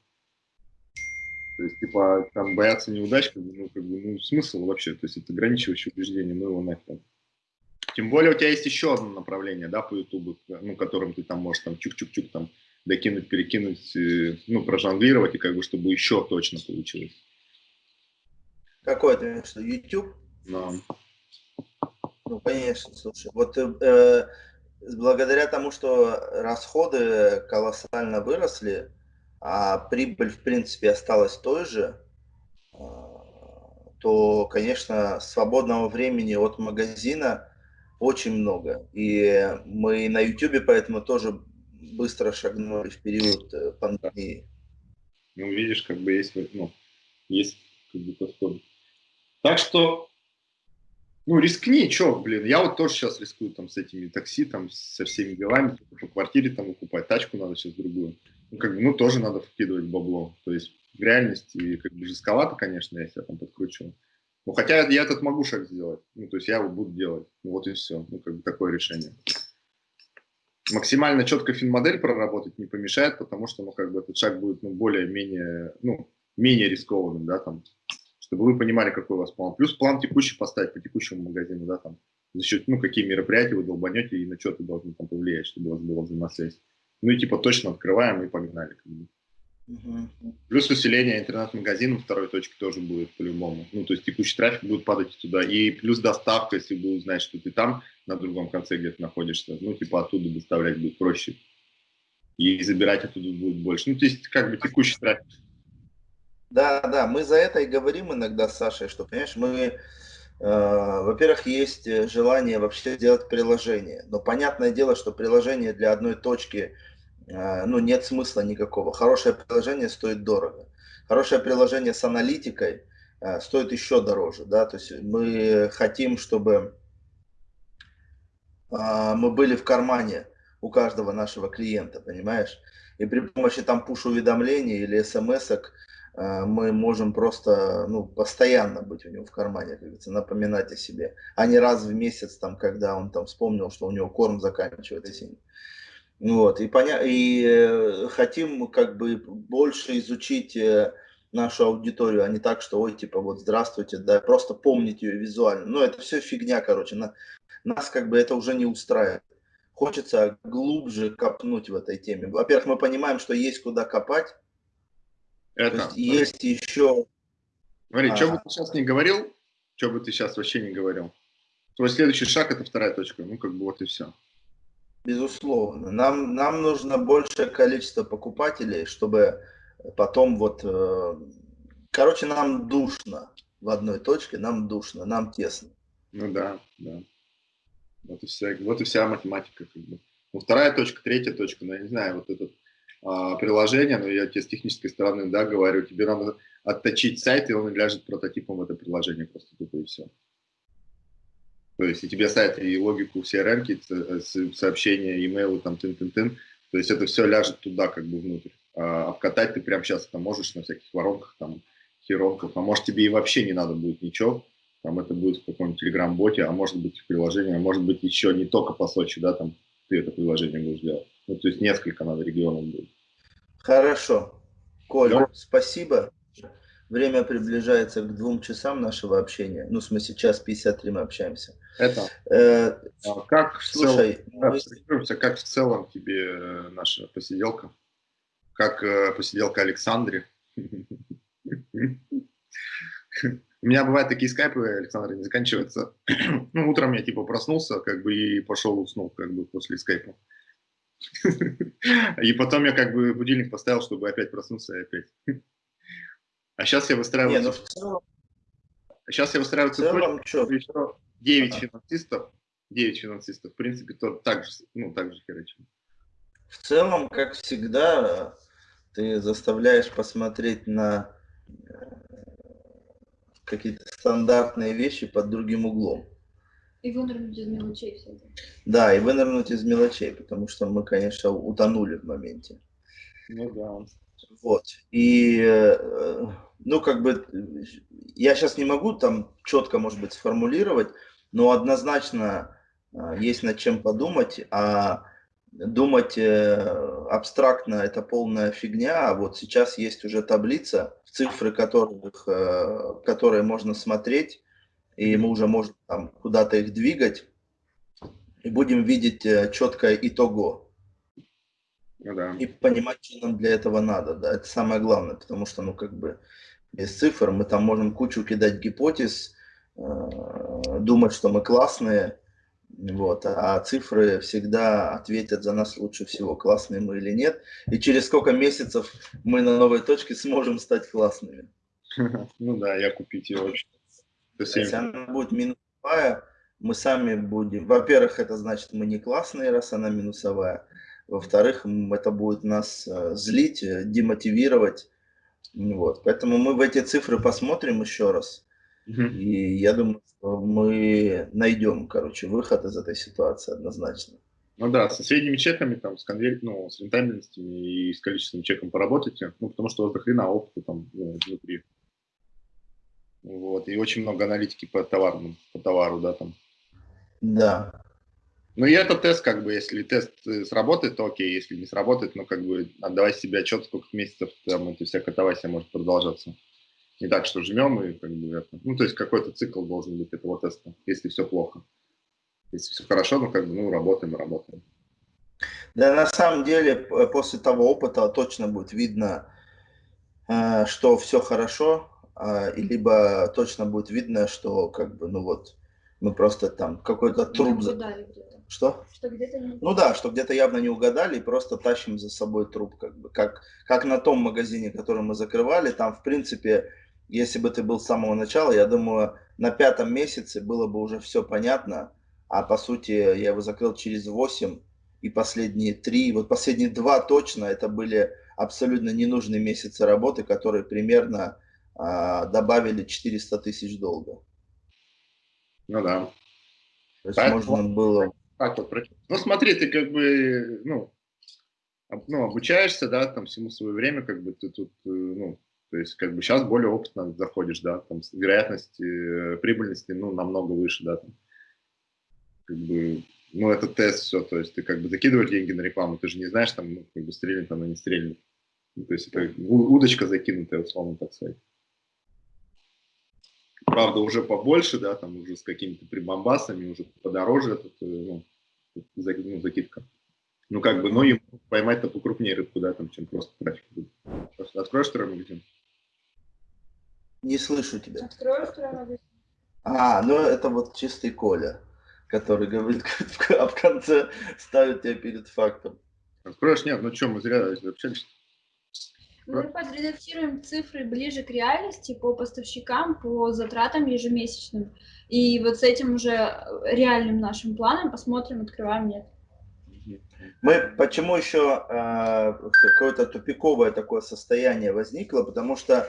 То есть, типа, там бояться неудач, как бы, ну, как бы, ну, смысл вообще, то есть, это ограничивающее убеждение, ну его нафиг. Тем более у тебя есть еще одно направление, да, по YouTube, ну, которым ты там можешь там чук-чук-чук там докинуть, перекинуть, э, ну, прожонглировать, и как бы, чтобы еще точно получилось. Какой ты что, YouTube? Да. Ну, конечно, слушай, вот э, благодаря тому, что расходы колоссально выросли, а прибыль, в принципе, осталась той же, э, то, конечно, свободного времени от магазина очень много. И мы на YouTube поэтому тоже быстро шагнули в период э, пандемии. Ну, видишь, как бы есть, ну, есть как бы подход. Так что, ну, рискни, что, блин, я вот тоже сейчас рискую там с этими такси, там, со всеми делами, по квартире там выкупать, тачку надо сейчас другую. Ну, как бы, ну, тоже надо вкидывать бабло. То есть в реальности, как бы, жестковато, конечно, я себя там подкручиваю. Ну, хотя я этот могу шаг сделать. Ну, то есть я его буду делать. Ну, вот и все. Ну, как бы такое решение. Максимально четко финмодель проработать не помешает, потому что, ну, как бы этот шаг будет, ну, более-менее, ну, менее рискованным, да, там, чтобы вы понимали, какой у вас план. Плюс план текущий поставить по текущему магазину, да, там, за счет, ну, какие мероприятия вы долбанете и на что ты должен там повлиять, чтобы у вас была взаимосвязь. Ну и типа точно открываем и погнали. Как бы. Угу. Плюс усиление интернет-магазина второй точки тоже будет по-любому. Ну, то есть текущий трафик будет падать туда. И плюс доставка, если будут знать, что ты там на другом конце где-то находишься, ну, типа оттуда доставлять будет проще. И забирать оттуда будет больше. Ну, то есть как бы текущий трафик. Да, да, мы за это и говорим иногда с Сашей, что, понимаешь, мы, э, во-первых, есть желание вообще сделать приложение. Но понятное дело, что приложение для одной точки – Э, ну, нет смысла никакого. Хорошее приложение стоит дорого. Хорошее приложение с аналитикой э, стоит еще дороже, да, то есть мы хотим, чтобы э, мы были в кармане у каждого нашего клиента, понимаешь? И при помощи там пуш-уведомлений или смс мы можем просто, ну, постоянно быть у него в кармане, как говорится, напоминать о себе, а не раз в месяц, там, когда он там вспомнил, что у него корм заканчивается. Вот, и, поня... и э, хотим как бы больше изучить э, нашу аудиторию, а не так, что, ой, типа, вот, здравствуйте, да, просто помнить ее визуально. Ну, это все фигня, короче, на... нас как бы это уже не устраивает. Хочется глубже копнуть в этой теме. Во-первых, мы понимаем, что есть куда копать. Это. есть, есть еще... Смотри, а... что бы ты сейчас не говорил, что бы ты сейчас вообще не говорил. Твой следующий шаг – это вторая точка. Ну, как бы вот и все. Безусловно. Нам, нам нужно большее количество покупателей, чтобы потом вот... Э, короче, нам душно в одной точке, нам душно, нам тесно. Ну да, да. Вот и вся, вот и вся математика. Как бы. Ну, вторая точка, третья точка, ну, я не знаю, вот это а, приложение, но я тебе с технической стороны, да, говорю, тебе надо отточить сайт, и он ляжет прототипом это приложение просто тупо и все. То есть и тебе сайт, и логику CRM, э, сообщения, имейлы, там, тын-тын-тын, то есть это все ляжет туда, как бы внутрь. А вкатать ты прямо сейчас это можешь на всяких воронках, там, херонках, а может тебе и вообще не надо будет ничего, там это будет в каком-нибудь телеграм-боте, а может быть в приложении, а может быть еще не только по Сочи, да, там ты это приложение будешь делать. Ну, то есть несколько надо регионов будет. Хорошо. Коля, да? спасибо. Время приближается к двум часам нашего общения. Ну, в смысле, час 53 мы общаемся. Это. Э, а как, в слушай, целом, мы... как в целом тебе э, наша посиделка? Как э, посиделка Александре? У меня бывают такие скайпы, Александр, не заканчиваются. *clears throat* ну, утром я типа проснулся, как бы, и пошел уснул, как бы, после скайпа. *laughs* и потом я как бы будильник поставил, чтобы опять проснуться и опять. *laughs* А сейчас я выстраиваю... Не, ну, в целом... Сейчас я выстраиваю цепочку, еще 9 ага. финансистов, 9 финансистов, в принципе, то так же, ну, так же херачим. В целом, как всегда, ты заставляешь посмотреть на э, какие-то стандартные вещи под другим углом. И вынырнуть из мелочей все это. Да, и вынырнуть из мелочей, потому что мы, конечно, утонули в моменте. Ну да. Вот. И, э, ну, как бы, я сейчас не могу там четко, может быть, сформулировать, но однозначно э, есть над чем подумать, а думать э, абстрактно это полная фигня, а вот сейчас есть уже таблица, цифры которых, которые можно смотреть, и мы уже можем там куда-то их двигать, и будем видеть четкое итого. Ну, да. И понимать, что нам для этого надо, да, это самое главное, потому что, ну, как бы, без цифр мы там можем кучу кидать гипотез, э, думать, что мы классные, вот, а цифры всегда ответят за нас лучше всего, классные мы или нет, и через сколько месяцев мы на новой точке сможем стать классными. *laughs* Ну да, я купить ее очень. Если она будет минусовая, мы сами будем, во-первых, это значит, мы не классные, раз она минусовая, во-вторых, это будет нас э, злить, э, демотивировать. Вот. Поэтому мы в эти цифры посмотрим еще раз. Угу. И я думаю, что мы найдем, короче, выход из этой ситуации однозначно. Ну да, со средними чеками, там, с, конверт, ну, с рентабельностями и с количественным чеком поработайте, ну, потому что у вас дохрена опыта там ну, внутри. Вот, и очень много аналитики по товару, по товару, да, там. Да. Ну и это тест, как бы, если тест э, сработает, то окей, если не сработает, ну как бы отдавай себе отчет, сколько месяцев там эта вся катавасия может продолжаться. Не так, что жмем и как бы это. Ну то есть какой-то цикл должен быть этого теста, если все плохо. Если все хорошо, ну как бы, ну, работаем, работаем. Да, на самом деле, после того опыта точно будет видно, э, что все хорошо, и либо точно будет видно, что как бы, ну вот, мы просто там какой-то труп... Что? Что где-то не... Ну да, что где-то явно не угадали и просто тащим за собой труп. Как, бы. как, как на том магазине, который мы закрывали, там в принципе, если бы ты был с самого начала, я думаю, на пятом месяце было бы уже все понятно, а по сути я его закрыл через 8, и последние три, вот последние два точно, это были абсолютно ненужные месяцы работы, которые примерно а, добавили 400 тысяч долга. Ну да. То есть Поэтому, можно было... Так вот, ну смотри, ты как бы, ну, ну, обучаешься, да, там всему свое время, как бы ты тут, э, ну, то есть как бы сейчас более опытно заходишь, да, там вероятность э, прибыльности, ну, намного выше, да, там, как бы, ну, это тест, все, то есть ты как бы закидываешь деньги на рекламу, ты же не знаешь, там, ну, как бы стрельнет она, не стрельнет. Ну, то есть это удочка закинутая, условно так сказать правда, уже побольше, да, там уже с какими-то прибамбасами, уже подороже этот, э, ну, ну, закидка. Ну, как бы, но ему поймать-то покрупнее рыбку, да, там, чем просто трафик будет. Откроешь второй магазин? Не слышу тебя. Открою второй магазин. А, ну это вот чистый Коля, который говорит, *laughs* а в конце ставит тебя перед фактом. Откроешь? Нет, ну что, мы зря общались. Мы подредактируем цифры ближе к реальности по поставщикам, по затратам ежемесячным. И вот с этим уже реальным нашим планом посмотрим, открываем, нет. Мы почему еще э, какое-то тупиковое такое состояние возникло, потому что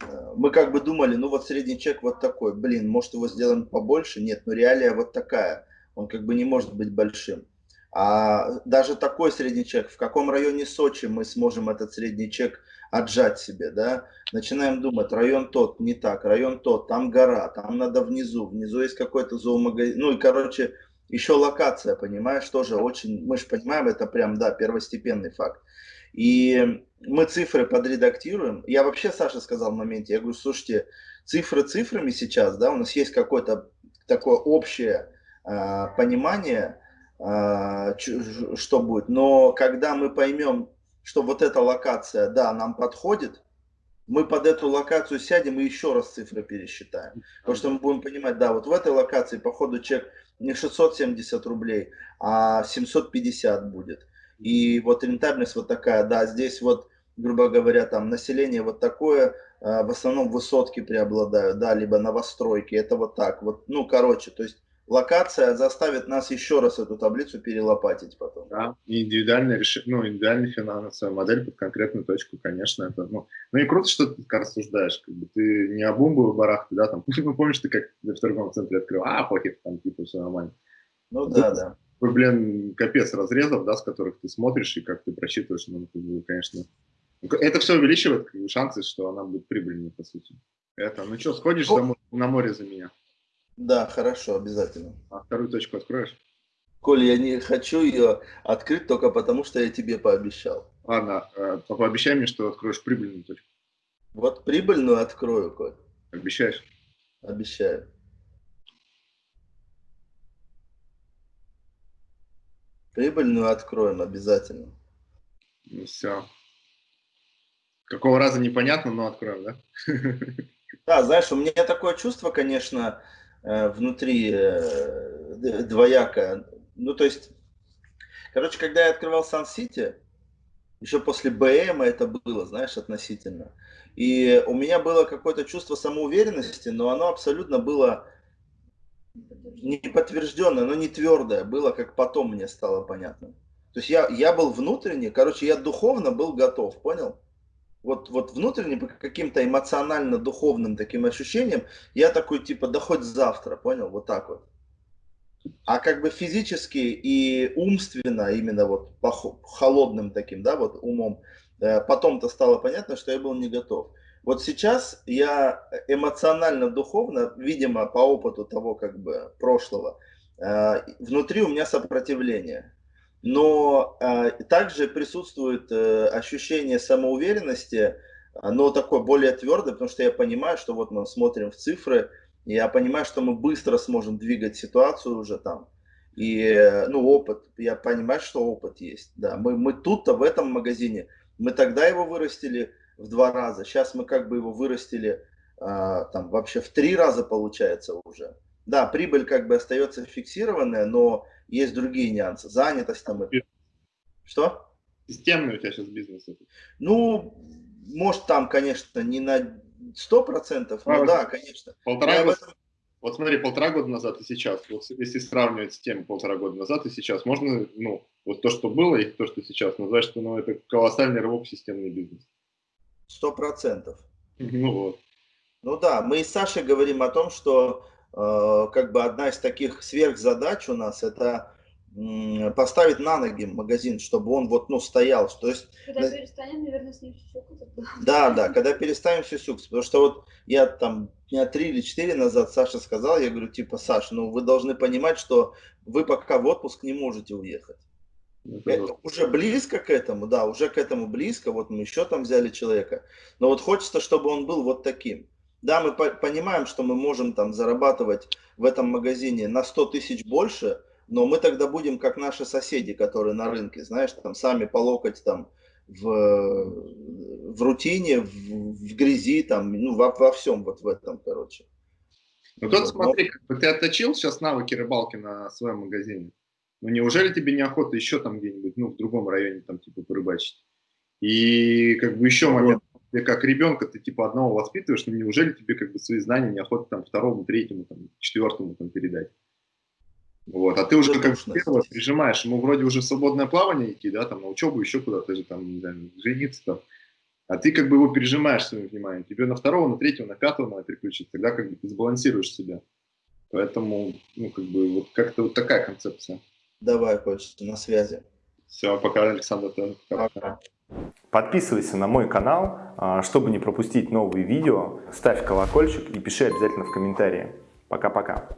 э, мы как бы думали, ну вот средний чек вот такой, блин, может его сделаем побольше, нет, но реалия вот такая, он как бы не может быть большим. А даже такой средний чек, в каком районе Сочи мы сможем этот средний чек отжать себе, да? Начинаем думать, район тот, не так, район тот, там гора, там надо внизу, внизу есть какой-то зоомагазин, ну и, короче, еще локация, понимаешь, тоже очень, мы же понимаем, это прям, да, первостепенный факт. И мы цифры подредактируем. Я вообще Саша сказал в моменте, я говорю, слушайте, цифры цифрами сейчас, да, у нас есть какое-то такое общее э, понимание, что будет. Но когда мы поймем, что вот эта локация, да, нам подходит, мы под эту локацию сядем и еще раз цифры пересчитаем. Потому что мы будем понимать, да, вот в этой локации, по ходу, чек не 670 рублей, а 750 будет. И вот рентабельность вот такая, да, здесь вот, грубо говоря, там население вот такое, а, в основном высотки преобладают, да, либо новостройки, это вот так, вот, ну, короче, то есть локация заставит нас еще раз эту таблицу перелопатить потом. Да, и индивидуальная, реш... ну, индивидуальная финансовая модель под конкретную точку, конечно, это, ну, ну и круто, что ты рассуждаешь, как бы ты не обумбовый барах, ты, да, там, *laughs* ну, помнишь, ты как в торговом центре открыл, а, похер, там, типа, все нормально. Ну, да, Тут, да. Блин, капец разрезов, да, с которых ты смотришь и как ты просчитываешь, ну, конечно, это все увеличивает как бы, шансы, что она будет прибыльнее, по сути. Это, ну что, сходишь ну, на море за меня? Да, хорошо, обязательно. А вторую точку откроешь? Коль, я не хочу ее открыть только потому, что я тебе пообещал. Ладно, э, пообещай мне, что откроешь прибыльную точку. Вот прибыльную открою, Коль. Обещаешь? Обещаю. Прибыльную откроем обязательно. Ну все. Какого раза непонятно, но откроем, да? *laughs* Да, знаешь, у меня такое чувство, конечно, внутри э, двояко. Ну, то есть, короче, когда я открывал Сан-Сити, еще после БМ это было, знаешь, относительно. И у меня было какое-то чувство самоуверенности, но оно абсолютно было не подтвержденное, но не твердое. Было, как потом мне стало понятно. То есть я, я был внутренне, короче, я духовно был готов, понял? Вот, вот внутренне по каким-то эмоционально-духовным таким ощущениям, я такой типа, да хоть завтра, понял, вот так вот. А как бы физически и умственно, именно вот по холодным таким, да, вот умом, э, потом-то стало понятно, что я был не готов. Вот сейчас я эмоционально-духовно, видимо, по опыту того как бы прошлого, э, внутри у меня сопротивление но э, также присутствует э, ощущение самоуверенности, но такое более твердое, потому что я понимаю, что вот мы смотрим в цифры, я понимаю, что мы быстро сможем двигать ситуацию уже там. И, э, ну, опыт, я понимаю, что опыт есть, да. Мы, мы тут-то в этом магазине, мы тогда его вырастили в два раза, сейчас мы как бы его вырастили а, там вообще в три раза получается уже. Да, прибыль как бы остается фиксированная, но есть другие нюансы, занятость там. И... Что? Системный у тебя сейчас бизнес. Ну, может там, конечно, не на 100%, но а, да, конечно. Полтора года, этом... Вот смотри, полтора года назад и сейчас, вот если сравнивать с тем полтора года назад и сейчас, можно, ну, вот то, что было и то, что сейчас, назвать, что ну, это колоссальный рывок в системный бизнес. Сто процентов. Ну вот. Ну да, мы и с Сашей говорим о том, что как бы одна из таких сверхзадач у нас это поставить на ноги магазин, чтобы он вот, ну, стоял. То есть, когда перестанем, наверное, с ним сюсюкаться. *laughs* Да, да, когда перестанем сюсюкаться. Потому что вот я там дня три или четыре назад Саша сказал, я говорю, типа, Саш, ну вы должны понимать, что вы пока в отпуск не можете уехать. Это уже близко к этому, да, уже к этому близко. Вот мы еще там взяли человека. Но вот хочется, чтобы он был вот таким. Да, мы по понимаем, что мы можем там зарабатывать в этом магазине на 100 тысяч больше, но мы тогда будем как наши соседи, которые на рынке, знаешь, там сами по локоть там в, в рутине, в, в грязи, там, ну, во, во всем вот в этом, короче. Ну, тут вот, смотри, но... ты отточил сейчас навыки рыбалки на своем магазине. Ну, неужели тебе неохота еще там где-нибудь, ну, в другом районе, там, типа, порыбачить? И, как бы, еще момент, ты как ребенка, ты, типа, одного воспитываешь, но неужели тебе, как бы, свои знания неохота, там, второму, третьему, там, четвертому, там, передать? Вот, а ты уже как первого прижимаешь, ему вроде уже свободное плавание идти, да, там на учебу, еще куда-то же там, не знаю, жениться там. А ты как бы его пережимаешь своим вниманием. Тебе на второго, на третьего, на пятого надо переключить. Тогда как бы ты сбалансируешь себя. Поэтому, ну, как бы, вот как-то вот такая концепция. Давай, Кость, на связи. Все, пока, Александр. Пока. пока. Подписывайся на мой канал, а, чтобы не пропустить новые видео. Ставь колокольчик и пиши обязательно в комментарии. Пока-пока.